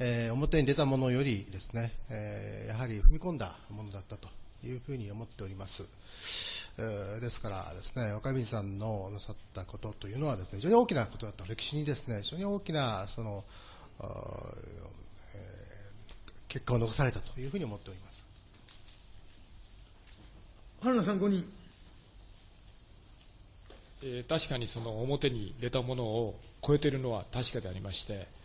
えー、表に出たものよりですね、えー、やはり踏み込んだものだったというふうに思っております。えー、ですからですね、若水さんのなさったことというのはですね、非常に大きなことだった。歴史にですね、非常に大きな、その、え結果を残されたというふうに思っております。原野参考人。えー、確かにその表に出たものを超えているのは確かでありまして、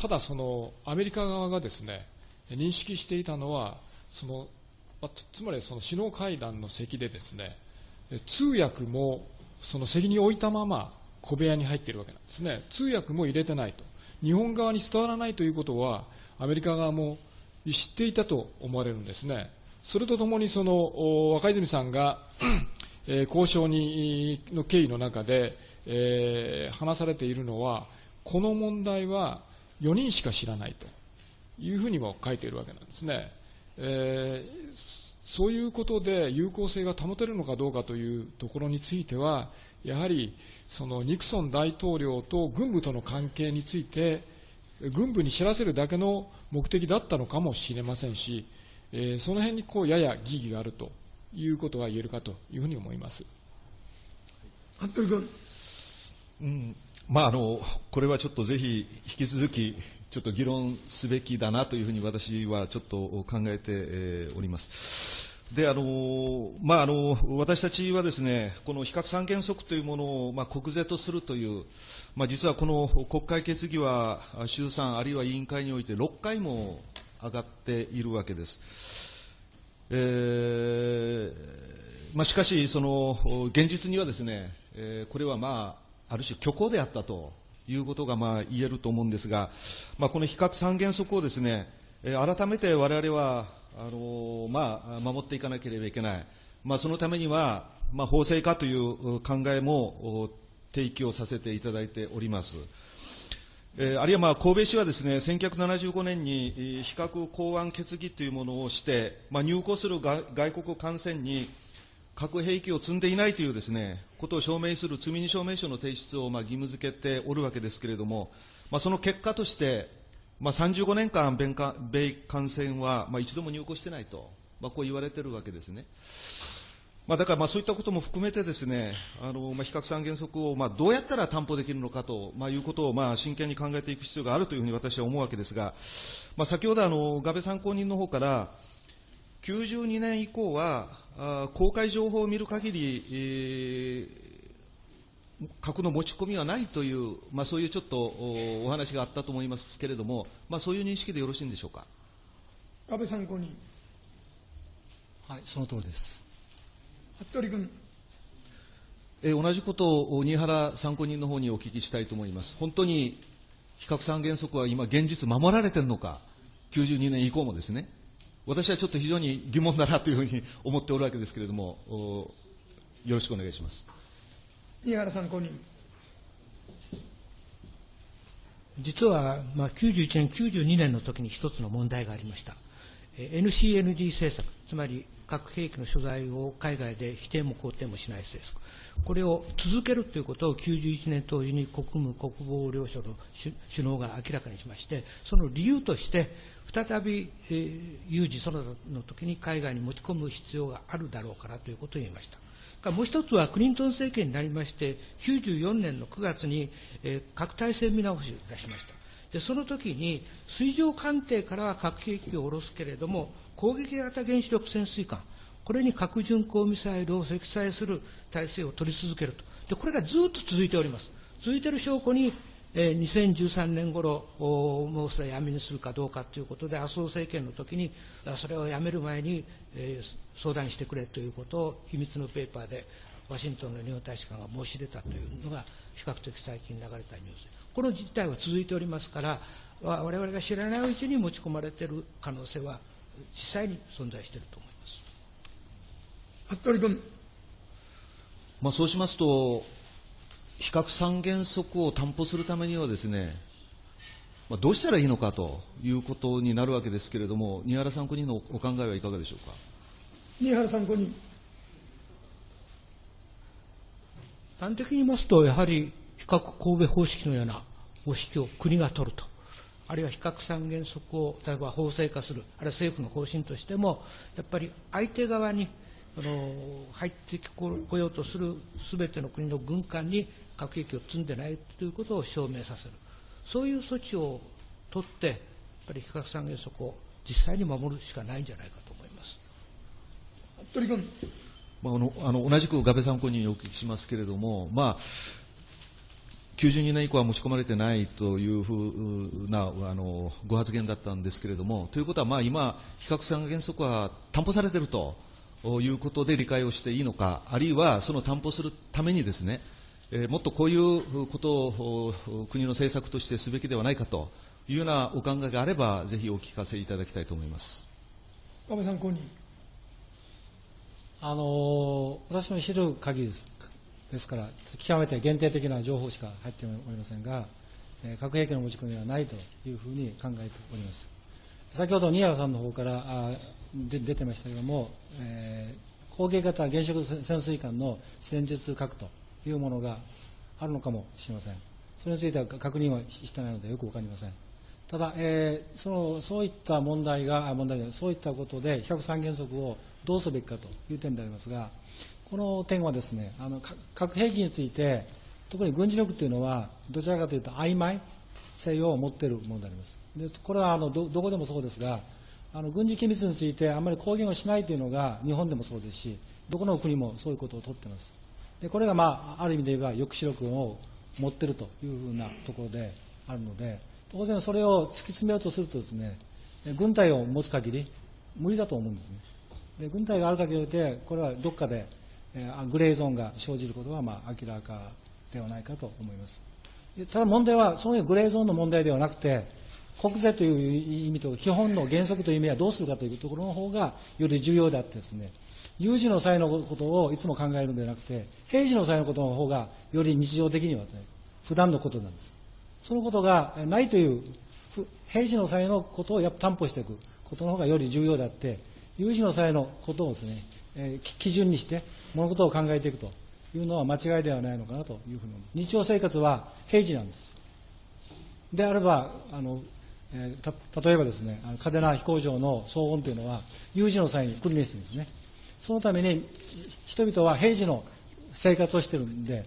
ただそのアメリカ側がですね、認識していたのは、その、つまりその首脳会談の席でですね、通訳もその席に置いたまま小部屋に入っているわけなんですね。通訳も入れてないと。日本側に伝わらないということは、アメリカ側も知っていたと思われるんですね。それとともにその若泉さんが、え、交渉にの経緯の中で、えー、話されているのは、この問題は4人しか知らないというふうにも書いているわけなんですね。えー、そういうことで有効性が保てるのかどうかというところについては、やはりそのニクソン大統領と軍部との関係について、軍部に知らせるだけの目的だったのかもしれませんし、えー、その辺にこうやや疑義があるということが言えるかというふうに思います。服部君。うん、まああの、これはちょっとぜひ引き続き、ちょっと議論すべきだなというふうに私はちょっと考えて、おります。であのまあ、あの私たちはですねこの非核三原則というものを、まあ、国是とするという、まあ、実はこの国会決議は衆参あるいは委員会において6回も上がっているわけです。えーまあ、しかし、その現実にはですね、えー、これは、まあ、ある種虚構であったということが、まあ、言えると思うんですが、まあ、この非核三原則をですね、えー、改めて我々はあのまあ、守っていかなければいけない、まあ、そのためには、まあ、法制化という考えも提起をさせていただいております。えー、あるいはまあ神戸市はですね1975年に非核港湾決議というものをして、まあ、入港する外国艦船に核兵器を積んでいないというですねことを証明する積み荷証明書の提出をまあ義務付けておるわけですけれども、まあ、その結果として、まあ、35年間米艦、米艦船は、まあ、一度も入港してないと、まあ、こう言われているわけですね。まあ、だからまあそういったことも含めてですね、あのまあ、比較三原則をまあどうやったら担保できるのかと、まあ、いうことをまあ真剣に考えていく必要があるというふうに私は思うわけですが、まあ、先ほどあの、ガベ参考人の方から、92年以降は、公開情報を見る限り、えー核の持ち込みはないという、まあ、そういうちょっとお話があったと思いますけれども、まあ、そういう認識でよろしいんでしょうか？安倍参考人。はい、その通りです。服部君。え同じことを新原参考人の方にお聞きしたいと思います。本当に比較三原則は今現実守られているのか、92年以降もですね。私はちょっと非常に疑問だなというふうに思っておるわけですけれども、よろしくお願いします。新原参考人。実は、まあ、91年、92年の時に一つの問題がありました。NCND 政策、つまり核兵器の所在を海外で否定も肯定もしない政策、これを続けるということを91年当時に国務国防両省の首脳が明らかにしまして、その理由として、再び、えー、有事そのの時に海外に持ち込む必要があるだろうからということを言いました。もう一つはクリントン政権になりまして、94年の9月に、えー、核体制見直しを出しました。で、その時に、水上艦艇からは核兵器を下ろすけれども、攻撃型原子力潜水艦、これに核巡航ミサイルを積載する体制を取り続けると。で、これがずっと続いております。続いている証拠に、えー、2013年頃もうそれはやめにするかどうかということで、麻生政権の時に、それをやめる前に、えー、相談してくれということを秘密のペーパーでワシントンの日本大使館が申し出たというのが比較的最近流れたニュース。この事態は続いておりますから我々が知らないうちに持ち込まれている可能性は実際に存在していると思います。服部君、まあ、そうしますと比較三原則を担保するためにはですね、まあ、どうしたらいいのかということになるわけですけれども、新原参考人のお考えはいかがでしょうか？新原参考人。端的に言いますと、やはり比較神戸方式のような方式を国が取ると、あるいは比較三原則を例えば法制化する、あるいは政府の方針としても、やっぱり相手側にあの入ってこようとするすべての国の軍艦に核兵器を積んでないということを証明させる、そういう措置を取って、やっぱり非核三原則を実際に守るしかないんじゃないかと思います。服部君。まあ、あのあの同じく我部参考人にお聞きしますけれども、まあ、92年以降は持ち込まれてないというふうなあのご発言だったんですけれども、ということは、まあ、今、非核三原則は担保されているということで理解をしていいのか、あるいはその担保するためにですね、えー、もっとこういうことを国の政策としてすべきではないかというようなお考えがあれば、ぜひお聞かせいただきたいと思います。安倍参考人。あの私の知る限りですですから、極めて限定的な情報しか入っておりませんが、えー、核兵器の持ち込みはないというふうに考えております。先ほど新原さんの方からあで出てましたけれども、えー、攻撃型原子力潜水艦の戦術核というものがあるのかもしれません。それについては確認はしてないのでよくわかりません。ただ、えー、そのそういった問題が、問題そういったことで、比較三原則をどうすべきかという点でありますが、この点はですね、あの核兵器について、特に軍事力というのは、どちらかというと曖昧性を持っているものであります。でこれはあのどどこでもそうですが、あの軍事機密についてあまり公言をしないというのが日本でもそうですし、どこの国もそういうことを取っています。でこれが、まあ、ある意味で言えば抑止力を持っているというふうなところであるので、当然それを突き詰めようとするとですね、軍隊を持つ限り無理だと思うんですね。で軍隊がある限りで、これはどっかで、えー、グレーゾーンが生じることはまあ明らかではないかと思います。ただ問題は、そういうグレーゾーンの問題ではなくて、国税という意味と基本の原則という意味はどうするかというところの方がより重要であってですね、有事の際のことをいつも考えるのではなくて、平時の際のことの方がより日常的には、ね、普段のことなんです。そのことがないという、平時の際のことをやっぱ担保していくことの方がより重要であって、有事の際のことをですね、えー、基準にして物事を考えていくというのは間違いではないのかなというふうに思います日常生活は平時なんです。であれば、あの、えー、例えばですね、嘉手納飛行場の騒音というのは、有事の際に来るんですね。そのために、人々は平時の生活をしてるんで、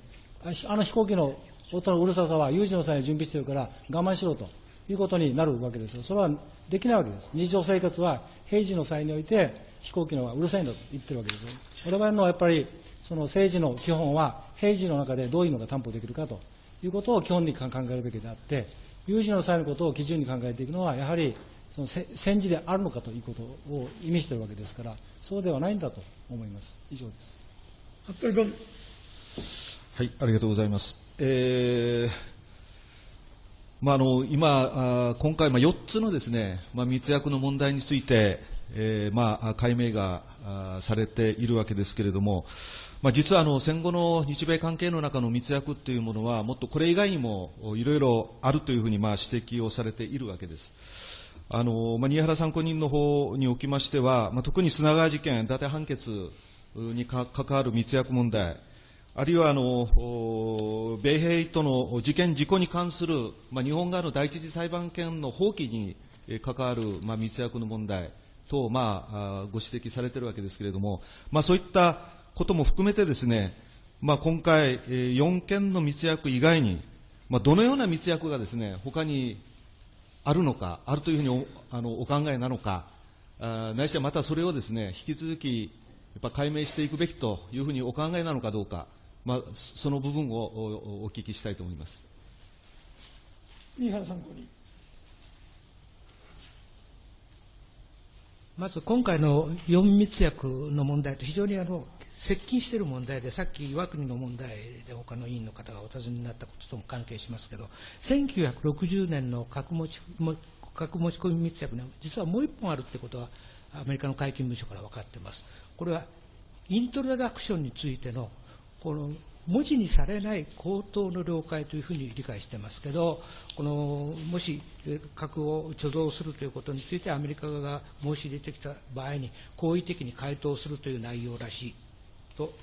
あの飛行機の音のうるささは有事の際に準備してるから我慢しろということになるわけですそれはできないわけです。日常生活は平時の際において飛行機の方がうるさいんだと言ってるわけです我々のやっぱりその政治の基本は平時の中でどういうのが担保できるかということを基本に考えるべきであって、有事の際のことを基準に考えていくのは、やはりその戦時であるのかということを意味しているわけですから、そうではないんだと思います。以上です。服部君。はい、ありがとうございます。えーまあ、あの今、あ今回、まあ、4つのですね、まあ、密約の問題について、えーまあ、解明があされているわけですけれども、まあ、実はあの戦後の日米関係の中の密約というものは、もっとこれ以外にもいろいろあるというふうにまあ指摘をされているわけです。あのまあ、新原参考人の方におきましては、まあ、特に砂川事件、伊達判決に関わる密約問題、あるいはあの米兵との事件、事故に関する、まあ、日本側の第一次裁判権の放棄に関わる、まあ、密約の問題等、まあ、ご指摘されているわけですけれども、まあ、そういったことも含めてですね、まあ、今回、4件の密約以外に、まあ、どのような密約がですね、他にあるのか、あるというふうにおあのお考えなのか、あないしはまたそれをですね、引き続き、やっぱ解明していくべきというふうにお考えなのかどうか、まあ、その部分をおお聞きしたいと思います。新原参考人。まず今回の4密約の問題と非常にあの接近している問題で、さっき岩国の問題で他の委員の方がお尋ねになったこととも関係しますけど、1960年の核持ち核持ち込み密約には、実はもう一本あるってことは、アメリカの解禁文書から分かっています。これは、イントロダクションについての、この文字にされない口頭の了解というふうに理解してますけど、このもし核を貯蔵するということについてアメリカが申し入れてきた場合に、好意的に回答するという内容らしいと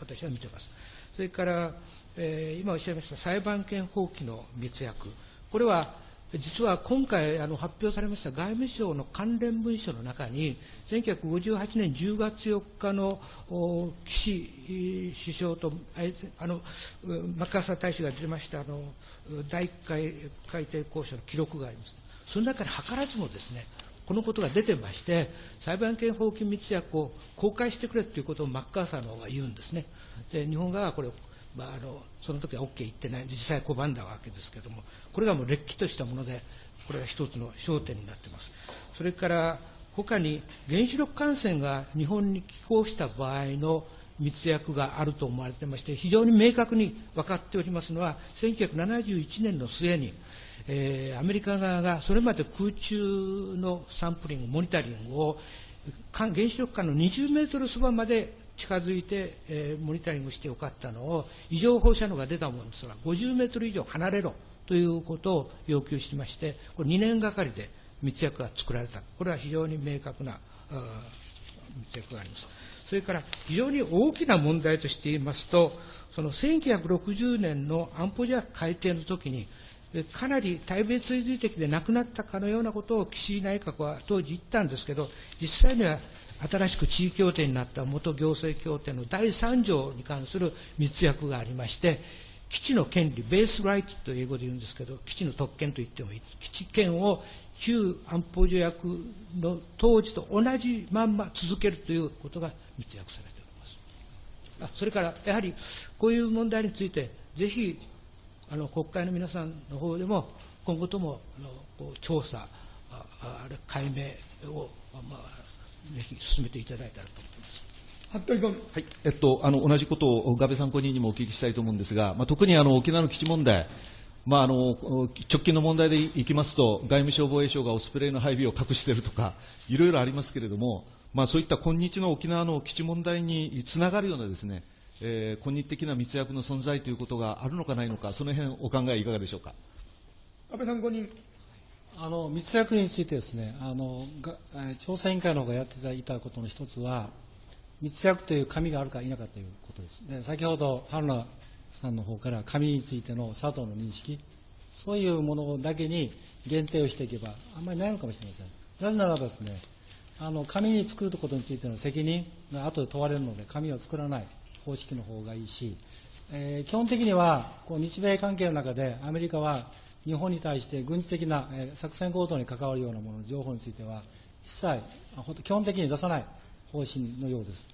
私は見てます。それから、えー、今おっしゃいました裁判権放棄の密約、これは実は今回あの発表されました外務省の関連文書の中に、1958年10月4日の岸首相とあのマッカーサー大使が出ましたあの第1回改定交渉の記録があります。その中に図らずもですね、このことが出てまして、裁判権放棄密約を公開してくれということをマッカーサーの方が言うんですね。で日本側はこれ、まあ、あのその時は OK 言ってない、実際拒んだわけですけれども、これがもうれっきとしたもので、これが一つの焦点になっています。それから他に原子力艦船が日本に寄港した場合の密約があると思われてまして、非常に明確に分かっておりますのは、1971年の末に、えー、アメリカ側がそれまで空中のサンプリング、モニタリングを原子力艦の20メートルそばまで近づいて、えー、モニタリングしてよかったのを、異常放射能が出たものですが、50メートル以上離れろということを要求してまして、これ2年がかりで密約が作られた。これは非常に明確な密約があります。それから非常に大きな問題として言いますと、その1960年の安保条約改定の時に、かなり対米追随的でなくなったかのようなことを岸井内閣は当時言ったんですけど、実際には新しく地位協定になった元行政協定の第3条に関する密約がありまして、基地の権利、ベースライトと英語で言うんですけど、基地の特権と言ってもいい。基地権を旧安保条約の当時と同じまんま続けるということが密約されております。あそれから、やはりこういう問題について、ぜひあの国会の皆さんの方でも、今後ともあのこう調査、ああれ解明を、まあ、ぜひ進めていただいたらと思います。服部君。はい。えっと、あの、同じことを、ガベ参考人にもお聞きしたいと思うんですが、まあ、特にあの、沖縄の基地問題、まあ、あの、直近の問題でいきますと、外務省防衛省がオスプレイの配備を隠しているとか、いろいろありますけれども、まあ、そういった今日の沖縄の基地問題につながるようなですね、えー、今日的な密約の存在ということがあるのかないのか、その辺お考えいかがでしょうか。安倍さん5人。あの密約についてですね、あのが調査委員会の方がやっていたことの一つは、密約という紙があるか否かということです。で先ほど春菜さんの方から紙についての佐藤の認識、そういうものだけに限定をしていけば、あんまりないのかもしれません。なぜならばですね、あの紙に作ることについての責任が後で問われるので、紙を作らない。方式の方がいいし、えー、基本的にはこう日米関係の中でアメリカは日本に対して軍事的な、えー、作戦行動に関わるようなものの情報については一切基本的に出さない方針のようです。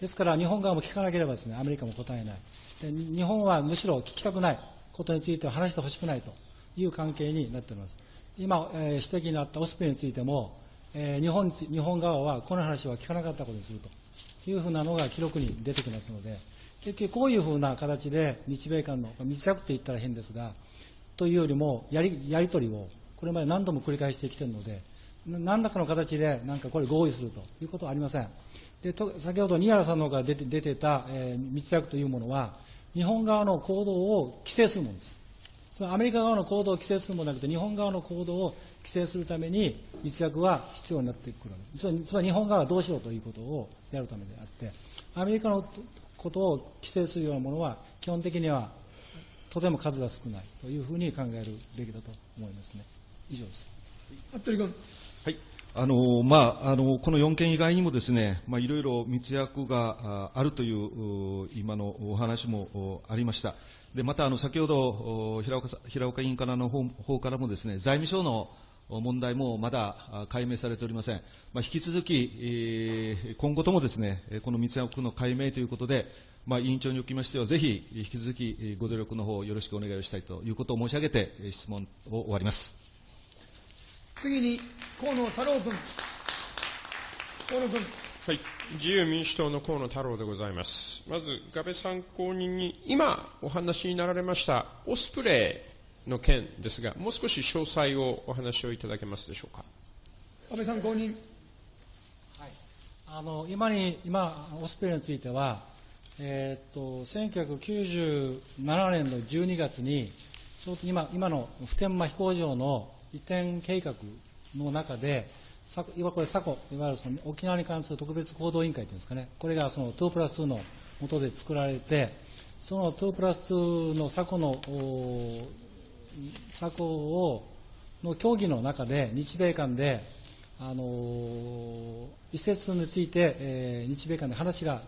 ですから日本側も聞かなければですねアメリカも答えない。で日本はむしろ聞きたくないことについては話してほしくないという関係になっております。今、えー、指摘のあったオスプレイについても、えー、日本日本側はこの話は聞かなかったことにすると。いうふうなのが記録に出てきますので、結局こういうふうな形で日米間の密約って言ったら変ですが、というよりもやりやり取りをこれまで何度も繰り返してきているので、何らかの形でなんかこれ合意するということはありません。でと先ほど新原さんの方から出て出てた、えー、密約というものは、日本側の行動を規制するものです。つまりアメリカ側の行動を規制するものではなくて、日本側の行動を規制するために密約は必要になってくるつまり日本側はどうしようということをやるためであって、アメリカのことを規制するようなものは、基本的にはとても数が少ないというふうに考えるべきだと思いますね。以上です。服部君。はい。あのまあ、あのこの4件以外にもですね、まあ、いろいろ密約があるという今のお話もありました。でまたあの先ほど平岡平岡委員からの方方からもですね財務省の問題もまだ解明されておりません。まあ、引き続き、えー、今後ともですね、この密約の解明ということで、まあ、委員長におきましては、ぜひ引き続きご努力の方よろしくお願いをしたいということを申し上げて、質問を終わります。次に、河野太郎君。河野君。はい。自由民主党の河野太郎でございます。まず、安倍参考人に、今お話になられました、オスプレイ、の件ですが、もう少し詳細をお話をいただけますでしょうか。安倍さん、公認。はい、あの今に今、オスプレイについては、えー、っと1997年の12月に、ちょうど今今の普天間飛行場の移転計画の中で、いわこれ、サコ、いわゆるその沖縄に関する特別行動委員会というんですかね、これがその2プラス2の下で作られて、その2プラス2のサコの策をの協議の中で、日米間で、あの移設について、えー、日米間で話が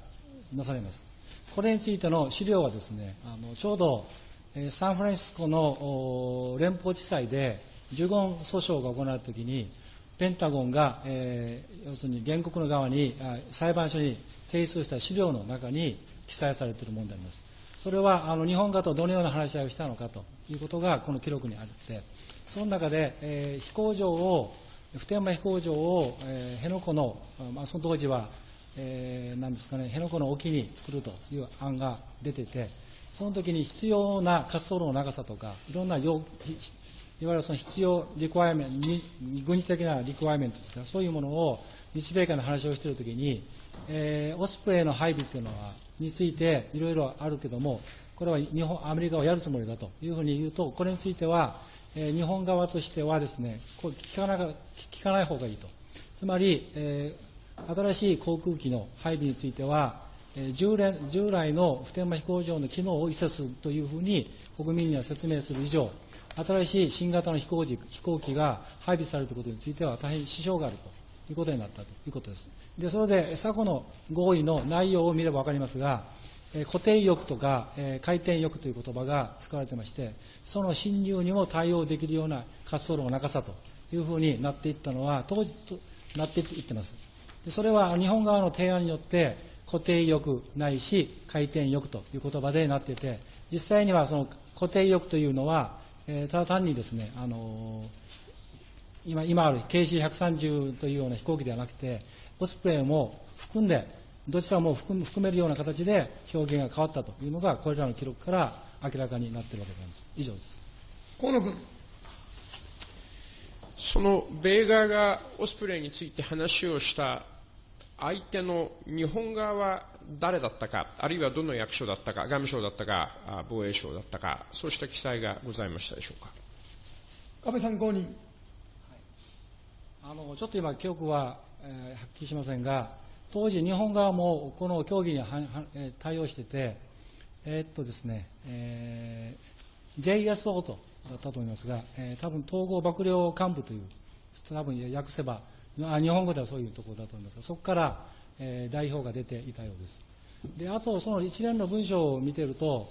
なされます。これについての資料はですね、あのちょうど、えー、サンフランシスコの連邦地裁で呪言訴訟が行われたときに、ペンタゴンが、えー、要するに原告の側に裁判所に提出した資料の中に記載されているものであります。それはあの日本側とどのような話し合いをしたのかということがこの記録にあって、その中で、えー、飛行場を、普天間飛行場を、えー、辺野古の、まあ、その当時は、えー、なんですかね、辺野古の沖に作るという案が出てて、その時に必要な滑走路の長さとか、いろんな要いわゆるその必要リクワイメント、軍事的なリクワイメントですか、そういうものを日米間の話をしているときに、えー、オスプレイの配備というのは、についていろいろあるけども、これは日本、アメリカをやるつもりだというふうに言うと、これについては、えー、日本側としてはですね、こう聞かな聞かない方がいいと。つまり、えー、新しい航空機の配備については、従来従来の普天間飛行場の機能を移設するというふうに国民には説明する以上、新しい新型の飛行機飛行機が配備されることについては大変支障があるということになったということです。で、それで、昨の合意の内容を見れば分かりますが、固定翼とか回転翼という言葉が使われてまして、その侵入にも対応できるような滑走路の長さというふうになっていったのは、当時となっていってます。でそれは日本側の提案によって、固定翼ないし回転翼という言葉でなっていて、実際にはその固定翼というのは、えー、ただ単にですね、あのー、今今ある KC130 というような飛行機ではなくて、オスプレイも含んで、どちらも含めるような形で表現が変わったというのが、これらの記録から明らかになっているわけであります。以上です。河野君。その米側がオスプレイについて話をした相手の日本側は誰だったか、あるいはどの役所だったか、外務省だったか、防衛省だったか、そうした記載がございましたでしょうか？安倍参考人。あのちょっと今、記憶は、えー、はっきりしませんが、当時、日本側もこの協議にはは、えー、対応してて、えー、っとですね、えー、JSO とだったと思いますが、えー、多分統合幕僚幹部という、多分訳せば、あ日本語ではそういうところだと思いますが、そこから、えー、代表が出ていたようです。で、あと、その一連の文章を見てると、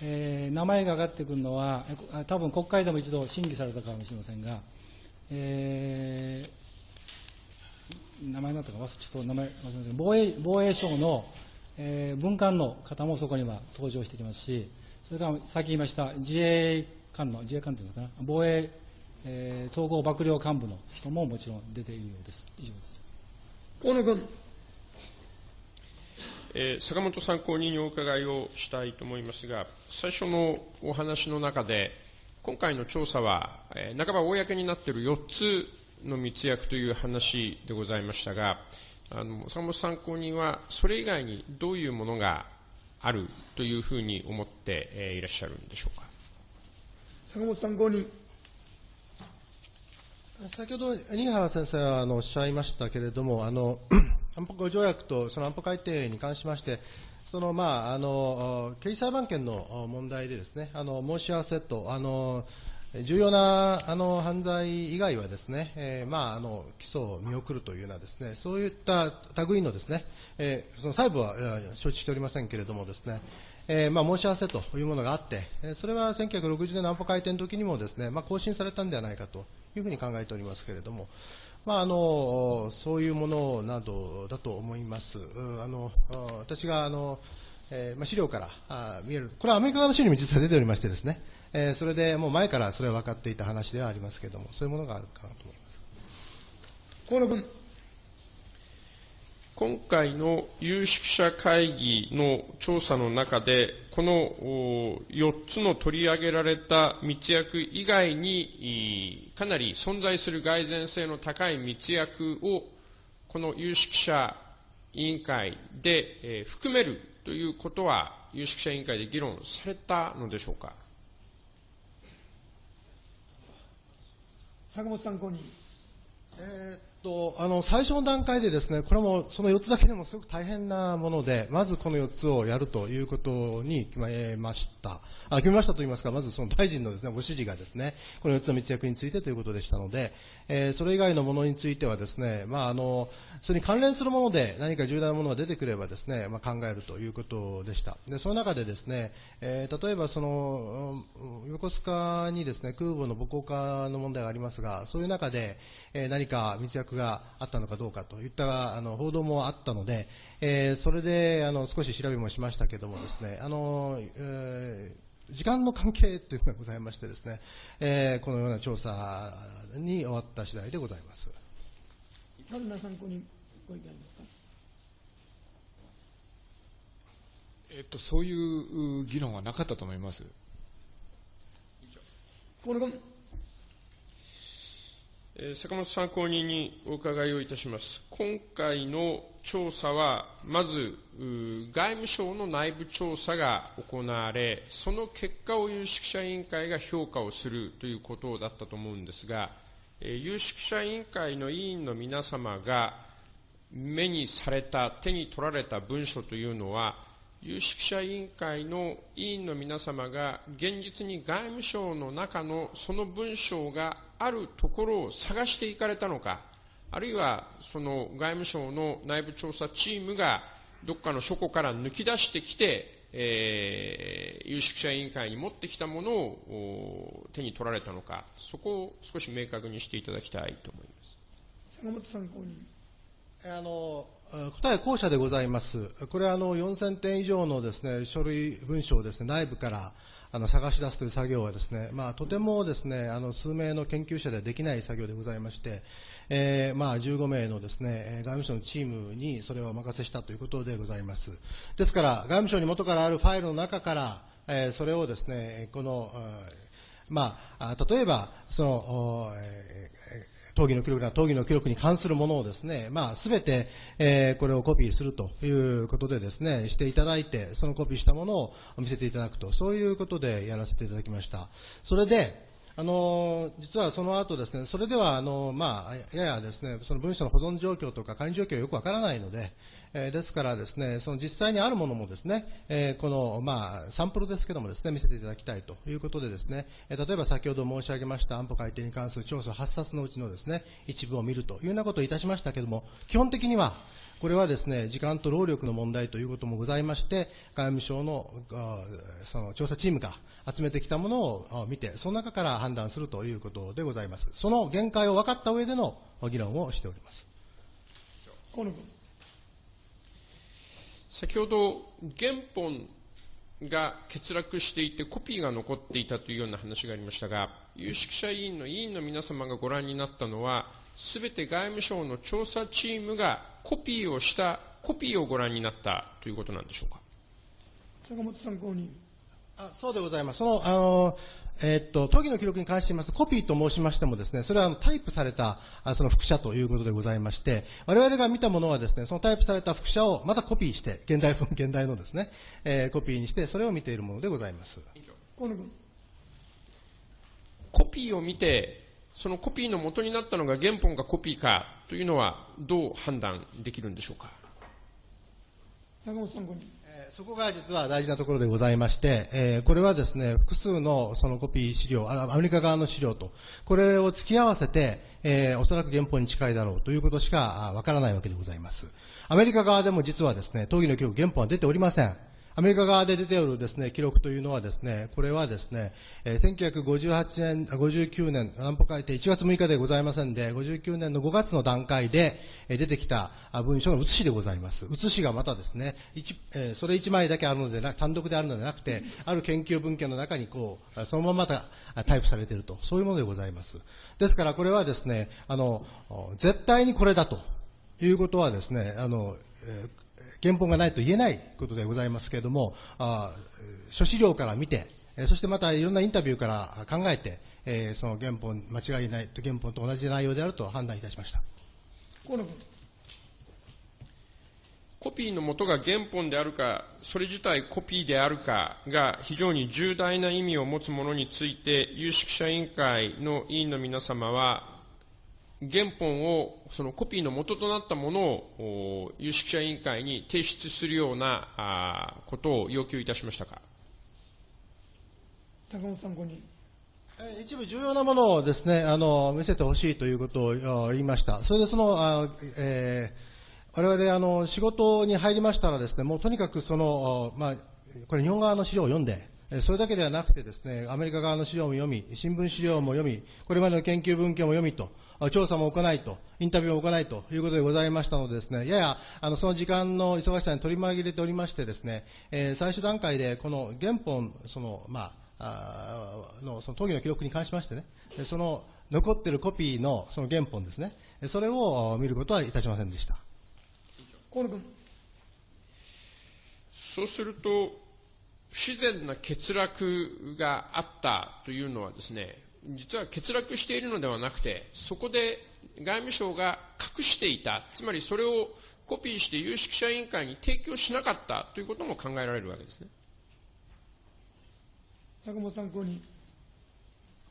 えー、名前が上がってくるのは、多分国会でも一度審議されたかもしれませんが、えー、名前だったか忘れ、ちょっと名前忘れません防衛防衛省の、えー、文官の方もそこには登場してきますし、それからさっき言いました自衛官の、自衛官というのかな、防衛、えー、統合幕僚幹部の人ももちろん出ているようです。以上です。河野君。えー、坂本参考人にお伺いをしたいと思いますが、最初のお話の中で、今回の調査は、えー、半ば公になっている4つの密約という話でございましたが、あの坂本参考人は、それ以外にどういうものがあるというふうに思っていらっしゃるんでしょうか？坂本参考人。先ほど、新原先生はあのおっしゃいましたけれども、あの安保条約とその安保改定に関しまして、そのまああの刑事裁判権の問題でですね、あの申し合わせとあの重要なあの犯罪以外はですね、えー、まああの起訴を見送るというようなですね、そういった類のですね、えー、その細部は承知しておりませんけれどもですね、えー、まあ申し合わせというものがあって、それは1960年の安保改定の時にもですね、まあ更新されたんではないかというふうに考えておりますけれども、まあ、あのそういうものなどだと思います。あの私があの、えーまあ、資料からあ見える、これはアメリカの資料にも実は出ておりましてですね、えー、それでもう前からそれは分かっていた話ではありますけれども、そういうものがあるかなと思います。河野君。今回の有識者会議の調査の中で、この4つの取り上げられた密約以外に、かなり存在する蓋然性の高い密約を、この有識者委員会で含めるということは、有識者委員会で議論されたのでしょうか？坂本参考人。えー、と、あの、最初の段階でですね、これも、その4つだけでもすごく大変なもので、まずこの4つをやるということに決めました。あ、決めましたと言いますか、まずその大臣のですね、ご指示がですね、この4つの密約についてということでしたので、え、それ以外のものについてはですね、まあ、あの、それに関連するもので何か重大なものが出てくればですね、まあ、考えるということでした。で、その中でですね、えー、例えばその、横須賀にですね、空母の母港化の問題がありますが、そういう中で、えー、何か密約があったのかどうかといったあの報道もあったので、えー、それであの少し調べもしましたけどもですね、あの、えー時間の関係というのがございましてですね、えー、このような調査に終わった次第でございます。春菜参考にご意見ありますか？えっと、そういう議論はなかったと思います。河野君。え坂本参考人にお伺いをいたします。今回の調査は、まず、外務省の内部調査が行われ、その結果を有識者委員会が評価をするということだったと思うんですが、有識者委員会の委員の皆様が、目にされた、手に取られた文書というのは、有識者委員会の委員の皆様が現実に外務省の中のその文章があるところを探していかれたのか、あるいはその外務省の内部調査チームがどっかの書庫から抜き出してきて、えー、有識者委員会に持ってきたものを手に取られたのか、そこを少し明確にしていただきたいと思います。坂本参考人。あの答え後者でございます。これはあの4000点以上のですね書類文書をですね内部からあの探し出すという作業はですね、まあ、とてもですねあの数名の研究者ではできない作業でございまして、えー、まあ、15名のですね、外務省のチームにそれをお任せしたということでございます。ですから、外務省に元からあるファイルの中から、えー、それをですね、この、まあ、例えば、その、え討議の記録な討議の記録に関するものをですね、まあ、すべて、えー、これをコピーするということでですね、していただいて、そのコピーしたものを見せていただくと、そういうことでやらせていただきました。それで、あの実はその後ですね、それではあの、まあ、ややですね、その文書の保存状況とか管理状況がよくわからないので、えー、ですからですね、その実際にあるものもですね、えー、この、まあ、サンプルですけどもですね、見せていただきたいということでですね、えー、例えば先ほど申し上げました安保改定に関する調査8冊のうちのですね、一部を見るというようなことをいたしましたけれども、基本的には、これはですね、時間と労力の問題ということもございまして、外務省のその調査チームが集めてきたものを見て、その中から判断するということでございます。その限界を分かった上での議論をしております。河野君。先ほど、原本が欠落していて、コピーが残っていたというような話がありましたが、有識者委員の委員の皆様がご覧になったのは、すべて外務省の調査チームがコピーをしたコピーをご覧になったということなんでしょうか？坂本参考人。あそうでございます。その、あの、えー、っと、都議の記録に関して言いますと、コピーと申しましてもですね、それはあのタイプされた、あその複写ということでございまして、我々が見たものはですね、そのタイプされた複写をまたコピーして、現代 現代のですね、えー、コピーにして、それを見ているものでございます。河野君。コピーを見て、そのコピーの元になったのが原本かコピーかというのは、どう判断できるんでしょうか？坂本さん、そこが実は大事なところでございまして、えー、これはですね、複数のそのコピー資料、アメリカ側の資料と、これを付き合わせて、えー、おそらく原本に近いだろうということしかわからないわけでございます。アメリカ側でも実はですね、討議の記録原本は出ておりません。アメリカ側で出ておるですね、記録というのはですね、これはですね、えー、1958年、59年、安保改定1月6日でございませんで、59年の5月の段階で、えー、出てきた文書の写しでございます。写しがまたですね、一えー、それ1枚だけあるのでな、単独であるのではなくて、ある研究文献の中にこう、そのままたタイプされていると、そういうものでございます。ですからこれはですね、あの、絶対にこれだということはですね、あの、えー原本がないと言えないことでございますけれども、あ諸資料から見て、そしてまたいろんなインタビューから考えて、えー、その原本、間違いないと、原本と同じ内容であると判断いたしました。河野君。コピーの元が原本であるか、それ自体コピーであるかが非常に重大な意味を持つものについて、有識者委員会の委員の皆様は、原本を、そのコピーの元となったものを、有識者委員会に提出するようなあことを要求いたしましたか？坂本参考人。一部重要なものをですね、あの、見せてほしいということを言いました。それでその、あえー、我々、あの、仕事に入りましたらですね、もうとにかくその、まあ、これ日本側の資料を読んで、それだけではなくてですね、アメリカ側の資料も読み、新聞資料も読み、これまでの研究文献も読みと、調査も行いと、インタビューも行いということでございましたのでですね、やや、あの、その時間の忙しさに取り紛れておりましてですね、えー、最終段階で、この原本、その、まあ、あの、その討議の記録に関しましてね、その、残っているコピーのその原本ですね、それを見ることはいたしませんでした。河野君。そうすると、不自然な欠落があったというのはですね、実は欠落しているのではなくて、そこで外務省が隠していた、つまりそれをコピーして有識者委員会に提供しなかったということも考えられるわけですね。坂本参考人。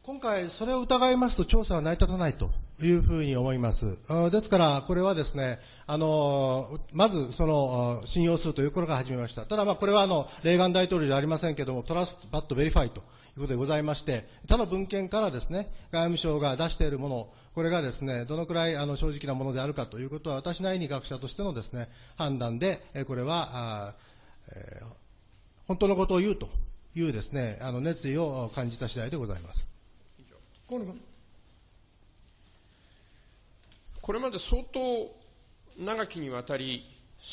今回、それを疑いますと調査は成り立たないというふうに思います。ですから、これはですね、あの、まず、その、信用するというところから始めました。ただ、まあ、これは、あの、レーガン大統領ではありませんけれども、 trust, but verify ということでございまして、他の文献からですね、外務省が出しているもの、これがですね、どのくらい、あの、正直なものであるかということは、私なりに学者としてのですね、判断で、これは、あえー本当のことを言うというですね、あの、熱意を感じた次第でございます。河野君。これまで相当長きにわたり、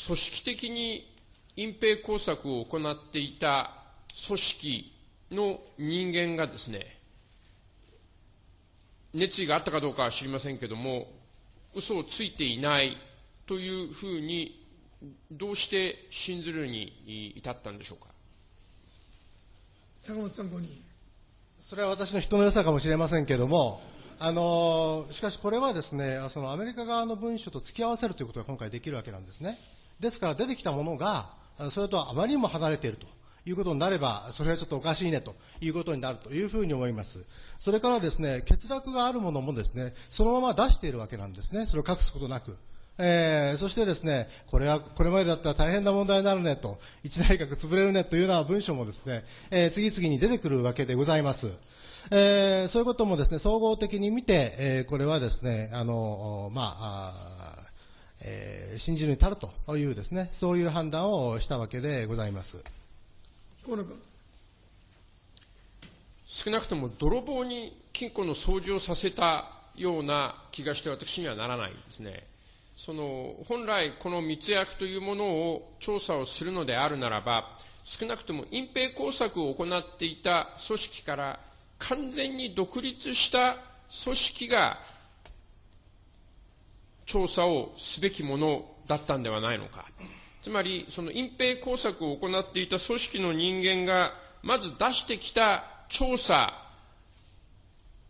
組織的に隠蔽工作を行っていた組織の人間がですね、熱意があったかどうかは知りませんけれども、嘘をついていないというふうに、どうして信ずるに至ったんでしょうか？坂本参考人。それは私の人の良さかもしれませんけれども、あのしかしこれはですね、そのアメリカ側の文書と付き合わせるということが今回できるわけなんですね。ですから出てきたものが、それとあまりにも離れているということになれば、それはちょっとおかしいねということになるというふうに思います。それからですね、欠落があるものもですね、そのまま出しているわけなんですね。それを隠すことなく。えー、そしてですね、これは、これまでだったら大変な問題になるねと、一内閣潰れるねというような文書もですね、えー、次々に出てくるわけでございます。えー、そういうこともですね、総合的に見て、えー、これはですね、あの、まあ、あえー、信じるに足るというですね、そういう判断をしたわけでございます。河野君。少なくとも泥棒に金庫の掃除をさせたような気がして私にはならないんですね。その、本来この密約というものを調査をするのであるならば、少なくとも隠蔽工作を行っていた組織から完全に独立した組織が調査をすべきものだったんではないのか。つまり、その隠蔽工作を行っていた組織の人間が、まず出してきた調査、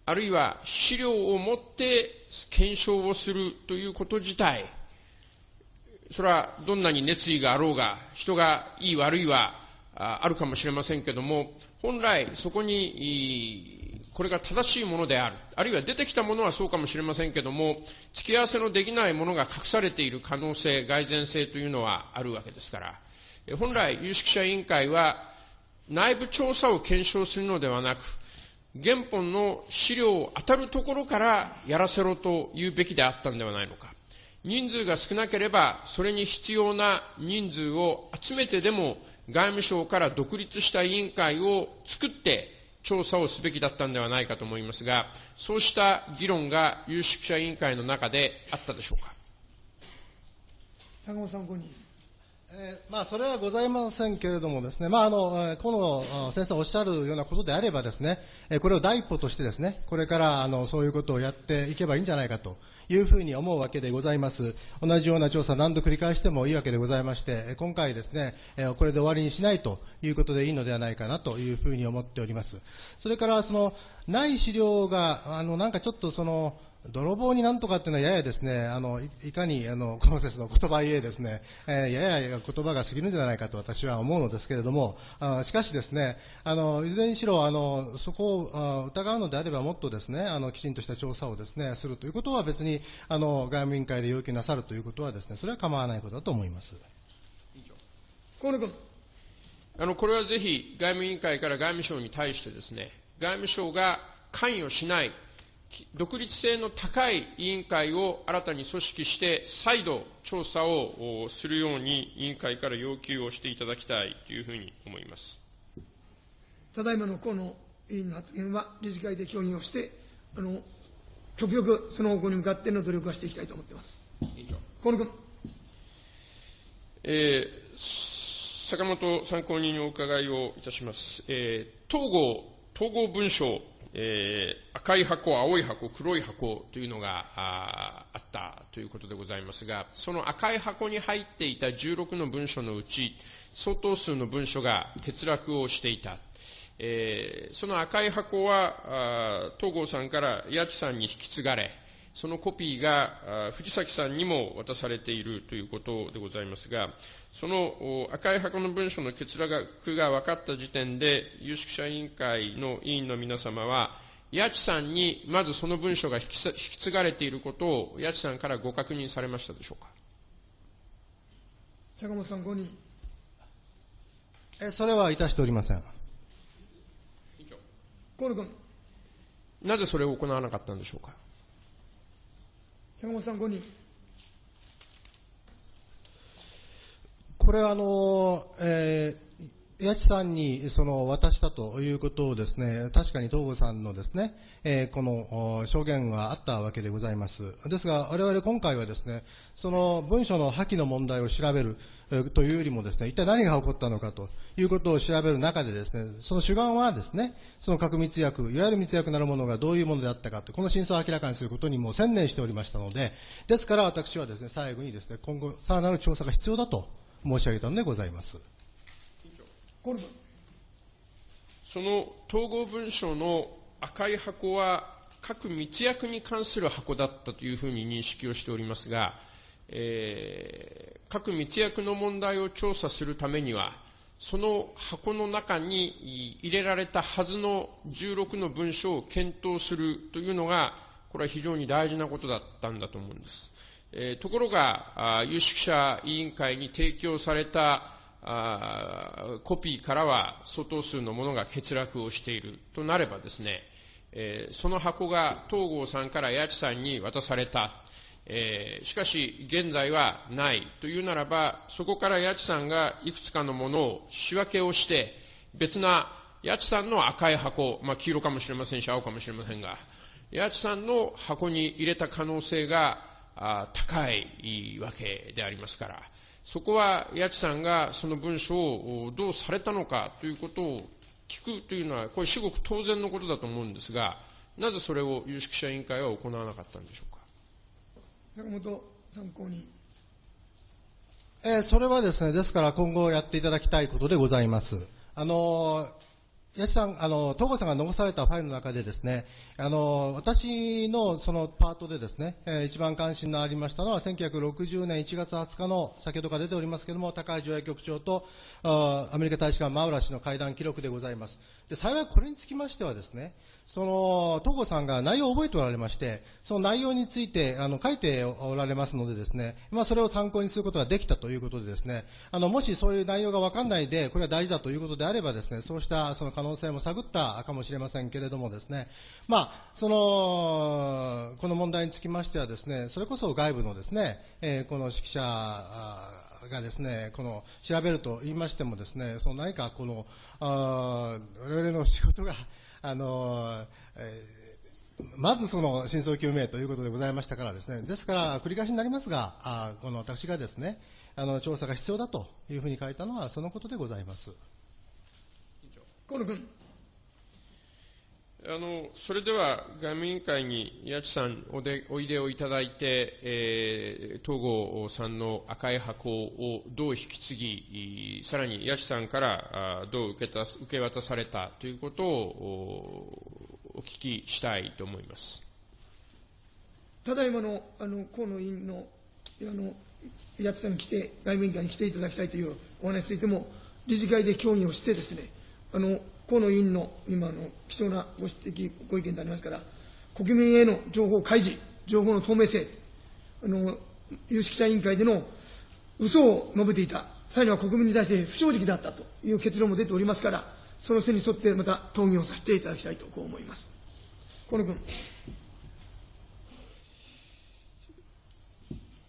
あるいは資料を持って検証をするということ自体、それはどんなに熱意があろうが、人がいい悪いはあるかもしれませんけども、本来そこに、これが正しいものである。あるいは出てきたものはそうかもしれませんけども、付き合わせのできないものが隠されている可能性、蓋然性というのはあるわけですから、本来有識者委員会は内部調査を検証するのではなく、原本の資料を当たるところからやらせろと言うべきであったんではないのか。人数が少なければ、それに必要な人数を集めてでも、外務省から独立した委員会を作って調査をすべきだったんではないかと思いますが、そうした議論が有識者委員会の中であったでしょうか？坂本参考人。えーまあ、それはございませんけれどもですね、まあ、あの、えー河野先生おっしゃるようなことであればですね、えーこれを第一歩としてですね、これから、あの、そういうことをやっていけばいいんじゃないかというふうに思うわけでございます。同じような調査何度繰り返してもいいわけでございまして、今回ですね、えーこれで終わりにしないということでいいのではないかなというふうに思っております。それから、その、ない資料が、あの、なんかちょっとその、泥棒になんとかっていうのはややですね、あの、いいかに、あの、コンセスの言葉言えですね、えーやや言葉が過ぎるんじゃないかと私は思うのですけれども、あしかしですね、あの、いずれにしろ、あの、そこをあ疑うのであればもっとですね、あの、きちんとした調査をですね、するということは別に、あの、外務委員会で要求なさるということはですね、それは構わないことだと思います。河野君。あの、これはぜひ外務委員会から外務省に対してですね、外務省が関与しない、き独立性の高い委員会を新たに組織して、再度調査をおするように委員会から要求をしていただきたいというふうに思います。ただいまの河野委員の発言は理事会で協議をして、あの、極力その方向に向かっての努力はしていきたいと思っています。河野君。えー坂本参考人にお伺いをいたします。えー統合、統合文書、えー赤い箱、青い箱、黒い箱というのがああったということでございますが、その赤い箱に入っていた16の文書のうち、相当数の文書が欠落をしていた。えーその赤い箱は、東郷さんから八千さんに引き継がれ、そのコピーが藤崎さんにも渡されているということでございますが、そのお赤い箱の文書の欠落が分かった時点で、有識者委員会の委員の皆様は、八千さんにまずその文書が引き継がれていることを八千さんからご確認されましたでしょうか？坂本さん、5人。えそれはいたしておりません。河野君、なぜそれを行わなかったんでしょうか？坂本さん、5人。これはあの、えー、八千さんにその渡したということをですね、確かに東郷さんのですね、えー、この証言はあったわけでございます。ですが、我々今回はですね、その文書の破棄の問題を調べる、というよりもですね、一体何が起こったのかということを調べる中でですね、その主眼はですね、その核密約、いわゆる密約なるものがどういうものであったかと、この真相を明らかにすることにも専念しておりましたので、ですから私はですね、最後にですね、今後さらなる調査が必要だと申し上げたのでございます。その統合文書の赤い箱は各密約に関する箱だったというふうに認識をしておりますが、えー、各密約の問題を調査するためには、その箱の中に入れられたはずの16の文書を検討するというのが、これは非常に大事なことだったんだと思うんです。えー、ところが、有識者委員会に提供されたコピーからは相当数のものが欠落をしているとなればですね、えー、その箱が東郷さんから八千さんに渡された。えー、しかし、現在はないというならば、そこから八千さんがいくつかのものを仕分けをして、別な八千さんの赤い箱、まあ、黄色かもしれませんし、青かもしれませんが、八千さんの箱に入れた可能性があ高いわけでありますから、そこは八千さんがその文書をどうされたのかということを聞くというのは、これ至極当然のことだと思うんですが、なぜそれを有識者委員会は行わなかったんでしょうか？坂本参考人。えー、それはですね、ですから今後やっていただきたいことでございます。あの八千さん、あの、東郷さんが残されたファイルの中でですね、あの、私のそのパートでですね、えー、一番関心のありましたのは、1960年1月20日の、先ほどから出ておりますけれども、高橋条約局長と、アメリカ大使館マウラ氏の会談記録でございます。で、幸いこれにつきましてはですね、その、東郷さんが内容を覚えておられまして、その内容について、あの、書いておられますのでですね、まあ、それを参考にすることができたということでですね、あの、もしそういう内容がわかんないで、これは大事だということであればですね、そうしたその可能性も探ったかもしれませんけれどもですね、まあ、その、この問題につきましてはですね、それこそ外部のですね、えー、この指揮者、がですね、この調べると言いましてもですね、その何かこの、あ我々の仕事が、あの、えー、まずその真相究明ということでございましたからですね、ですから繰り返しになりますが、あこの私がですね、あの調査が必要だというふうに書いたのはそのことでございます。河野君。あの、それでは外務委員会に八千さんおでおいでをいただいて、えー、東郷さんの赤い箱をどう引き継ぎ、さらに八千さんからどう受けた受け渡されたということをお聞きしたいと思います。ただいまのあの河野委員のあの八千さんに来て、外務委員会に来ていただきたいというお話についても、理事会で協議をしてですね、あの河野委員の今の貴重なご指摘、ご意見でありますから、国民への情報開示、情報の透明性、あの有識者委員会での嘘を述べていた、さらには国民に対して不正直だったという結論も出ておりますから、その線に沿ってまた討議をさせていただきたいとこう思います。河野君。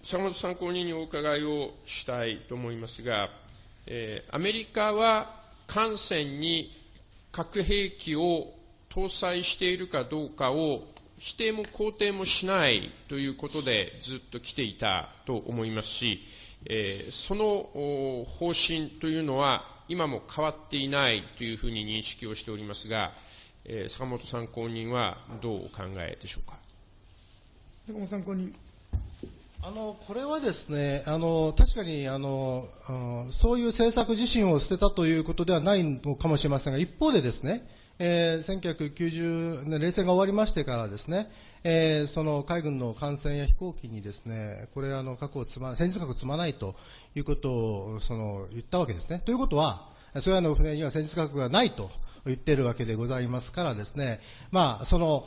坂本参考人にお伺いをしたいと思いますが、えー、アメリカは艦船に核兵器を搭載しているかどうかを否定も肯定もしないということでずっと来ていたと思いますし、えー、その方針というのは今も変わっていないというふうに認識をしておりますが、えー、坂本参考人はどうお考えでしょうか？坂本参考人。あのこれはですね、あの確かにあの、そういう政策自身を捨てたということではないのかもしれませんが、一方でですね、えー、1990年、冷戦が終わりましてからですね、えー、その海軍の艦船や飛行機にですね、これあの核を積ま、戦術核を積まないということをその言ったわけですね。ということは、それらの船には戦術核がないと言っているわけでございますからですね、まあ、その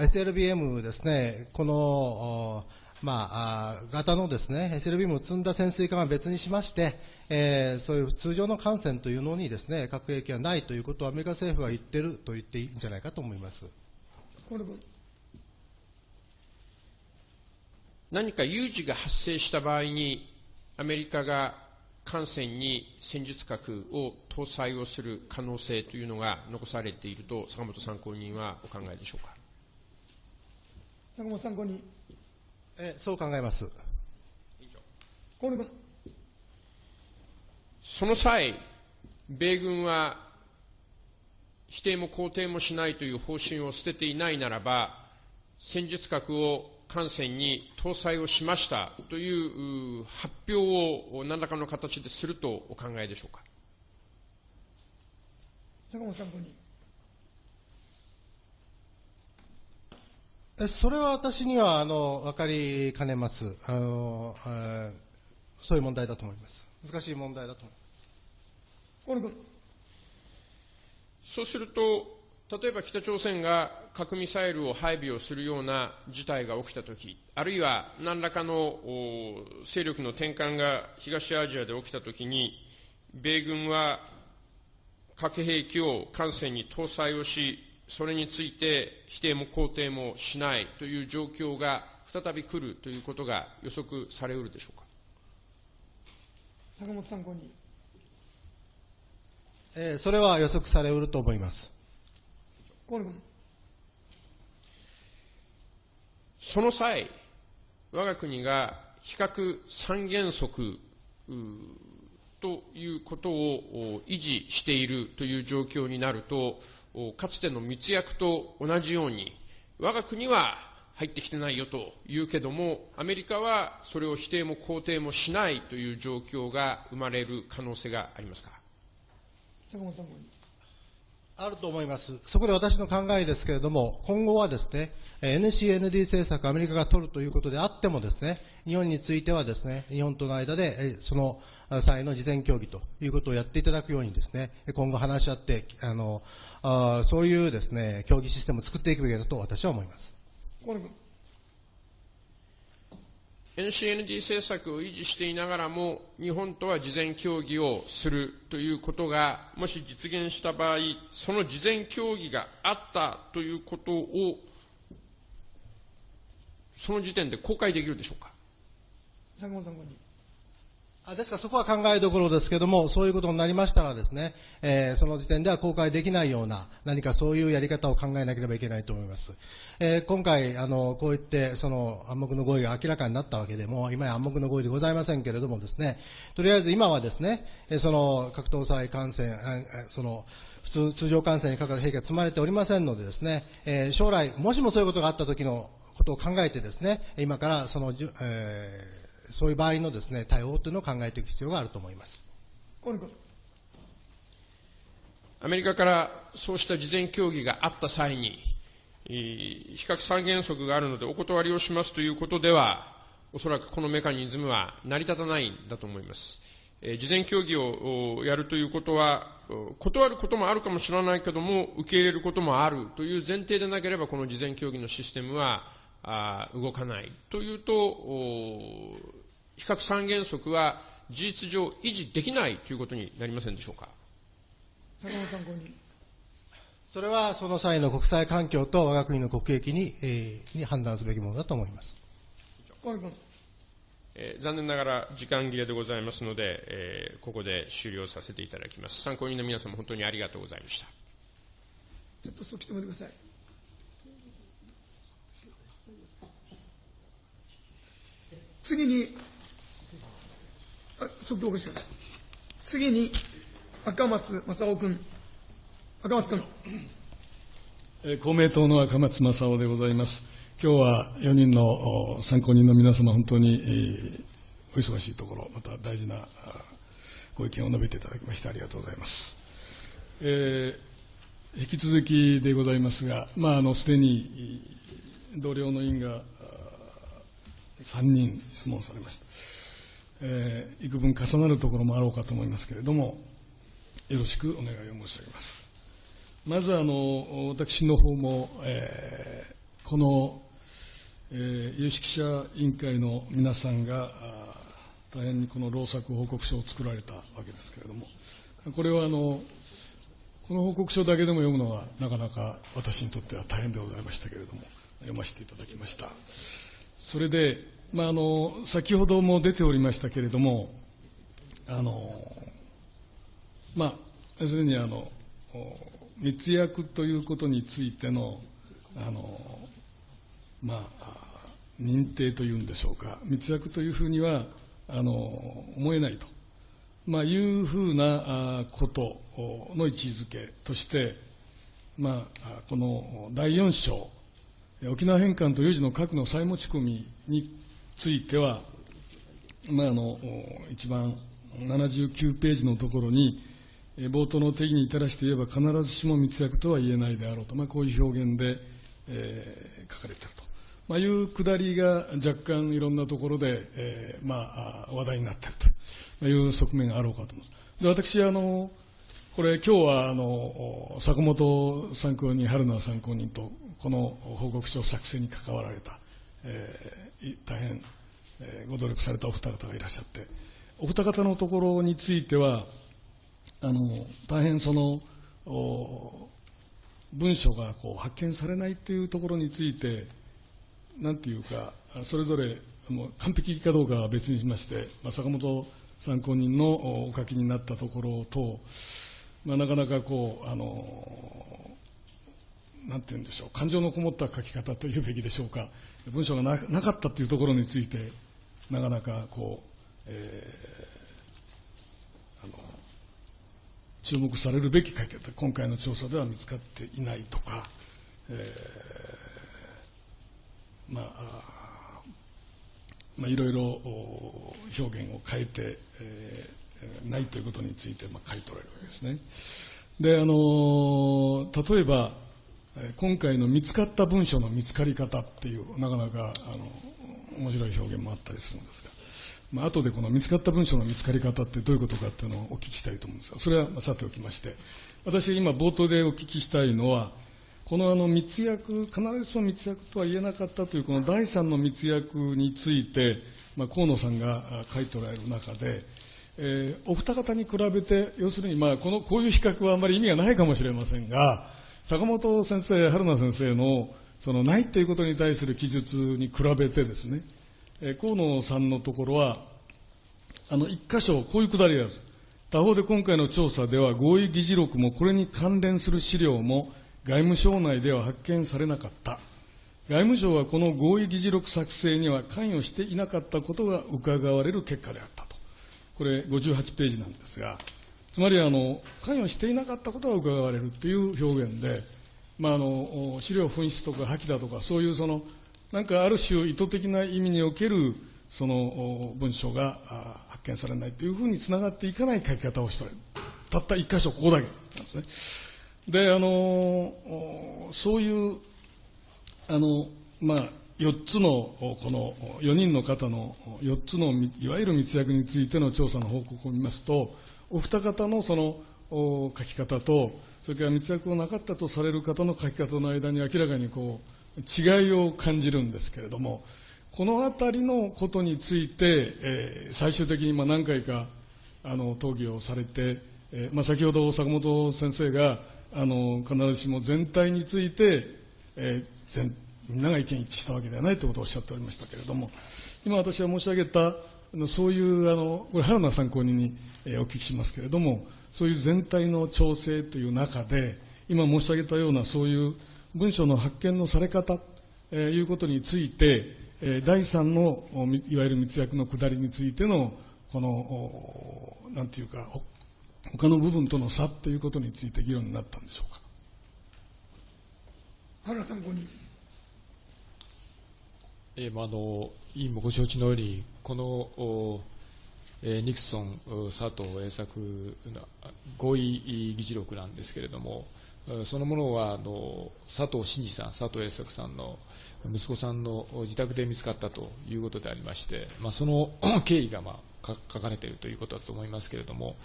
SLBM ですね、このまあ、型のですね、SLBM を積んだ潜水艦は別にしまして、えー、そういう通常の艦船というのにですね、核兵器はないということをアメリカ政府は言ってると言っていいんじゃないかと思います。何か有事が発生した場合に、アメリカが艦船に戦術核を搭載をする可能性というのが残されていると、坂本参考人はお考えでしょうか？坂本参考人。えそう考えます。その際、米軍は否定も肯定もしないという方針を捨てていないならば、戦術核を艦船に搭載をしましたという発表を何らかの形でするとお考えでしょうか？坂本参考人。それは私にはあの分かりかねますあの、そういう問題だと思います。難しい問題だと思います。そうすると、例えば北朝鮮が核ミサイルを配備をするような事態が起きたとき、あるいは何らかの勢力の転換が東アジアで起きたときに、米軍は核兵器を艦船に搭載をし、それについて否定も肯定もしないという状況が再び来るということが予測されうるでしょうか？坂本参考人。えー、それは予測されうると思います。河野君。その際、我が国が比較三原則ということを維持しているという状況になると、かつての密約と同じように、我が国は入ってきてないよと言うけども、アメリカはそれを否定も肯定もしないという状況が生まれる可能性がありますか？坂本さんあると思います。そこで私の考えですけれども、今後はですね、NCND 政策アメリカが取るということであってもですね、日本についてはですね、日本との間で、その際の事前協議ということをやっていただくようにですね、今後話し合って、あの、あそういうですね、協議システムを作っていくべきだと私は思います。NCND 政策を維持していながらも、日本とは事前協議をするということが、もし実現した場合、その事前協議があったということを、その時点で公開できるでしょうか？ですからそこは考えどころですけれども、そういうことになりましたらですね、えー、その時点では公開できないような、何かそういうやり方を考えなければいけないと思います。えー、今回、あの、こう言って、その暗黙の合意が明らかになったわけでも、今や暗黙の合意でございませんけれどもですね、とりあえず今はですね、その、格闘祭感染、その、普通、通常感染にかかる兵器が積まれておりませんのでですね、えー、将来、もしもそういうことがあった時のことを考えてですね、今からその、えーそういう場合のですね、対応というのを考えていく必要があると思います。アメリカからそうした事前協議があった際に、比較三原則があるのでお断りをしますということでは、おそらくこのメカニズムは成り立たないんだと思います。事前協議をやるということは、断ることもあるかもしれないけども、受け入れることもあるという前提でなければ、この事前協議のシステムは動かないというと、比較三原則は事実上維持できないということになりませんでしょうか？坂本参考人。それはその際の国際環境と我が国の国益に,、えー、に判断すべきものだと思います。えー、残念ながら時間切れでございますので、えー、ここで終了させていただきます。参考人の皆様、本当にありがとうございました。ちょっとそっち止めてください。次に、速度を起こしてください。次に、赤松正夫君。赤松君。公明党の赤松正夫でございます。今日は4人の参考人の皆様、本当に、お忙しいところ、また大事なご意見を述べていただきましてありがとうございます。えー、引き続きでございますが、まあ、あの、すでに同僚の委員が3人質問されました。えー、幾分重なるところもあろうかと思いますけれども、よろしくお願いを申し上げます。まずあの、私の方も、えー、この、えー、有識者委員会の皆さんが、大変にこの労作報告書を作られたわけですけれども、これはあの、この報告書だけでも読むのはなかなか私にとっては大変でございましたけれども、読ませていただきました。それで、まあ、あの、先ほども出ておりましたけれども、あの、まあ、要するにあの、密約ということについての、あの、まあ、認定というんでしょうか、密約というふうには、あの、思えないと。まあ、いうふうなことの位置づけとして、まあ、この第4章、沖縄返還と有事の核の再持ち込みについては、まあ、あの一番79ページのところに、冒頭の定義に照らして言えば、必ずしも密約とは言えないであろうと、まあ、こういう表現で、えー、書かれていると、まあ、いうくだりが若干いろんなところで、えーまあ、話題になっていると。いう側面があろうかと思います。で私あのこれ今日はあの坂本参考人春菜参考人とこの報告書作成に関わられた、えー、大変、えー、ご努力されたお二方がいらっしゃってお二方のところについてはあの大変その文書がこう発見されないというところについてなんていうかそれぞれもう完璧かどうかは別にしまして、まあ、坂本参考人のお書きになったところと、まあ、なかなかこう、あの、なんて言うんでしょう、感情のこもった書き方というべきでしょうか、文章がなかったというところについて、なかなかこう、えー、あの注目されるべき書き方、今回の調査では見つかっていないとか、えー、まあ、まあ、いろいろ表現を変えて、えー、ないということについて、まあ、書いておられるわけですね。で、あの例えば、今回の見つかった文書の見つかり方っていう、なかなか、あの、面白い表現もあったりするんですが、まあ後でこの見つかった文書の見つかり方ってどういうことかっていうのをお聞きしたいと思うんですが、それはさておきまして、私今冒頭でお聞きしたいのは、このあの密約、必ずしも密約とは言えなかったというこの第三の密約について、まあ、河野さんが書いておられる中で、えー、お二方に比べて、要するに、まあ、この、こういう比較はあまり意味がないかもしれませんが、坂本先生、春名先生の、その、ないということに対する記述に比べてですね、え、河野さんのところは、あの、一箇所、こういうくだりがある。他方で今回の調査では合意議事録もこれに関連する資料も外務省内では発見されなかった。外務省はこの合意議事録作成には関与していなかったことが伺われる結果であったと。これ58ページなんですが、つまりあの、関与していなかったことが伺われるという表現で、まあ、あの、資料紛失とか破棄だとか、そういうその、なんかある種意図的な意味における、その文章が発見されないというふうにつながっていかない書き方をしておる。たった一箇所ここだけなんですね。で、あの、そういう、あの、まあ、4つの、この4人の方の4つのいわゆる密約についての調査の報告を見ますと、お二方のその書き方と、それから密約をなかったとされる方の書き方の間に明らかにこう違いを感じるんですけれども、このあたりのことについて、えー、最終的にまあ何回かあの討議をされて、えーまあ、先ほど坂本先生があの必ずしも全体について、えー、全みんなが意見一致したわけではないということをおっしゃっておりましたけれども、今私が申し上げた、そういうあの、これ、原野参考人に、えー、お聞きしますけれども、そういう全体の調整という中で、今申し上げたようなそういう文書の発見のされ方、えー、いうことについて、えー、第三のいわゆる密約の下りについての、この、なんていうか、他の部分との差ということについて議論になったんでしょうか？原参考人。えーまあ、あの委員もご承知のように、この、ニクソン、佐藤栄作の合意議事録なんですけれども、そのものはあの佐藤真二さん、佐藤栄作さんの息子さんの自宅で見つかったということでありまして、まあ、その 経緯が、まあ、書かれているということだと思いますけれども、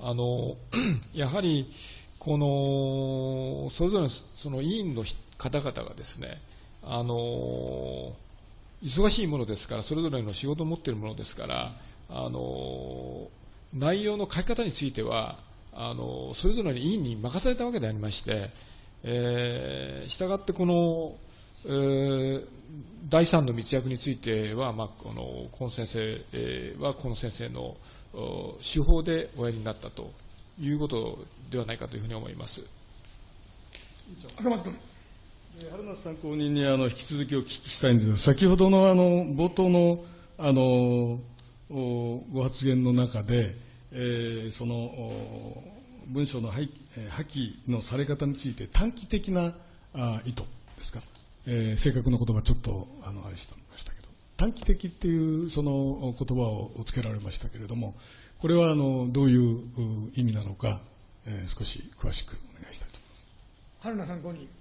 あの やはりこの、それぞれのその委員の方々がですね、あの、忙しいものですから、それぞれの仕事を持っているものですから、あの、内容の書き方については、あの、それぞれの委員に任されたわけでありまして、えー、したがってこの、えー、第三の密約については、まあ、この、この先生、えー、はこの先生の手法でおやりになったということではないかというふうに思います。赤松君。春夏参考人にあの引き続きお聞きしたいんですが、先ほどのあの冒頭のあのご発言の中で、えー、その文書の破棄のされ方について短期的なあ意図ですか、えー、正確な言葉ちょっとあのあれしてましたけど。短期的っていうその言葉をつけられましたけれどもこれはあのどういう意味なのか、えー、少し詳しくお願いしたいと思います。春菜参考人。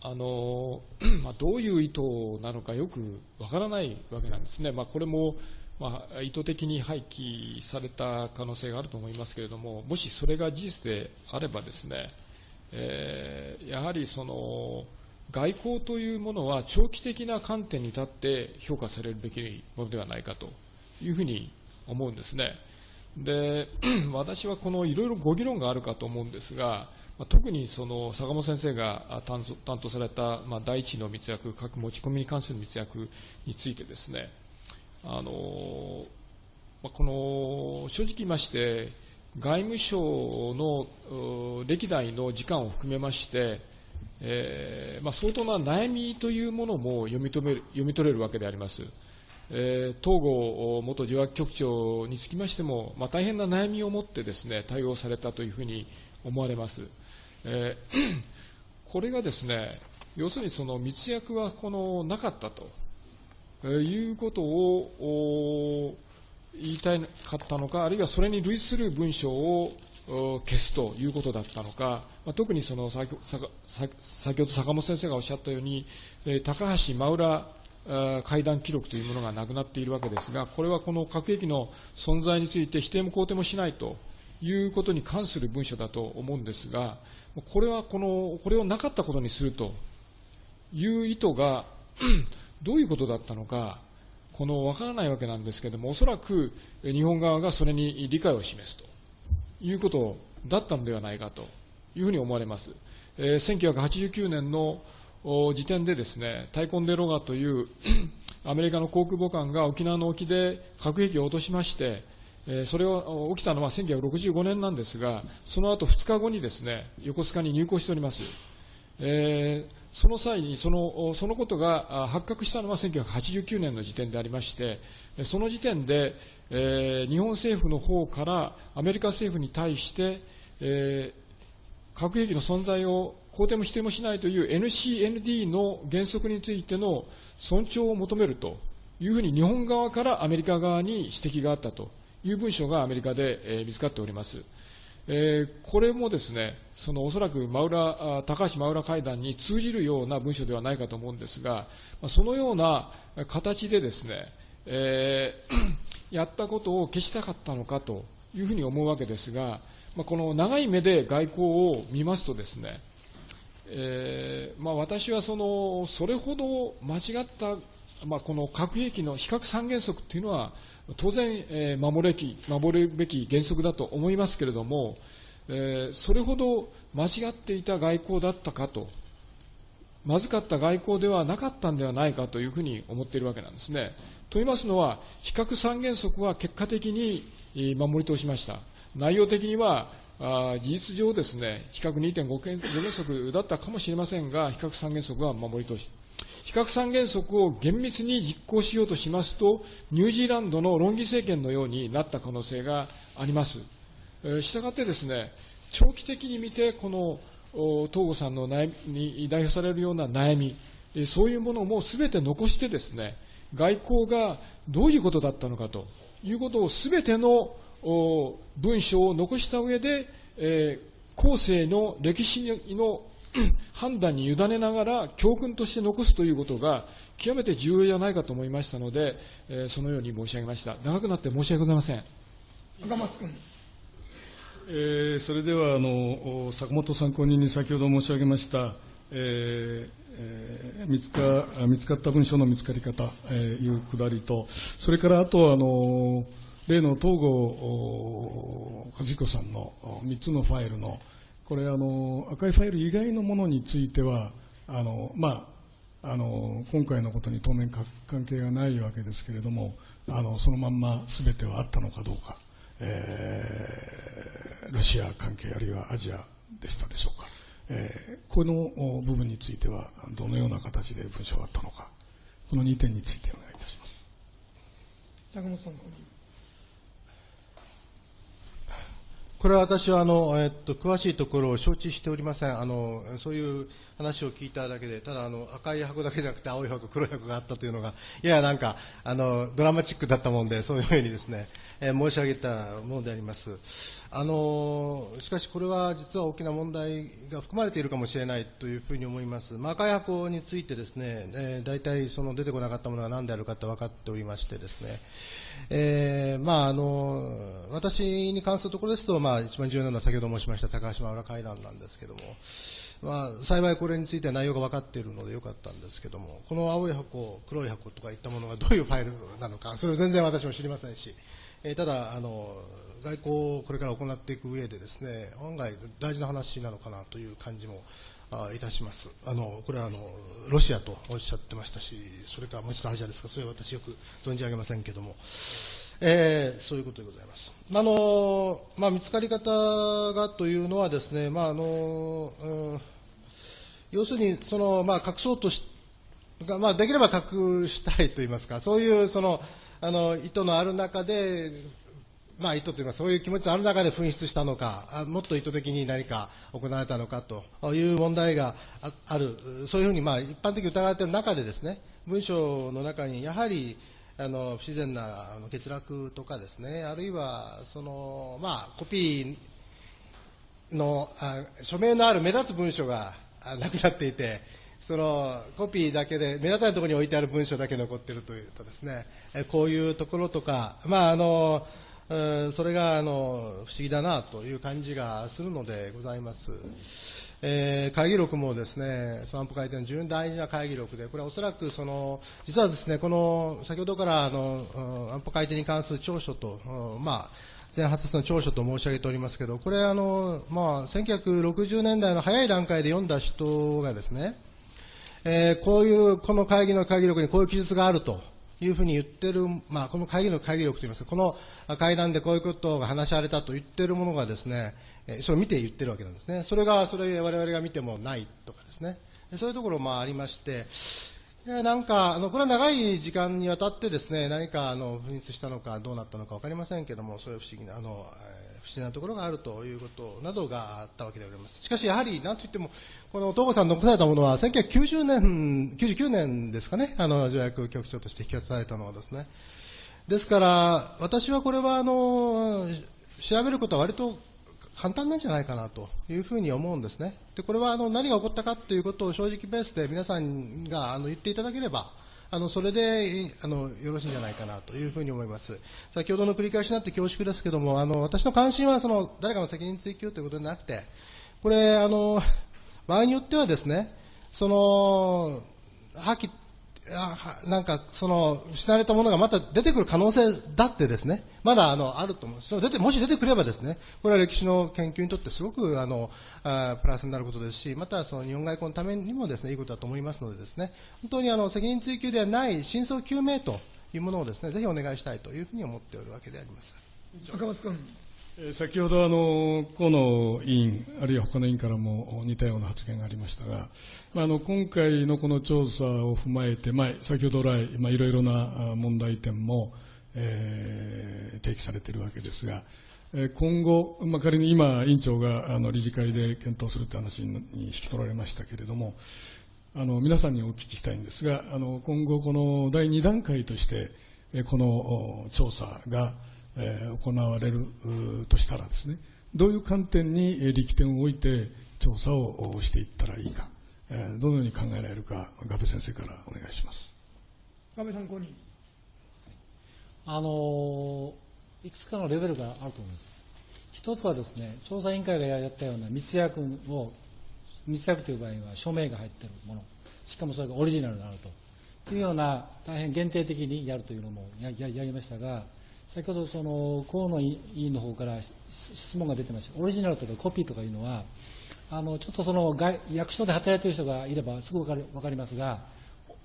あの まあ、どういう意図なのかよくわからないわけなんですね、まあ、これも、まあ、意図的に廃棄された可能性があると思いますけれども、もしそれが事実であればですね、えー、やはりその外交というものは長期的な観点に立って評価されるべきものではないかというふうに思うんですね。で 私はこのいろいろご議論があるかと思うんですが、特にその坂本先生が担当された、まあ、第一の密約、核持ち込みに関する密約についてですね、あのまあ、この正直言いまして、外務省の歴代の時間を含めまして、えーまあ、相当な悩みというものも読み取れる読み取れるわけであります。えー、東郷元受話局長につきましても、まあ、大変な悩みを持ってですね対応されたというふうに思われます。えー、これがですね、要するにその密約はこのなかったと、えー、いうことを言いたかったのか、あるいはそれに類する文章を消すということだったのか、まあ、特にその先先ほど坂本先生がおっしゃったように、えー、高橋真浦会談記録というものがなくなっているわけですが、これはこの核兵器の存在について否定も肯定もしないということに関する文書だと思うんですが、これはこの、これをなかったことにするという意図がどういうことだったのか、このわからないわけなんですけれども、おそらく日本側がそれに理解を示すということだったのではないかというふうに思われます。えー、1989年の時点でですね、タイコンデロガというアメリカの航空母艦が沖縄の沖で核兵器を落としまして、えそれを起きたのは1965年なんですが、その後2日後にですね、横須賀に入港しております。えー、その際にその、そのことが発覚したのは1989年の時点でありまして、その時点で、えー、日本政府の方からアメリカ政府に対して、えー、核兵器の存在を肯定も否定もしないという NCND の原則についての尊重を求めるというふうに日本側からアメリカ側に指摘があったという文書がアメリカで、えー、見つかっております。えー、これもですね、そのおそらく真浦高橋真浦会談に通じるような文書ではないかと思うんですが、そのような形でですね、えー、やったことを消したかったのかというふうに思うわけですが、まあ、この長い目で外交を見ますとですね、えーまあ、私はそのそれほど間違った、まあ、この核兵器の非核三原則というのは、当然、えー、守れき守るべき原則だと思いますけれども、えー、それほど間違っていた外交だったかと、まずかった外交ではなかったんではないかというふうに思っているわけなんですね。と言いますのは、非核三原則は結果的に守り通しました。内容的には、あ事実上ですね、比較2.5原則だったかもしれませんが、比較三原則は守り通し、比較三原則を厳密に実行しようとしますと、ニュージーランドのロンギ政権のようになった可能性があります。したがってですね、長期的に見て、この東郷さんの悩みに代表されるような悩み、そういうものもすべて残してですね、外交がどういうことだったのかということをすべての文章を残した上で、えー、後世の歴史の判断に委ねながら教訓として残すということが極めて重要じゃないかと思いましたので、えー、そのように申し上げました。長くなって申し訳ございません。赤松君。えーそれではあのお坂本参考人に先ほど申し上げました、えーえー見つかあ見つかった文書の見つかり方、えーいうくだりと、それからあとあの例の東郷お和彦さんのお3つのファイルの、これあの、赤いファイル以外のものについては、あのまあ、あの今回のことに当面関係がないわけですけれども、あのそのまんま全てはあったのかどうか。えーロシア関係あるいはアジアでしたでしょうか、えーこの部分についてはどのような形で文章があったのかこの2点についてお願いいたします坂本参考人。これは私はあの、えっと、詳しいところを承知しておりません。あの、そういう話を聞いただけで、ただあの、赤い箱だけじゃなくて青い箱、黒い箱があったというのが、ややなんか、あの、ドラマチックだったもんで、そういうふうにですね、えー申し上げたものであります。あの、しかしこれは実は大きな問題が含まれているかもしれないというふうに思います。まあ、赤い箱についてですね、えー大体その出てこなかったものが何であるかって分かっておりましてですね、えーまあ、あの、私に関するところですと、まあ、一番重要なのは先ほど申しました高島浦会談なんですけども、まあ、幸いこれについては内容が分かっているのでよかったんですけども、この青い箱、黒い箱とかいったものがどういうファイルなのか、それを全然私も知りませんし、えーただ、あの、外交をこれから行っていく上でですね、案外大事な話なのかなという感じもあいたします。あの、これはあの、ロシアとおっしゃってましたし、それからもう一つアジアですか、それは私よく存じ上げませんけども、えーそういうことでございます。あの、まあ、見つかり方がというのはですね、まあ、あの、うん要するに、その、まあ、隠そうとし、まあ、できれば隠したいと言いますか、そういう、その、あの、意図のある中で、まあ、意図というか、そういう気持ちのある中で紛失したのか、もっと意図的に何か行われたのかという問題がある、そういうふうに、まあ、一般的に疑われている中でですね、文章の中に、やはり、あの、不自然な欠落とかですね、あるいは、その、まあ、コピーの、あ署名のある目立つ文書がなくなっていて、そのコピーだけで、目立たないところに置いてある文章だけ残っているというとですね、こういうところとか、まああの、それがあの不思議だなという感じがするのでございます。えー会議録もですね、その安保会での非常に大事な会議録で、これはおそらくその、実はですね、この、先ほどからあの、安保会定に関する長所と、まあ、前発の長所と申し上げておりますけど、これあの、まあ、1960年代の早い段階で読んだ人がですね、えーこういう、この会議の会議録にこういう記述があるというふうに言ってる、まあ、この会議の会議力といいますか、この会談でこういうことが話し合われたと言ってるものがですね、それを見て言ってるわけなんですね。それが、それ我々が見てもないとかですね。そういうところもありまして、なんか、あの、これは長い時間にわたってですね、何か、あの、紛失したのかどうなったのか分かりませんけども、そういう不思議な、あの、不自然なところがあるということなどがあったわけであります。しかし、やはり、なんといっても、この東郷さん残されたものは、1990年、99年ですかね、あの、条約局長として引き渡されたのはですね。ですから、私はこれは、あの、調べることは割と簡単なんじゃないかなというふうに思うんですね。で、これはあの何が起こったかということを正直ベースで皆さんがあの言っていただければ、あのそれであのよろしいんじゃないかなというふうに思います。先ほどの繰り返しになって恐縮ですけども、あの私の関心はその誰かの責任追及ということでなくて、これあの場合によってはですね、その破棄なんか、その、失われたものがまた出てくる可能性だってですね、まだあの、あると思う。その出て、もし出てくればですね、これは歴史の研究にとってすごくあの、あプラスになることですし、またその日本外交のためにもですね、いいことだと思いますのでですね、本当にあの、責任追及ではない真相究明というものをですね、ぜひお願いしたいというふうに思っておるわけであります。赤松君。先ほどあの河野委員、あるいは他の委員からも似たような発言がありましたが、まあ、あの今回のこの調査を踏まえて、まあ、先ほど来、まあ、いろいろな問題点も、えー提起されているわけですが、今後、まあ、仮に今、委員長があの理事会で検討するという話に引き取られましたけれども、あの皆さんにお聞きしたいんですが、あの今後、この第2段階として、この調査が、えー行われるとしたらですね、どういう観点にえー力点を置いて調査をおしていったらいいか、えーどのように考えられるか、ガベ先生からお願いします。安倍参考人。あのいくつかのレベルがあると思います。一つはですね、調査委員会がやったような密約を、密約という場合は署名が入っているもの、しかもそれがオリジナルであるというような、大変限定的にやるというのもやややりましたが、先ほどその河野委員の方から質問が出てました、オリジナルとかコピーとかいうのは、あのちょっとその外役所で働いている人がいればすぐ分かる分かりますが、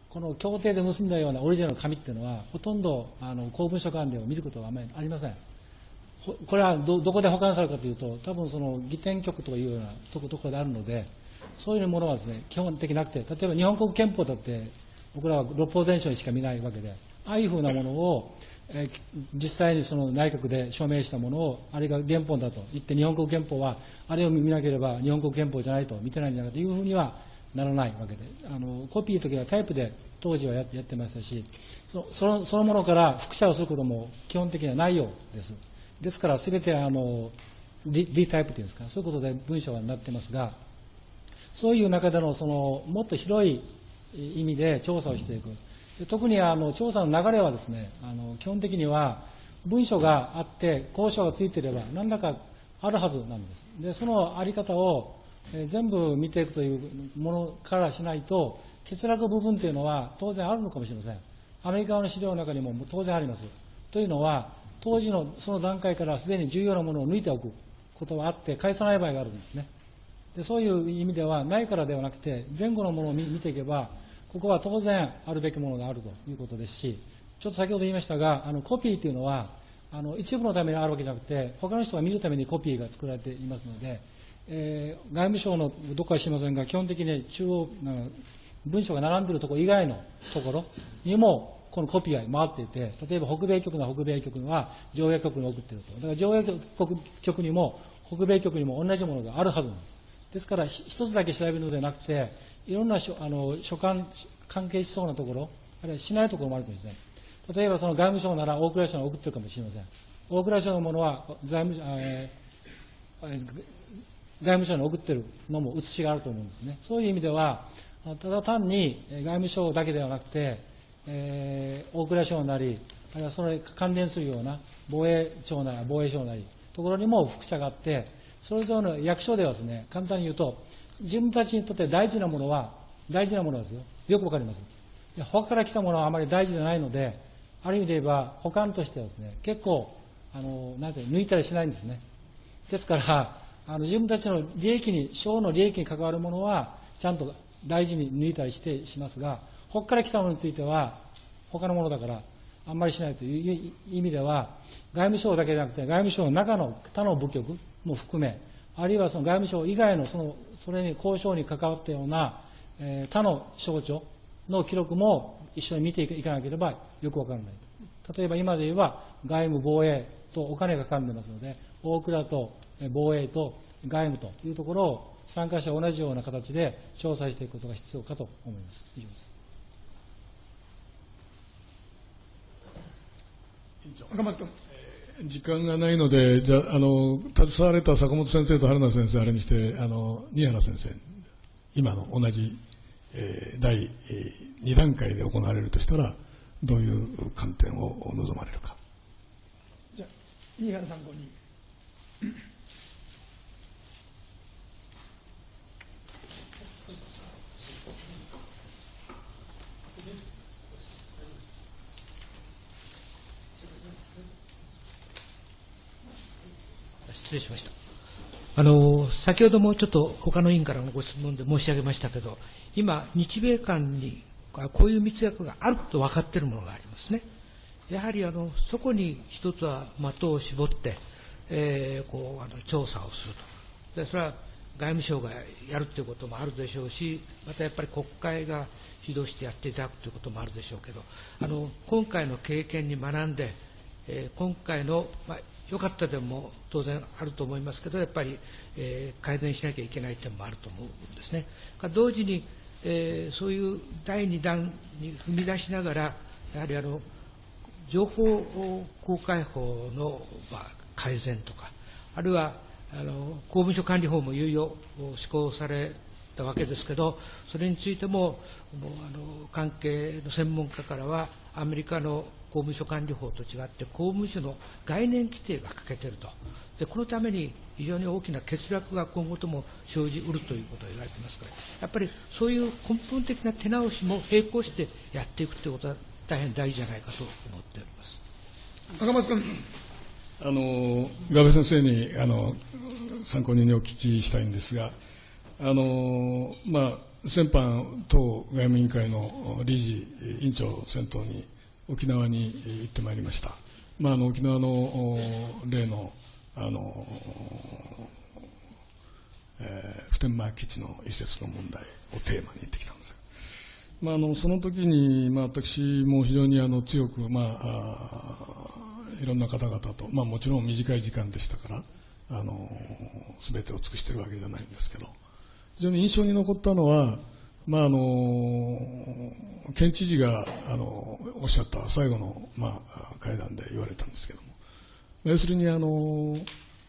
この協定で結んだようなオリジナルの紙っていうのは、ほとんどあの公文書館では見ることはあまりありません。これはどどこで保管されるかというと、多分その儀典局というようなとこところであるので、そういうものはですね、基本的なくて、例えば日本国憲法だって、僕らは六法全書にしか見ないわけで、ああいうふうなものを、え、実際にその内閣で署名したものを、あれが原本だと言って、日本国憲法は、あれを見なければ日本国憲法じゃないと、見てないんじゃないかというふうにはならないわけで、あのコピーの時はタイプで当時はやってましたしそその、そのものから複写をすることも基本的にはないようです。ですから、すべてあのリリタイプというんですか、そういうことで文章はなってますが、そういう中でのそのもっと広い意味で調査をしていく。特にあの調査の流れはですね、あの基本的には文書があって交渉がついていれば何らかあるはずなんです。で、そのあり方を全部見ていくというものからしないと、欠落部分というのは当然あるのかもしれません。アメリカの資料の中にも当然あります。というのは、当時のその段階からすでに重要なものを抜いておくことがあって、返さない場合があるんですね。でそういう意味では、ないからではなくて、前後のものを見ていけば、ここは当然あるべきものがあるということですし、ちょっと先ほど言いましたが、あのコピーというのは、あの一部のためにあるわけじゃなくて、他の人が見るためにコピーが作られていますので、えー、外務省のどこか知りませんが、基本的に中央、文書が並んでいるところ以外のところにも、このコピーが回っていて、例えば北米局の北米局は上映局に送っていると。だから上映局にも、北米局にも同じものがあるはずなんです。ですから、一つだけ調べるのではなくて、いろんなあの所管、関係しそうなところ、あるいはしないところもあるかもしれない。例えばその外務省なら大蔵省に送ってるかもしれません。大蔵省のものは財務、えー、外務省に送ってるのも写しがあると思うんですね。そういう意味では、ただ単に外務省だけではなくて、えー、大蔵省なり、あるいはそれ関連するような防衛庁なり防衛省なり、ところにも複写があって、それぞれの役所ではですね、簡単に言うと、自分たちにとって大事なものは、大事なものですよ。よくわかります。他から来たものはあまり大事じゃないので、ある意味で言えば、保管としてはですね、結構、あの、なんて抜いたりしないんですね。ですから、あの自分たちの利益に、省の利益に関わるものは、ちゃんと大事に抜いたりしてしますが、他から来たものについては、他のものだから、あんまりしないという意味では、外務省だけじゃなくて、外務省の中の他の部局も含め、あるいはその外務省以外のその、それに交渉に関わったような、えー、他の省庁の記録も一緒に見ていかなければよくわからない。例えば今で言えば、外務防衛とお金がかかんでますので、大蔵と防衛と外務というところを参加者同じような形で調査していくことが必要かと思います。以上です。赤松君。時間がないので、じゃあ、の、携われた坂本先生と春名先生、あれにして、あの、新原先生、今の同じ、えー、第、えー、2段階で行われるとしたら、どういう観点を望まれるか。じゃ、新原参考人。失礼しました。あの、先ほどもちょっと他の委員からのご質問で申し上げましたけど、今、日米間にこういう密約があると分かっているものがありますね。やはりあのそこに一つは的を絞って、えー、こうあの調査をするとで。それは外務省がやるということもあるでしょうし、またやっぱり国会が指導してやっていただくということもあるでしょうけど、あの今回の経験に学んで、えー、今回の、まあ、良かった点も当然あると思いますけど、やっぱり、えー、改善しなきゃいけない点もあると思うんですね。同時に、えー、そういう第2弾に踏み出しながら、やはりあの情報公開法の、まあ、改善とか、あるいはあの公務所管理法もいよいよ施行されたわけですけど、それについても、もうあの関係の専門家からは、アメリカの公務所管理法と違って、公務所の概念規定が欠けていると、でこのために非常に大きな欠落が今後とも生じうるということが言われていますから、やっぱりそういう根本的な手直しも並行してやっていくということは大変大事じゃないかと思っております。赤松君。あの、ガベ先生に、あの、参考人にお聞きしたいんですが、あの、まあ、先般、党外務委員会の理事、委員長先頭に沖縄に行ってまいりました。まあ、あの、沖縄の例の、あの、えー、普天間基地の移設の問題をテーマに行ってきたんですまあ、あのその時に、まあ、私も非常にあの強く、まあ、あいろんな方々と、まあ、もちろん短い時間でしたからあの全てを尽くしているわけじゃないんですけど非常に印象に残ったのは、まあ、あの県知事があのおっしゃった最後の、まあ、会談で言われたんですけども。要するにあの、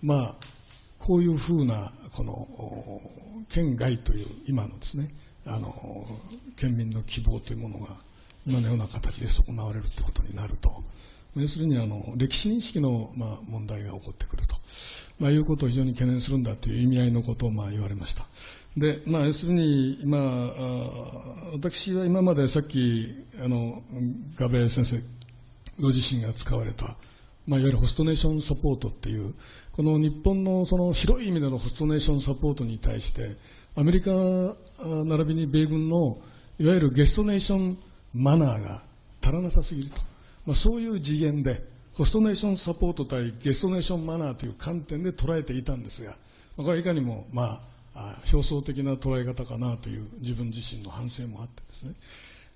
まあ、こういうふうなこの県外という今のですねあの県民の希望というものが今のような形で損なわれるということになると。要するにあの歴史認識の、まあ、問題が起こってくると、まあ、いうことを非常に懸念するんだという意味合いのことをまあ言われました。で、まあ、要するに、まあ、私は今までさっきあのガベ先生ご自身が使われた、まあ、いわゆるホストネーションサポートっていうこの日本のその広い意味でのホストネーションサポートに対してアメリカ並びに米軍のいわゆるゲストネーションマナーが足らなさすぎると、まあ、そういう次元でホストネーションサポート対ゲストネーションマナーという観点で捉えていたんですが、これはいかにも、まあ、表層的な捉え方かなという自分自身の反省もあってですね。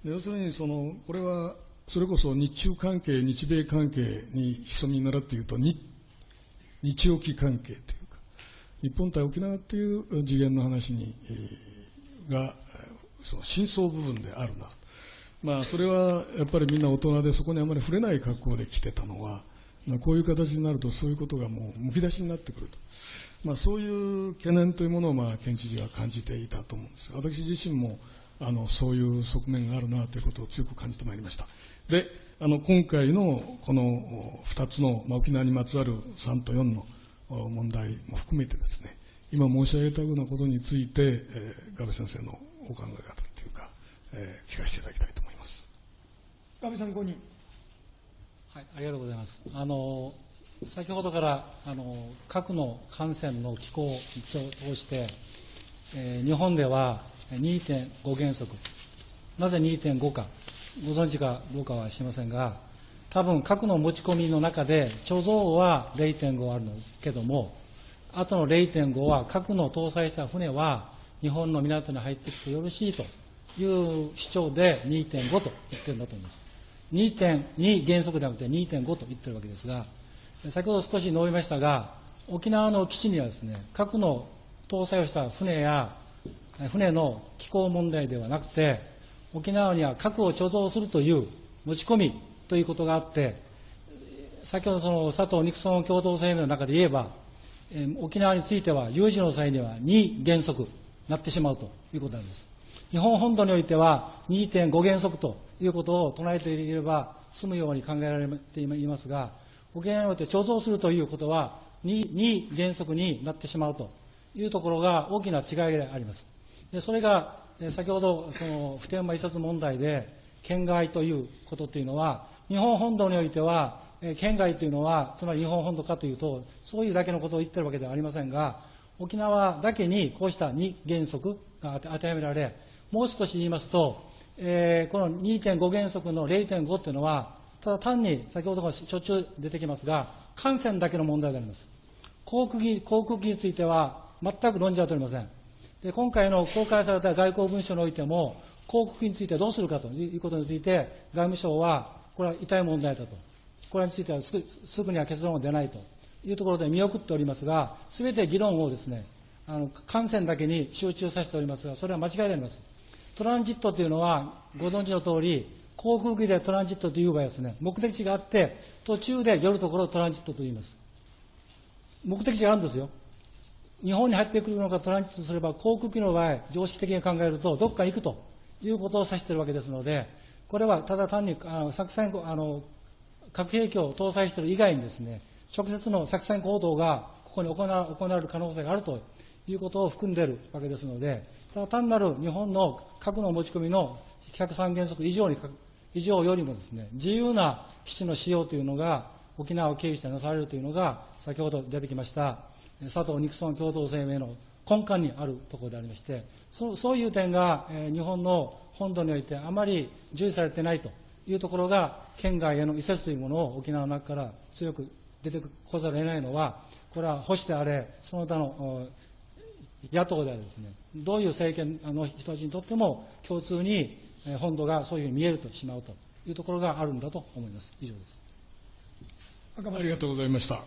要するにそのこれはそれこそ日中関係日米関係に潜みならっていうと日日沖関係というか日本対沖縄っていう次元の話に、がその真相部分であるな、まあ、それはやっぱりみんな大人でそこにあまり触れない格好で来てたのは、こういう形になるとそういうことがもうむき出しになってくると、まあ、そういう懸念というものを、まあ、県知事は感じていたと思うんです私自身もあのそういう側面があるなということを強く感じてまいりましたであの今回のこの2つの、まあ、沖縄にまつわる3と4の問題も含めてですね今申し上げたようなことについて、えー、ガベ先生のお考え方というか、えー、聞かせていただきたいと思います。ガベさん後に。はい、ありがとうございます。あの先ほどからあの核の感染の機構を通して、えー、日本では2.5原則、なぜ2.5か、ご存知かどうかは知りませんが、多分核の持ち込みの中で貯蔵は0.5あるのけども、あとの0.5は核の搭載した船は日本の港に入ってきてよろしいという主張で2.5と言ってるんだと思います。2.2原則ではなくて2.5と言ってるわけですが、先ほど少し述べましたが、沖縄の基地にはですね、核の搭載をした船や、船の気候問題ではなくて、沖縄には核を貯蔵するという持ち込みということがあって、先ほどその佐藤ニクソン共同声明の中で言えば、沖縄については有事の際には2原則なってしまうということなんです。日本本土においては2.5原則ということを唱えていれば済むように考えられていますが、沖縄において貯蔵するということは 2, 2原則になってしまうというところが大きな違いであります。でそれが先ほどその普天間移設問題で県外ということというのは日本本土においては県外というのは、つまり日本本土かというと、そういうだけのことを言ってるわけではありませんが、沖縄だけにこうした2原則が当てはめられ、もう少し言いますと、えー、この2.5原則の0.5というのは、ただ単に、先ほどもしょっちゅう出てきますが、感染だけの問題であります。航空機航空機については、全く論じは取りません。で今回の公開された外交文書においても、航空機についてどうするかということについて、外務省は、これは痛い問題だと。これについてはすぐには結論が出ないというところで見送っておりますが、すべて議論をですね、あの感染だけに集中させておりますが、それは間違いであります。トランジットというのは、ご存知の通り、航空機でトランジットという場合ですね、目的地があって、途中で寄るところをトランジットと言います。目的地があるんですよ。日本に入ってくるのかトランジットすれば、航空機の場合、常識的に考えると、どこか行くということを指しているわけですので、これはただ単にあの作戦あの核兵器を搭載している以外にですね、直接の作戦行動がここに行行われる可能性があるということを含んでいるわけですので、ただ単なる日本の核の持ち込みの103原則以上に以上よりもですね、自由な基地の使用というのが沖縄を経由してなされるというのが、先ほど出てきました佐藤ニクソン共同声明の根幹にあるところでありまして、そそういう点が、え、日本の本土においてあまり重視されていないというところが、県外への移設というものを沖縄の中から強く出てこざるを得ないのは、これは保守であれ、その他の野党ではですね、どういう政権の人たちにとっても共通に本土がそういうふうに見えるとしまうというところがあるんだと思います。以上です。ありがとうございました。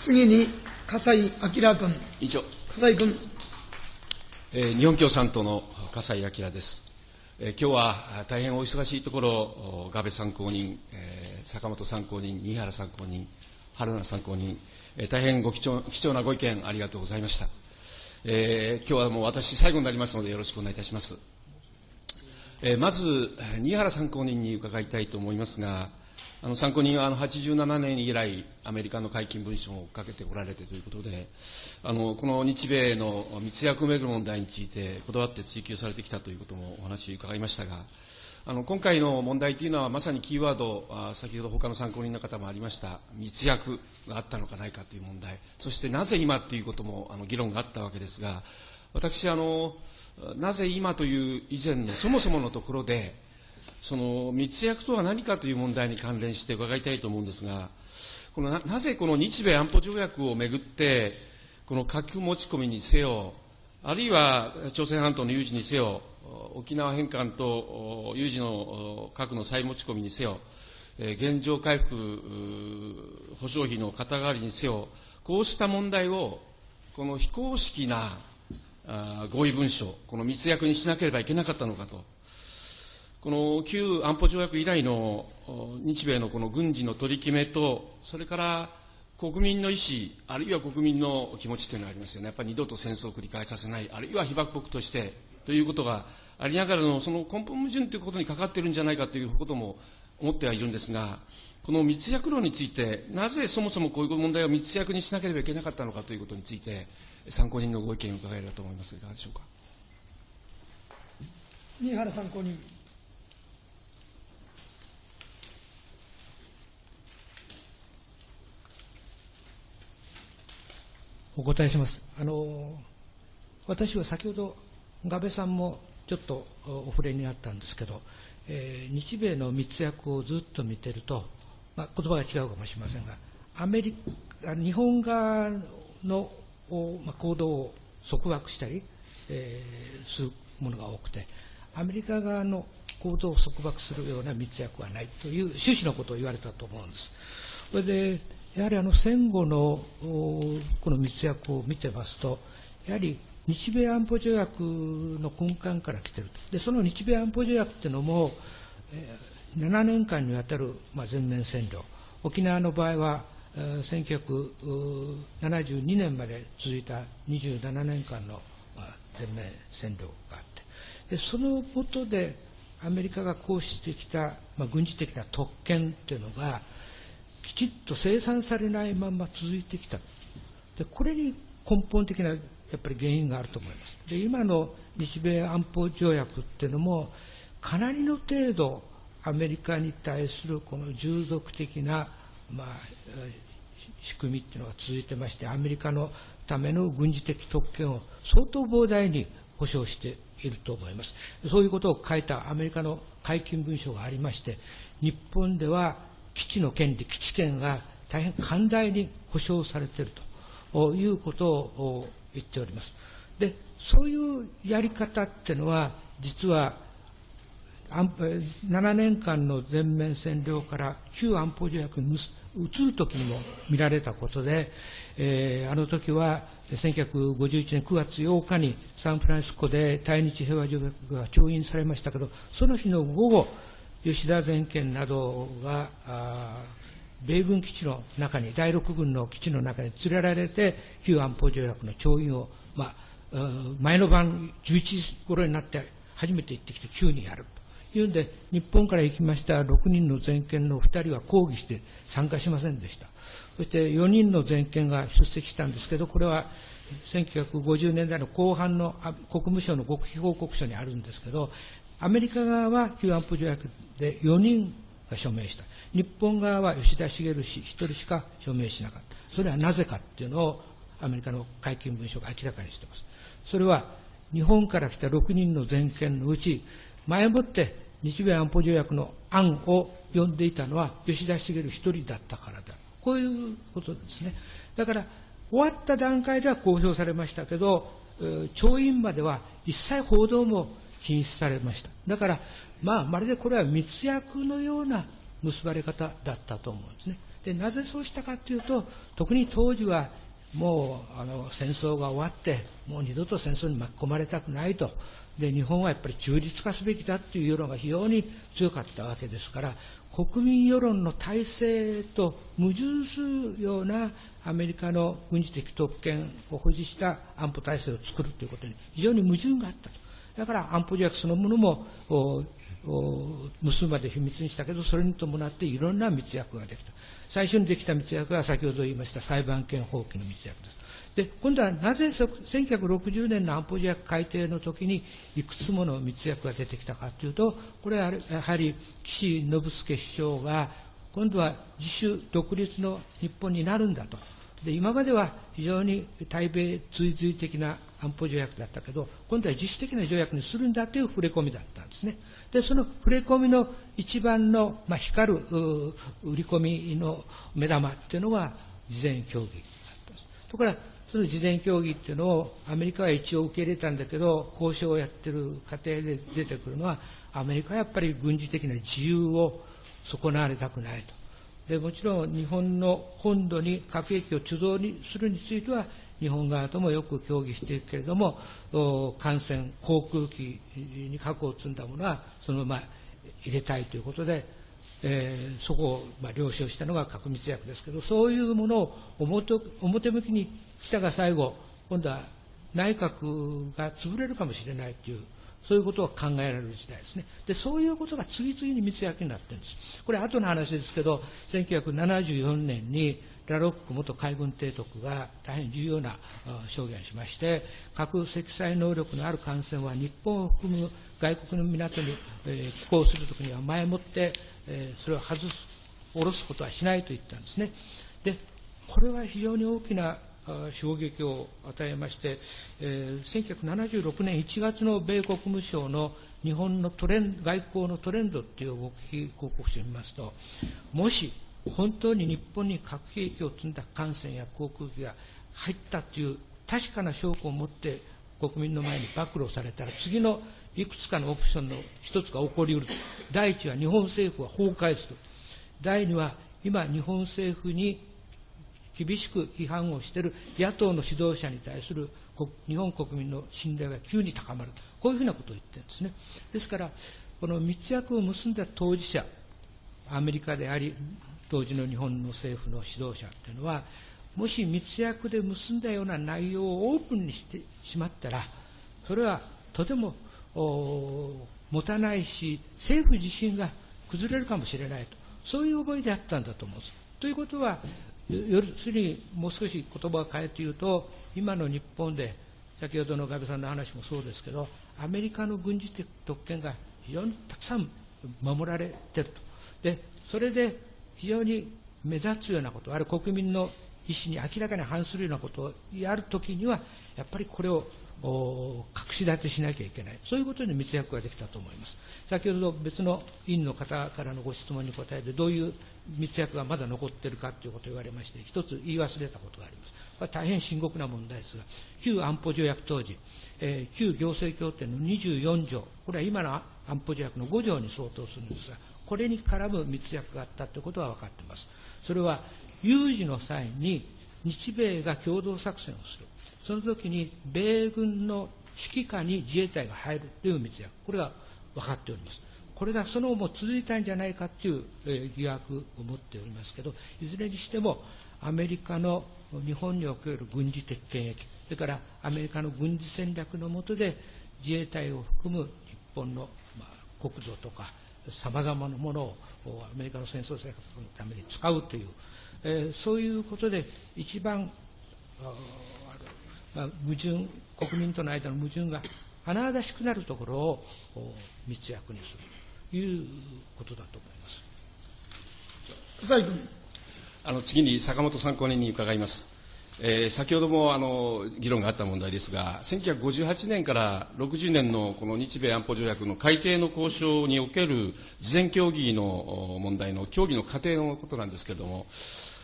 次に、笠井明君。委員長。笠井君。えー、日本共産党の笠井明です。えー、今日は大変お忙しいところ、安倍参考人、えー、坂本参考人、新原参考人、春名参考人、えー、大変ご貴重貴重なご意見ありがとうございました。えー、今日はもう私最後になりますのでよろしくお願いいたします。えー、まず、新原参考人に伺いたいと思いますが、あの参考人はあの87年以来、アメリカの解禁文書をかけておられてということで、あのこの日米の密約をめぐる問題について、こだわって追及されてきたということもお話を伺いましたが、あの今回の問題というのは、まさにキーワード、あ先ほど他の参考人の方もありました、密約があったのかないかという問題、そしてなぜ今ということもあの議論があったわけですが、私あの、なぜ今という以前のそもそものところで、その密約とは何かという問題に関連して伺いたいと思うんですが、このななぜこの日米安保条約をめぐって、この核持ち込みにせよ、あるいは朝鮮半島の有事にせよ、沖縄返還と有事の核の再持ち込みにせよ、現状回復保障費の肩代わりにせよ、こうした問題を、この非公式な合意文書、この密約にしなければいけなかったのかと。この旧安保条約以来の日米のこの軍事の取り決めと、それから国民の意思、あるいは国民の気持ちというのがありますよね。やっぱり二度と戦争を繰り返させない、あるいは被爆国としてということがありながらの、その根本矛盾ということにかかっているんじゃないかということも思ってはいるんですが、この密約論について、なぜそもそもこういう問題を密約にしなければいけなかったのかということについて、参考人のご意見を伺えればと思いますが、いかがでしょうか？新原参考人。お答えします。あの私は先ほど、安倍さんもちょっとお触れになったんですけど、えー、日米の密約をずっと見てると、まあ、言葉が違うかもしれませんが、アメリカ日本側の、まあ、行動を束縛したり、えー、するものが多くて、アメリカ側の行動を束縛するような密約はないという趣旨のことを言われたと思うんです。それでやはりあの戦後のこの密約を見てますと、やはり日米安保条約の根幹から来てると。で、その日米安保条約っていうのも、えー、7年間にわたる、まあ、全面占領。沖縄の場合は、えー、1972年まで続いた27年間の、まあ、全面占領があって、でそのことでアメリカが行使してきた、まあ、軍事的な特権っていうのが、きちっと生産されないまま続いてきた。で、これに根本的なやっぱり原因があると思います。で、今の日米安保条約っていうのも、かなりの程度、アメリカに対するこの従属的な、まあ、仕組みっていうのが続いてまして、アメリカのための軍事的特権を相当膨大に保障していると思います。そういうことを書いたアメリカの解禁文書がありまして、日本では基地の権利、基地権が大変寛大に保障されているということを言っております。で、そういうやり方っていうのは、実は、7年間の全面占領から旧安保条約に移るときにも見られたことで、えー、あの時は1951年9月8日にサンフランシスコで対日平和条約が調印されましたけど、その日の午後、吉田全権などが、米軍基地の中に、第6軍の基地の中に連れられて、旧安保条約の調印を、まあ、前の晩11時頃になって初めて行ってきて急にやるというんで、日本から行きました6人の全権の2人は抗議して参加しませんでした。そして4人の全権が出席したんですけど、これは1950年代の後半の国務省の極秘報告書にあるんですけど、アメリカ側は旧安保条約で4人が署名した。日本側は吉田茂氏1人しか署名しなかった。それはなぜかっていうのをアメリカの解禁文書が明らかにしています。それは日本から来た6人の全権のうち、前もって日米安保条約の案を読んでいたのは吉田茂一人だったからだ。こういうことですね。だから、終わった段階では公表されましたけど、調印までは一切報道も禁止されました。だから、まあ、まるでこれは密約のような結ばれ方だったと思うんですね。で、なぜそうしたかというと、特に当時はもうあの戦争が終わって、もう二度と戦争に巻き込まれたくないと。で、日本はやっぱり中立化すべきだという世論が非常に強かったわけですから、国民世論の体制と矛盾するようなアメリカの軍事的特権を保持した安保体制を作るということに非常に矛盾があったと。だから安保条約そのものも結ぶまで秘密にしたけど、それに伴っていろんな密約ができた。最初にできた密約が先ほど言いました裁判権放棄の密約です。で、今度はなぜ1960年の安保条約改定の時にいくつもの密約が出てきたかというと、これはやはり岸信介首相が今度は自主独立の日本になるんだと。で、今までは非常に対米追随的な安保条約だったけど、今度は自主的な条約にするんだという触れ込みだったんですね。で、その触れ込みの一番の、まあ、光る売り込みの目玉っていうのが事前協議だったんです。ところが、その事前協議っていうのをアメリカは一応受け入れたんだけど、交渉をやってる過程で出てくるのは、アメリカはやっぱり軍事的な自由を損なわれたくないと。でもちろん日本の本土に核兵器を貯蔵にするについては、日本側ともよく協議しているけれども、艦船、航空機に核を積んだものは、そのまま入れたいということで、えー、そこをまあ了承したのが核密約ですけど、そういうものを表表向きにしたが最後、今度は内閣が潰れるかもしれないという、そういうことを考えられる時代ですね。で、そういうことが次々に密約になってるんです。これ後の話ですけど、1974年にラロック元海軍提督が大変重要な証言をしまして、核積載能力のある艦船は日本を含む外国の港に、寄港するときには前もって、それを外す、下ろすことはしないと言ったんですね。で、これは非常に大きな衝撃を与えまして、えー、1976年1月の米国務省の日本のトレン外交のトレンドっていう動き報告書を見ますと、もし本当に日本に核兵器を積んだ艦船や航空機が入ったという確かな証拠を持って国民の前に暴露されたら次のいくつかのオプションの一つが起こりうる。第一は日本政府は崩壊する第二は今日本政府に厳しく批判をしている野党の指導者に対する日本国民の信頼が急に高まるこういうふうなことを言ってるんですね。ですからこの密約を結んだ当事者アメリカであり当時の日本の政府の指導者っていうのは、もし密約で結んだような内容をオープンにしてしまったら、それはとても持たないし、政府自身が崩れるかもしれないと、そういう思いであったんだと思うんです。ということは、要するにもう少し言葉を変えて言うと、今の日本で、先ほどのガビさんの話もそうですけど、アメリカの軍事的特権が非常にたくさん守られてると。で、それで非常に目立つようなこと、あるいは国民の意思に明らかに反するようなことをやるときには、やっぱりこれを隠し立てしなきゃいけない。そういうことに密約ができたと思います。先ほど別の委員の方からのご質問に答えて、どういう密約がまだ残っているかということを言われまして、一つ言い忘れたことがあります。これは大変深刻な問題ですが、旧安保条約当時、えー、旧行政協定の24条、これは今の安保条約の5条に相当するんですが、これに絡む密約があったということは分かっています。それは有事の際に日米が共同作戦をする。その時に米軍の指揮下に自衛隊が入るという密約。これが分かっております。これがその後も続いたんじゃないかという、え疑惑を持っておりますけど、いずれにしてもアメリカの日本における軍事的権益、それからアメリカの軍事戦略の下で自衛隊を含む日本の、ま、国土とか、さまざまなものをアメリカの戦争生活のために使うという、えー、そういうことで一番、まあ、矛盾、国民との間の矛盾が甚だしくなるところを密約にするということだと思います。あの次に坂本参考人に伺います。えー、先ほどもあの議論があった問題ですが、1958年から60年のこの日米安保条約の改定の交渉における事前協議の問題の協議の過程のことなんですけれども、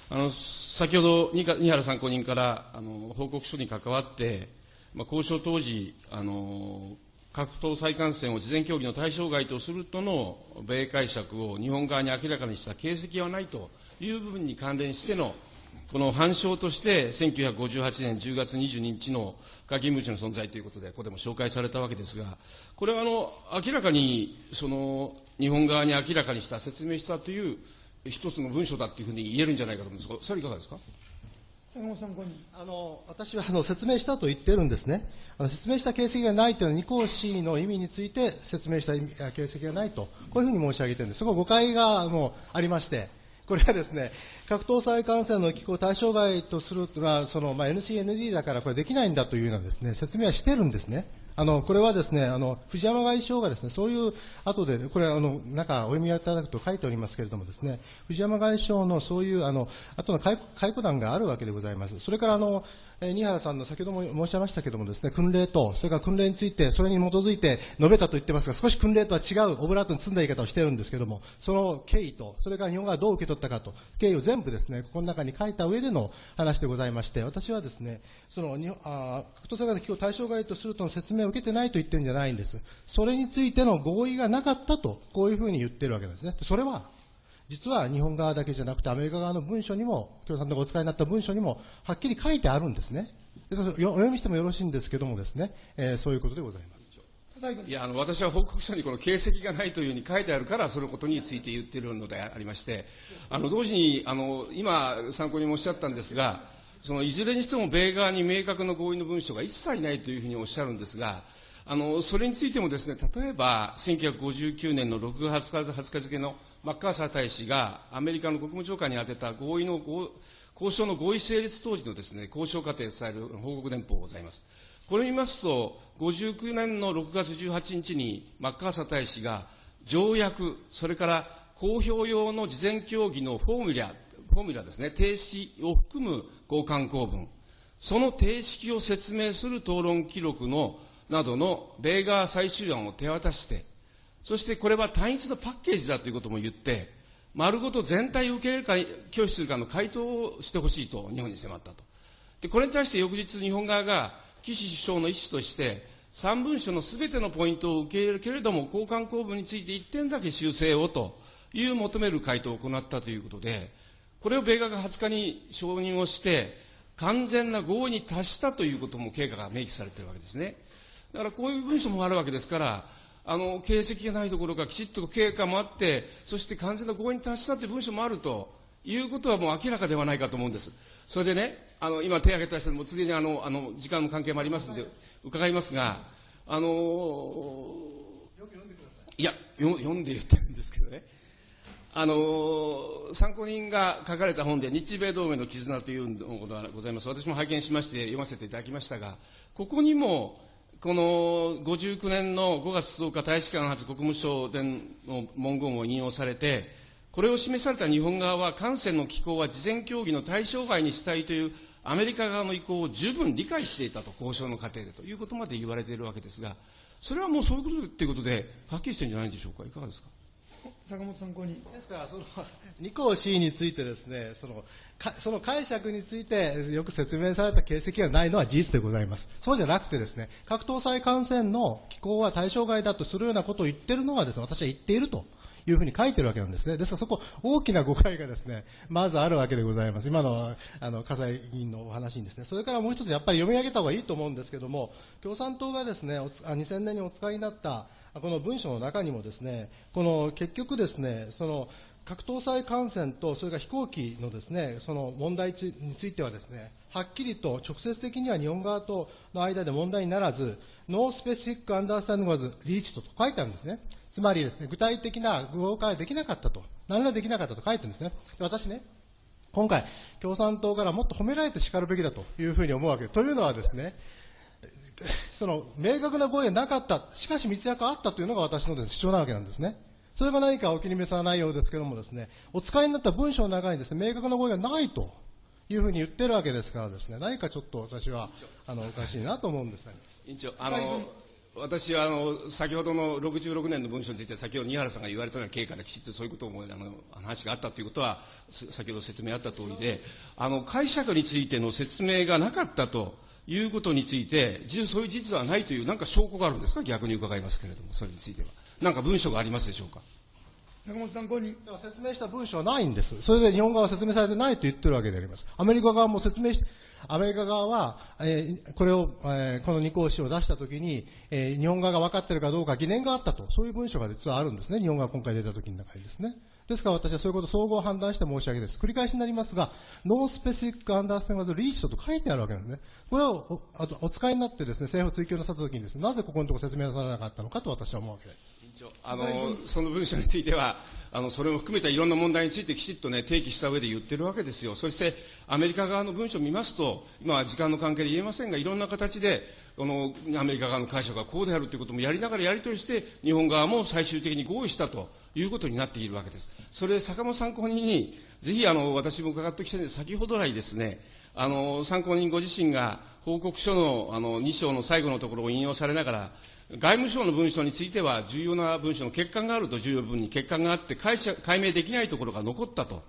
あの先ほど二原参考人からあの報告書に関わって、まあ、交渉当時、あの格闘再艦船を事前協議の対象外とするとの米解釈を日本側に明らかにした形跡はないという部分に関連してのこの反証として、1958年10月22日の下勤務地の存在ということで、ここでも紹介されたわけですが、これはあの明らかにその日本側に明らかにした説明したという一つの文書だというふうに言えるんじゃないかと思うんですが、それいかがですか？あの私はあの説明したと言ってるんですね、あの説明した形跡がないというのは、二項 C の意味について説明した形跡がないと、こういうふうに申し上げてるんです、そこ誤解がもうありまして、これはですね、格闘再感染の機構対象外とするのは、その、まあ、NCND だからこれできないんだというようなですね、説明はしてるんですね。あの、これはですね、あの、藤山外相がですね、そういう後で、これあの、中、お読みいただくと書いておりますけれどもですね、藤山外相のそういう、あの、後の解雇団があるわけでございます。それから、あの、え新原さんの先ほども申し上げましたけれどもですね、訓令と、それから訓令について、それに基づいて述べたと言ってますが、少し訓令とは違うオブラートに積んだ言い方をしているんですけれども、その経緯と、それから日本がどう受け取ったかと、経緯を全部ですね、ここの中に書いた上での話でございまして、私はですね、その、日本あ格闘災害の機構対象外とするとの説明を受けてないと言ってるんじゃないんです。それについての合意がなかったと、こういうふうに言ってるわけなんですね。それは、実は日本側だけじゃなくてアメリカ側の文書にも、共産党がお使いになった文書にも、はっきり書いてあるんですね。お読みしてもよろしいんですけどもですね、えー、そういうことでございます。いやあの私は報告書にこの形跡がないというふうに書いてあるから、そのことについて言っているのでありまして、あの同時にあの今、参考にもおっしゃったんですが、そのいずれにしても米側に明確な合意の文書が一切ないというふうにおっしゃるんですが、あのそれについてもですね、例えば1959年の6月20日付のマッカーサー大使がアメリカの国務長官に宛てた合意の交渉の合意成立当時のですね、交渉過程を伝える報告電報がございます。これを見ますと、59年の6月18日にマッカーサー大使が条約、それから公表用の事前協議のフォーミュラ、フォーミュラですね、定式を含む交換公文、その定式を説明する討論記録のなどの米側最終案を手渡して、そしてこれは単一のパッケージだということも言って、丸ごと全体を受け入れるか、拒否するかの回答をしてほしいと日本に迫ったと。で、これに対して翌日日本側が岸首相の意思として、3文書のすべてのポイントを受け入れるけれども、交換公文について1点だけ修正をという求める回答を行ったということで、これを米側が20日に承認をして、完全な合意に達したということも経過が明記されているわけですね。だからこういう文書もあるわけですから、あの、形跡がないところがきちっと経過もあって、そして完全な合意に達したという文書もあるということはもう明らかではないかと思うんです。それでね、あの、今手を挙げた人もついにあの、あの、時間の関係もありますので、伺いますが、あのいやよ、読んで言ってるんですけどね。あの参考人が書かれた本で、日米同盟の絆というのがございます。私も拝見しまして読ませていただきましたが、ここにも、この59年の5月10日大使館発国務省での文言を引用されて、これを示された日本側は、艦船の機構は事前協議の対象外にしたいというアメリカ側の意向を十分理解していたと、交渉の過程でということまで言われているわけですが、それはもうそういうことということで、はっきりしてるんじゃないでしょうか、いかがですか？坂本参考に。ですから、その、二項 C についてですね、その、その解釈についてよく説明された形跡がないのは事実でございます。そうじゃなくてですね、格闘再感染の機構は対象外だとするようなことを言ってるのはですね、私は言っているというふうに書いてるわけなんですね。ですからそこ、大きな誤解がですね、まずあるわけでございます。今の、あの、笠井議員のお話にですね。それからもう一つやっぱり読み上げた方がいいと思うんですけども、共産党がですね、2000年にお使いになった、この文書の中にもですね、この結局ですね、その、核搭載艦船と、それから飛行機のですね、その問題についてはですね、はっきりと直接的には日本側との間で問題にならず、ノースペシフィックアンダースタンディングワズリーチと書いてあるんですね。つまりですね、具体的な具合解できなかったと、何らできなかったと書いてるんですね。私ね、今回、共産党からもっと褒められて叱るべきだというふうに思うわけで。というのはですね、その明確な合意はなかった、しかし密約あったというのが私のです、主張なわけなんですね。それが何かお気に召さないようですけれどもですね、お使いになった文章の中にですね、明確な合意がないというふうに言ってるわけですからですね、何かちょっと私は、あの、おかしいなと思うんですね。委員長、あの、私はあの先ほどの66年の文書について、先ほど新原さんが言われたような経過できちっとそういうことをあの話があったということは、先ほど説明あった通りで、あの解釈についての説明がなかったということについて、実そういう事実はないという、なんか証拠があるんですか、逆に伺いますけれども、それについては。なんか文書がありますでしょうか？坂本参考に。説明した文書はないんです。それで日本側は説明されてないと言ってるわけであります。アメリカ側も説明しアメリカ側は、えー、これを、えー、この二項紙を出したときに、えー、日本側が分かっているかどうか疑念があったと、そういう文書が実はあるんですね。日本側が今回出たときの中にですね。ですから私はそういうことを総合判断して申し上げです。繰り返しになりますが、ノースペシフィックアンダーステンワズリーチと書いてあるわけなんですね。これをおあとお使いになってですね、政府追及なさったときにですね、なぜここのところ説明なされなかったのかと私は思うわけです。あの、その文書については、あの、それを含めたいろんな問題についてきちっとね、提起した上で言ってるわけですよ。そして、アメリカ側の文書を見ますと、今は、時間の関係で言えませんが、いろんな形で、この、アメリカ側の解釈がこうであるということもやりながらやり取りして、日本側も最終的に合意したということになっているわけです。それで、坂本参考人に、ぜひ、あの、私も伺ってきてるんで、先ほど来ですね、あの、参考人ご自身が、報告書の、あの、2章の最後のところを引用されながら、外務省の文書については、重要な文書の欠陥があると、重要部分に欠陥があって解釈、解明できないところが残ったと。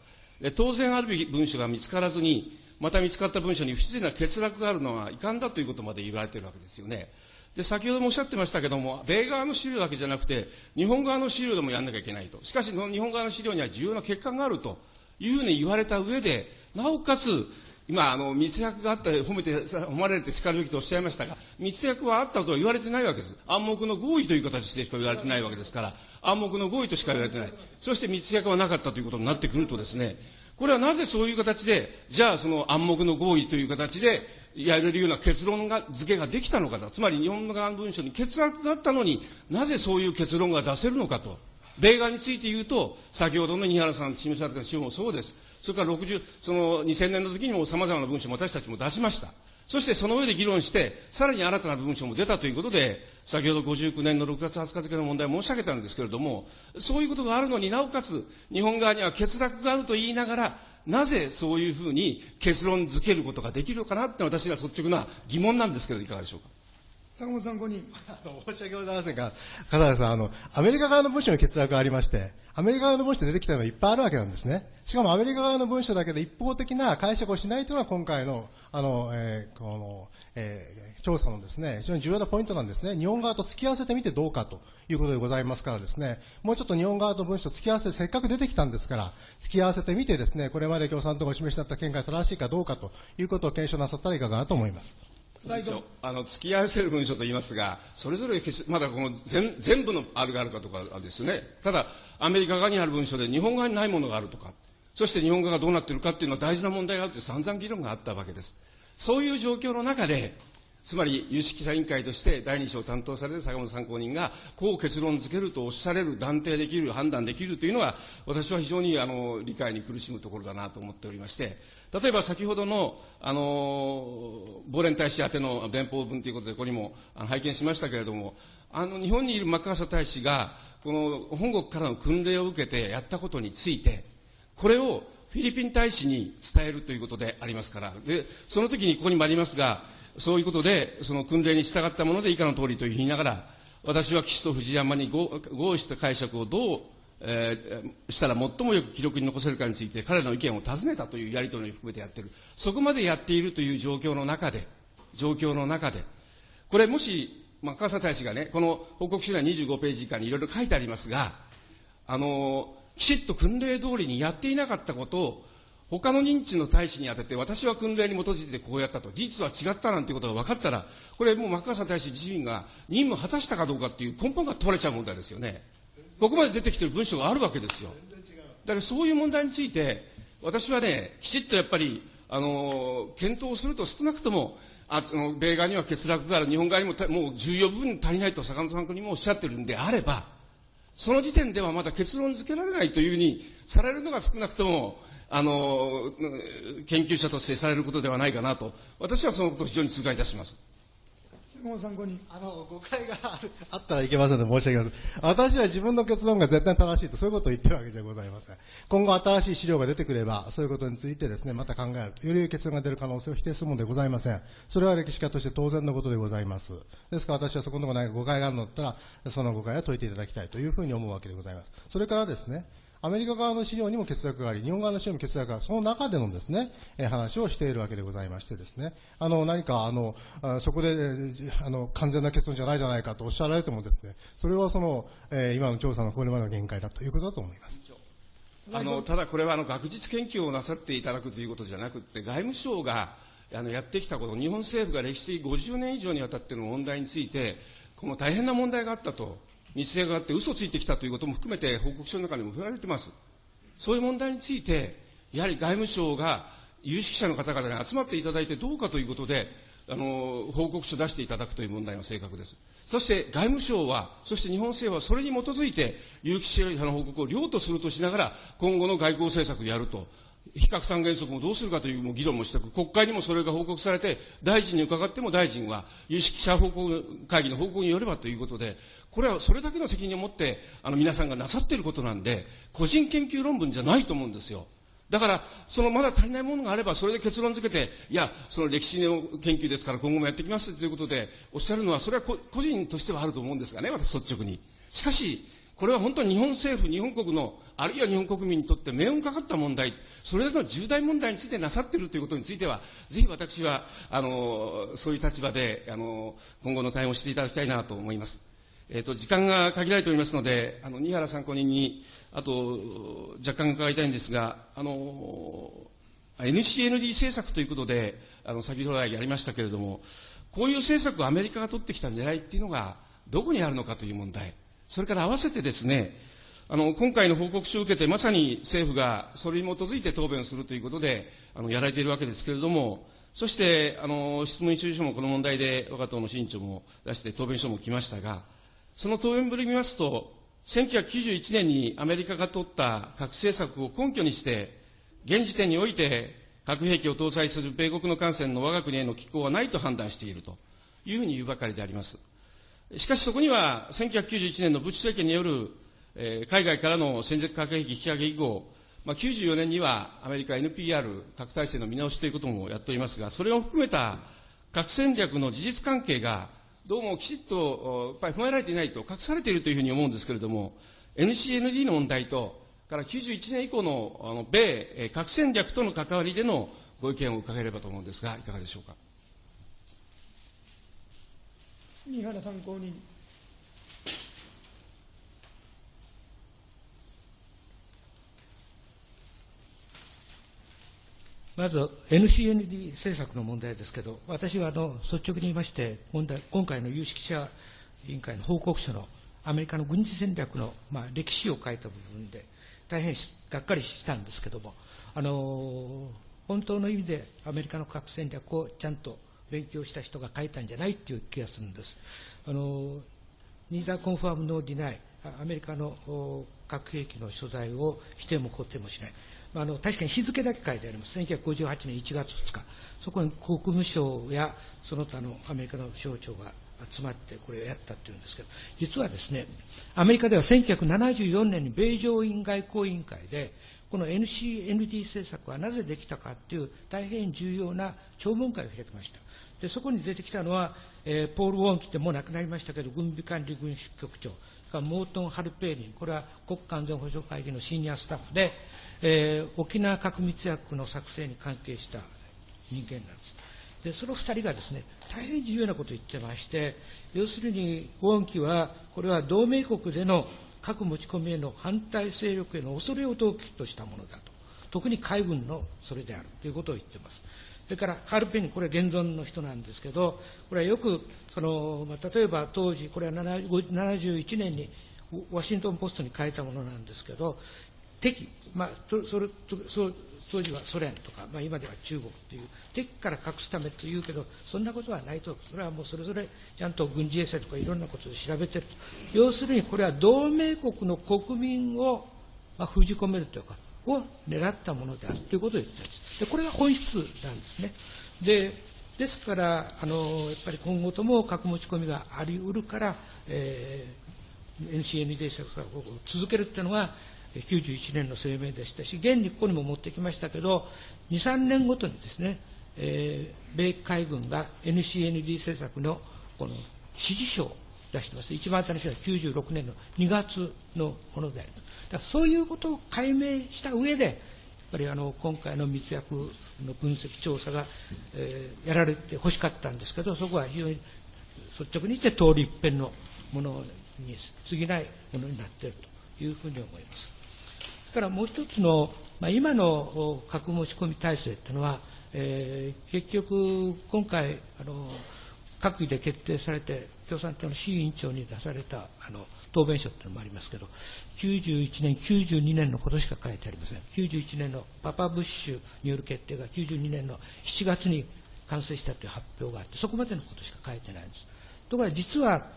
当然あるべき文書が見つからずに、また見つかった文書に不自然な欠落があるのは遺憾だということまで言われているわけですよね。で、先ほどもおっしゃってましたけども、米側の資料だけじゃなくて、日本側の資料でもやんなきゃいけないと。しかし、日本側の資料には重要な欠陥があるというふうに言われた上で、なおかつ、今、あの、密約があった、褒めて、褒まれて叱るべきとおっしゃいましたが、密約はあったとは言われてないわけです。暗黙の合意という形でしか言われてないわけですから、暗黙の合意としか言われてない。そして密約はなかったということになってくるとですね、これはなぜそういう形で、じゃあその暗黙の合意という形で、やれるような結論が、付けができたのかと。つまり日本側の文書に欠落があったのになぜそういう結論が出せるのかと。米側について言うと、先ほどの二原さん示された資料もそうです。それから60、その2000年の時にも様々な文書も私たちも出しました。そしてその上で議論して、さらに新たな文書も出たということで、先ほど59年の6月20日付の問題を申し上げたんですけれども、そういうことがあるのになおかつ、日本側には欠落があると言いながら、なぜそういうふうに結論付けることができるのかなって私は率直な疑問なんですけど、いかがでしょうか？坂本参考人。申し訳ございませんが、笠原さん、あの、アメリカ側の文書の欠落がありまして、アメリカ側の文書で出てきたのがいっぱいあるわけなんですね。しかもアメリカ側の文書だけで一方的な解釈をしないというのが今回の、あの、えー、この、えー、調査のですね、非常に重要なポイントなんですね。日本側と付き合わせてみてどうかということでございますからですね、もうちょっと日本側と文書付き合わせてせっかく出てきたんですから、付き合わせてみてですね、これまで共産党がお示しになった見解正しいかどうかということを検証なさったらいかがなと思います。あの付き合わせる文書と言いますが、それぞれまだこの全全部のあるがあるかとかですね、ただ、アメリカ側にある文書で日本側にないものがあるとか、そして日本側がどうなっているかっていうのは大事な問題があって散々議論があったわけです。そういう状況の中で、つまり有識者委員会として第二章を担当される坂本参考人が、こう結論付けるとおっしゃれる、断定できる、判断できるというのは、私は非常にあの理解に苦しむところだなと思っておりまして、例えば先ほどの、あの、亡霊大使宛ての電報文ということで、ここにも拝見しましたけれども、あの、日本にいるマッカーサ大使が、この本国からの訓令を受けてやったことについて、これをフィリピン大使に伝えるということでありますから、で、その時にここにもありますが、そういうことで、その訓令に従ったもので以下の通りと言いながら、私は岸と藤山に合意した解釈をどうえー、したら最もよく記録に残せるかについて彼らの意見を尋ねたというやり取りを含めてやってる。そこまでやっているという状況の中で、状況の中で、これもし、まあ、川佐大使がね、この報告書には25ページ以下にいろいろ書いてありますが、あの、きちっと訓令通りにやっていなかったことを、他の認知の大使に当てて、私は訓令に基づいてこうやったと、事実は違ったなんてことが分かったら、これもうマッカーサー大使自身が任務を果たしたかどうかっていう根本が問われちゃう問題ですよね。ここまで出てきてる文書があるわけですよ。だからそういう問題について、私はね、きちっとやっぱり、あの、検討すると少なくとも、あの米側には欠落がある、日本側にももう重要部分足りないと坂本さんにもおっしゃってるんであれば、その時点ではまだ結論付けられないというふうにされるのが少なくとも、あの、研究者としてされることではないかなと、私はそのことを非常に痛感いたします。参考に。あの、誤解があったらいけませんので申し訳ません。私は自分の結論が絶対正しいと、そういうことを言ってるわけじゃございません。今後新しい資料が出てくれば、そういうことについてですね、また考える。より結論が出る可能性を否定するものでございません。それは歴史家として当然のことでございます。ですから私はそこのところない誤解があるのだったら、その誤解は解いていただきたいというふうに思うわけでございます。それからですね、アメリカ側の資料にも欠落があり、日本側の資料に欠落がある、その中でのですね、え話をしているわけでございましてですね、あの、何か、あの、あそこで、あの、完全な結論じゃないじゃないかとおっしゃられてもですね、それはその、え今の調査のこれまでの限界だということだと思います。あの、ただこれはあの、学術研究をなさっていただくということじゃなくて、外務省が、あの、やってきたこと、日本政府が歴史的50年以上にわたっての問題について、この大変な問題があったと。密性があって嘘ついてきたということも含めて報告書の中にも触れられています。そういう問題について、やはり外務省が有識者の方々に集まっていただいてどうかということで、あの、報告書を出していただくという問題が正確です。そして外務省は、そして日本政府はそれに基づいて有識者の報告を良とするとしながら、今後の外交政策をやると。非核三原則もどうするかという議論もして国会にもそれが報告されて、大臣に伺っても大臣は、有識者報告会議の報告によればということで、これはそれだけの責任を持って、あの皆さんがなさっていることなんで、個人研究論文じゃないと思うんですよ。だから、そのまだ足りないものがあれば、それで結論付けて、いや、その歴史の研究ですから今後もやっていきますということで、おっしゃるのは、それは個人としてはあると思うんですがね、私率直に。しかし、これは本当に日本政府、日本国の、あるいは日本国民にとって命運かかった問題、それだけの重大問題についてなさっているということについては、ぜひ私は、あの、そういう立場で、あの、今後の対応をしていただきたいなと思います。えっ、ー、と、時間が限られておりますので、あの、新原参考人に、あと、若干伺いたいんですが、あの、NCND 政策ということで、あの、先ほど来やりましたけれども、こういう政策をアメリカが取ってきた狙いっていうのが、どこにあるのかという問題。それから合わせてですね、あの、今回の報告書を受けて、まさに政府がそれに基づいて答弁をするということで、あの、やられているわけですけれども、そして、あの、質問一時書もこの問題で、我が党の新長も出して答弁書も来ましたが、その答弁ぶり見ますと、1991年にアメリカが取った核政策を根拠にして、現時点において核兵器を搭載する米国の艦船の我が国への寄港はないと判断しているというふうに言うばかりであります。しかしそこには、1991年のブッシュ政権による、えー、海外からの戦術核兵器引き上げ以降、まあ、94年にはアメリカ NPR 核体制の見直しということもやっておりますが、それを含めた核戦略の事実関係が、どうもきちっと、やっぱり踏まえられていないと、隠されているというふうに思うんですけれども、NCND の問題と、から91年以降のあの米核戦略との関わりでのご意見を伺えればと思うんですが、いかがでしょうか？新原参考人。まず NCND 政策の問題ですけど、私はあの率直に言いまして、今回の有識者委員会の報告書のアメリカの軍事戦略の、まあ、歴史を書いた部分で、大変がっかりしたんですけども、あの本当の意味でアメリカの核戦略をちゃんと勉強した人が書いたんじゃないっていう気がするんです。あのニーザーコンファームノーディナイ、アメリカの核兵器の所在を否定も肯定もしない。あの確かに日付だけ書いてあります。1958年1月2日。そこに国務省やその他のアメリカの省庁が集まってこれをやったっていうんですけど、実はですね、アメリカでは1974年に米上院外交委員会で、この NCND 政策はなぜできたかっていう大変重要な聴聞会を開きました。で、そこに出てきたのは、えー、ポール・ウォンキってもう亡くなりましたけど、軍備管理軍事局長、それからモートン・ハルペーリン、これは国家安全保障会議のシニアスタッフで、えー、沖縄核密約の作成に関係した人間なんです。で、その二人がですね、大変重要なことを言ってまして、要するに、ウォンキは、これは同盟国での核持ち込みへの反対勢力への恐れを動機としたものだと。特に海軍のそれであるということを言っています。それから、ハルペニ、これ現存の人なんですけど、これはよく、その、まあ、例えば当時、これは71年にワシントン・ポストに書いたものなんですけど、敵、まあ、そそれそ当時はソ連とか、まあ、今では中国という敵から隠すためというけどそんなことはないと。それはもうそれぞれちゃんと軍事衛星とかいろんなことで調べてると。要するにこれは同盟国の国民を、まあ、封じ込めるというかを狙ったものであるということを言ってるんですでこれが本質なんですねでですからあのやっぱり今後とも核持ち込みがあり得るから、えー、NCND 政策を続けるっていうのが91年の声明でしたし、現にここにも持ってきましたけど、2、3年ごとにですね、えー、米海軍が NCND 政策のこの指示書を出してます。一番新しいのは96年の2月のものであります。だそういうことを解明した上で、やっぱりあの今回の密約の分析調査が、えー、やられて欲しかったんですけど、そこは非常に率直に言って通り一遍のものに過ぎないものになっているというふうに思います。からもう一つの、まあ、今の核持ち込み体制というのは、えー、結局、今回あの、閣議で決定されて、共産党の市委員長に出されたあの答弁書というのもありますけど、91年、92年のことしか書いてありません。91年のパパブッシュによる決定が92年の7月に完成したという発表があって、そこまでのことしか書いてないんです。ところが実は、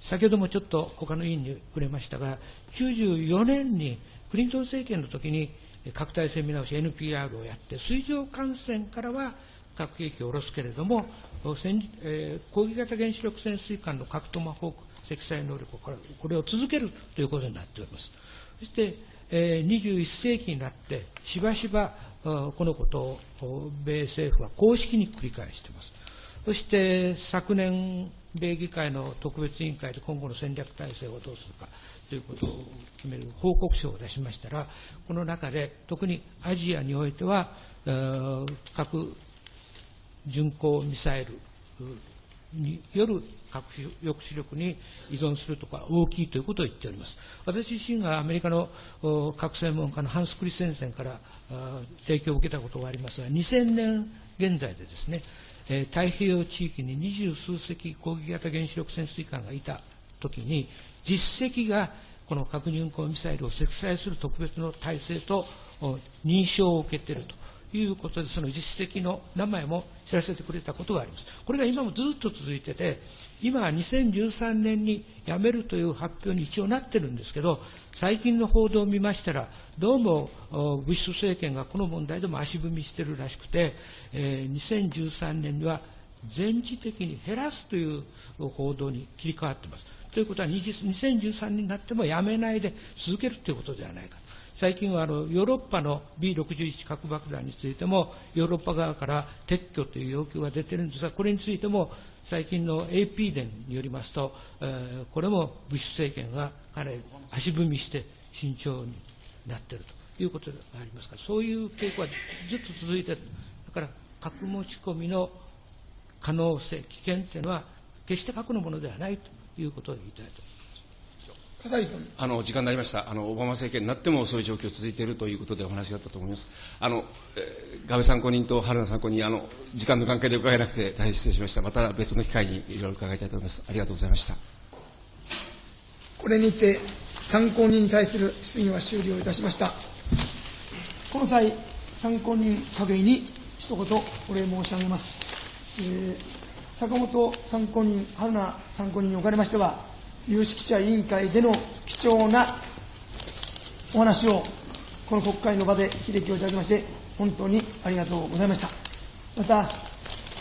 先ほどもちょっと他の委員に触れましたが、94年にクリントン政権の時に核体制見直し NPR をやって、水上艦船からは核兵器を下ろすけれども、えー、攻撃型原子力潜水艦の核トマホーク積載能力をこれを続けるということになっております。そして、え、21世紀になって、しばしばこのことを米政府は公式に繰り返しています。そして昨年、米議会の特別委員会で今後の戦略体制をどうするかということを決める報告書を出しましたら、この中で特にアジアにおいては、核巡航ミサイルによる核抑止力に依存するとか大きいということを言っております。私自身がアメリカの核専門家のハンス・クリスセンセンから提供を受けたことがありますが、2000年現在でですね、太平洋地域に二十数隻攻撃型原子力潜水艦がいたときに、実績がこの核巡航ミサイルを積載する特別の体制と認証を受けているということで、その実績の名前も知らせてくれたことがあります。これが今もずっと続いてて、今は2013年に辞めるという発表に一応なってるんですけど、最近の報道を見ましたら、どうもブッシュ政権がこの問題でも足踏みしてるらしくて、えー、2013年には全時的に減らすという報道に切り替わってます。ということは2013年になってもやめないで続けるということではないか。最近はあのヨーロッパの B61 核爆弾についてもヨーロッパ側から撤去という要求が出ているんですが、これについても最近の AP 伝によりますと、えー、これもブッシュ政権がかなり足踏みして慎重になっているということがありますから、そういう傾向はずっと続いている。だから核持ち込みの可能性、危険というのは決して核のものではないということを言いたいとあの時間になりましたあの、オバマ政権になってもそういう状況続いているということでお話があったと思います。あのえー、安倍参考人と春菜参考人あの、時間の関係で伺えなくて大変失礼しました。また別の機会にいろいろ伺いたいと思います。ありがとうございました。これにて参考人に対する質疑は終了いたしました。この際、参考人各位に一言お礼申し上げます。えー、坂本参考人、春菜参考人におかれましては、有識者委員会での貴重なお話を、この国会の場で秀樹をいただきまして、本当にありがとうございました。また、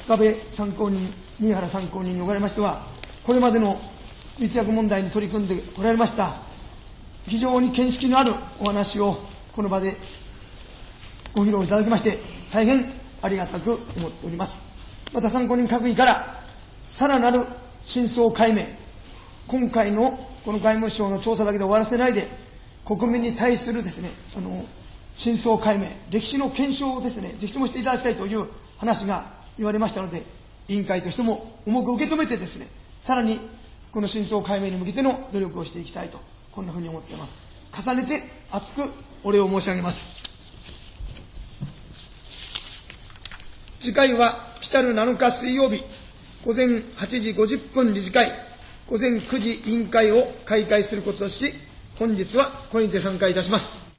深部参考人、新原参考人におかれましては、これまでの密約問題に取り組んでおられました、非常に見識のあるお話をこの場でご披露いただきまして、大変ありがたく思っております。また参考人各位から、さらなる真相解明、今回のこの外務省の調査だけで終わらせないで、国民に対するですね、あの、真相解明、歴史の検証をですね、ぜひともしていただきたいという話が言われましたので、委員会としても重く受け止めてですね、さらにこの真相解明に向けての努力をしていきたいと、こんなふうに思っています。重ねて厚くお礼を申し上げます。次回は来たる7日水曜日、午前8時50分理事会、午前9時委員会を開会することとし、本日はこれにて参加いたします。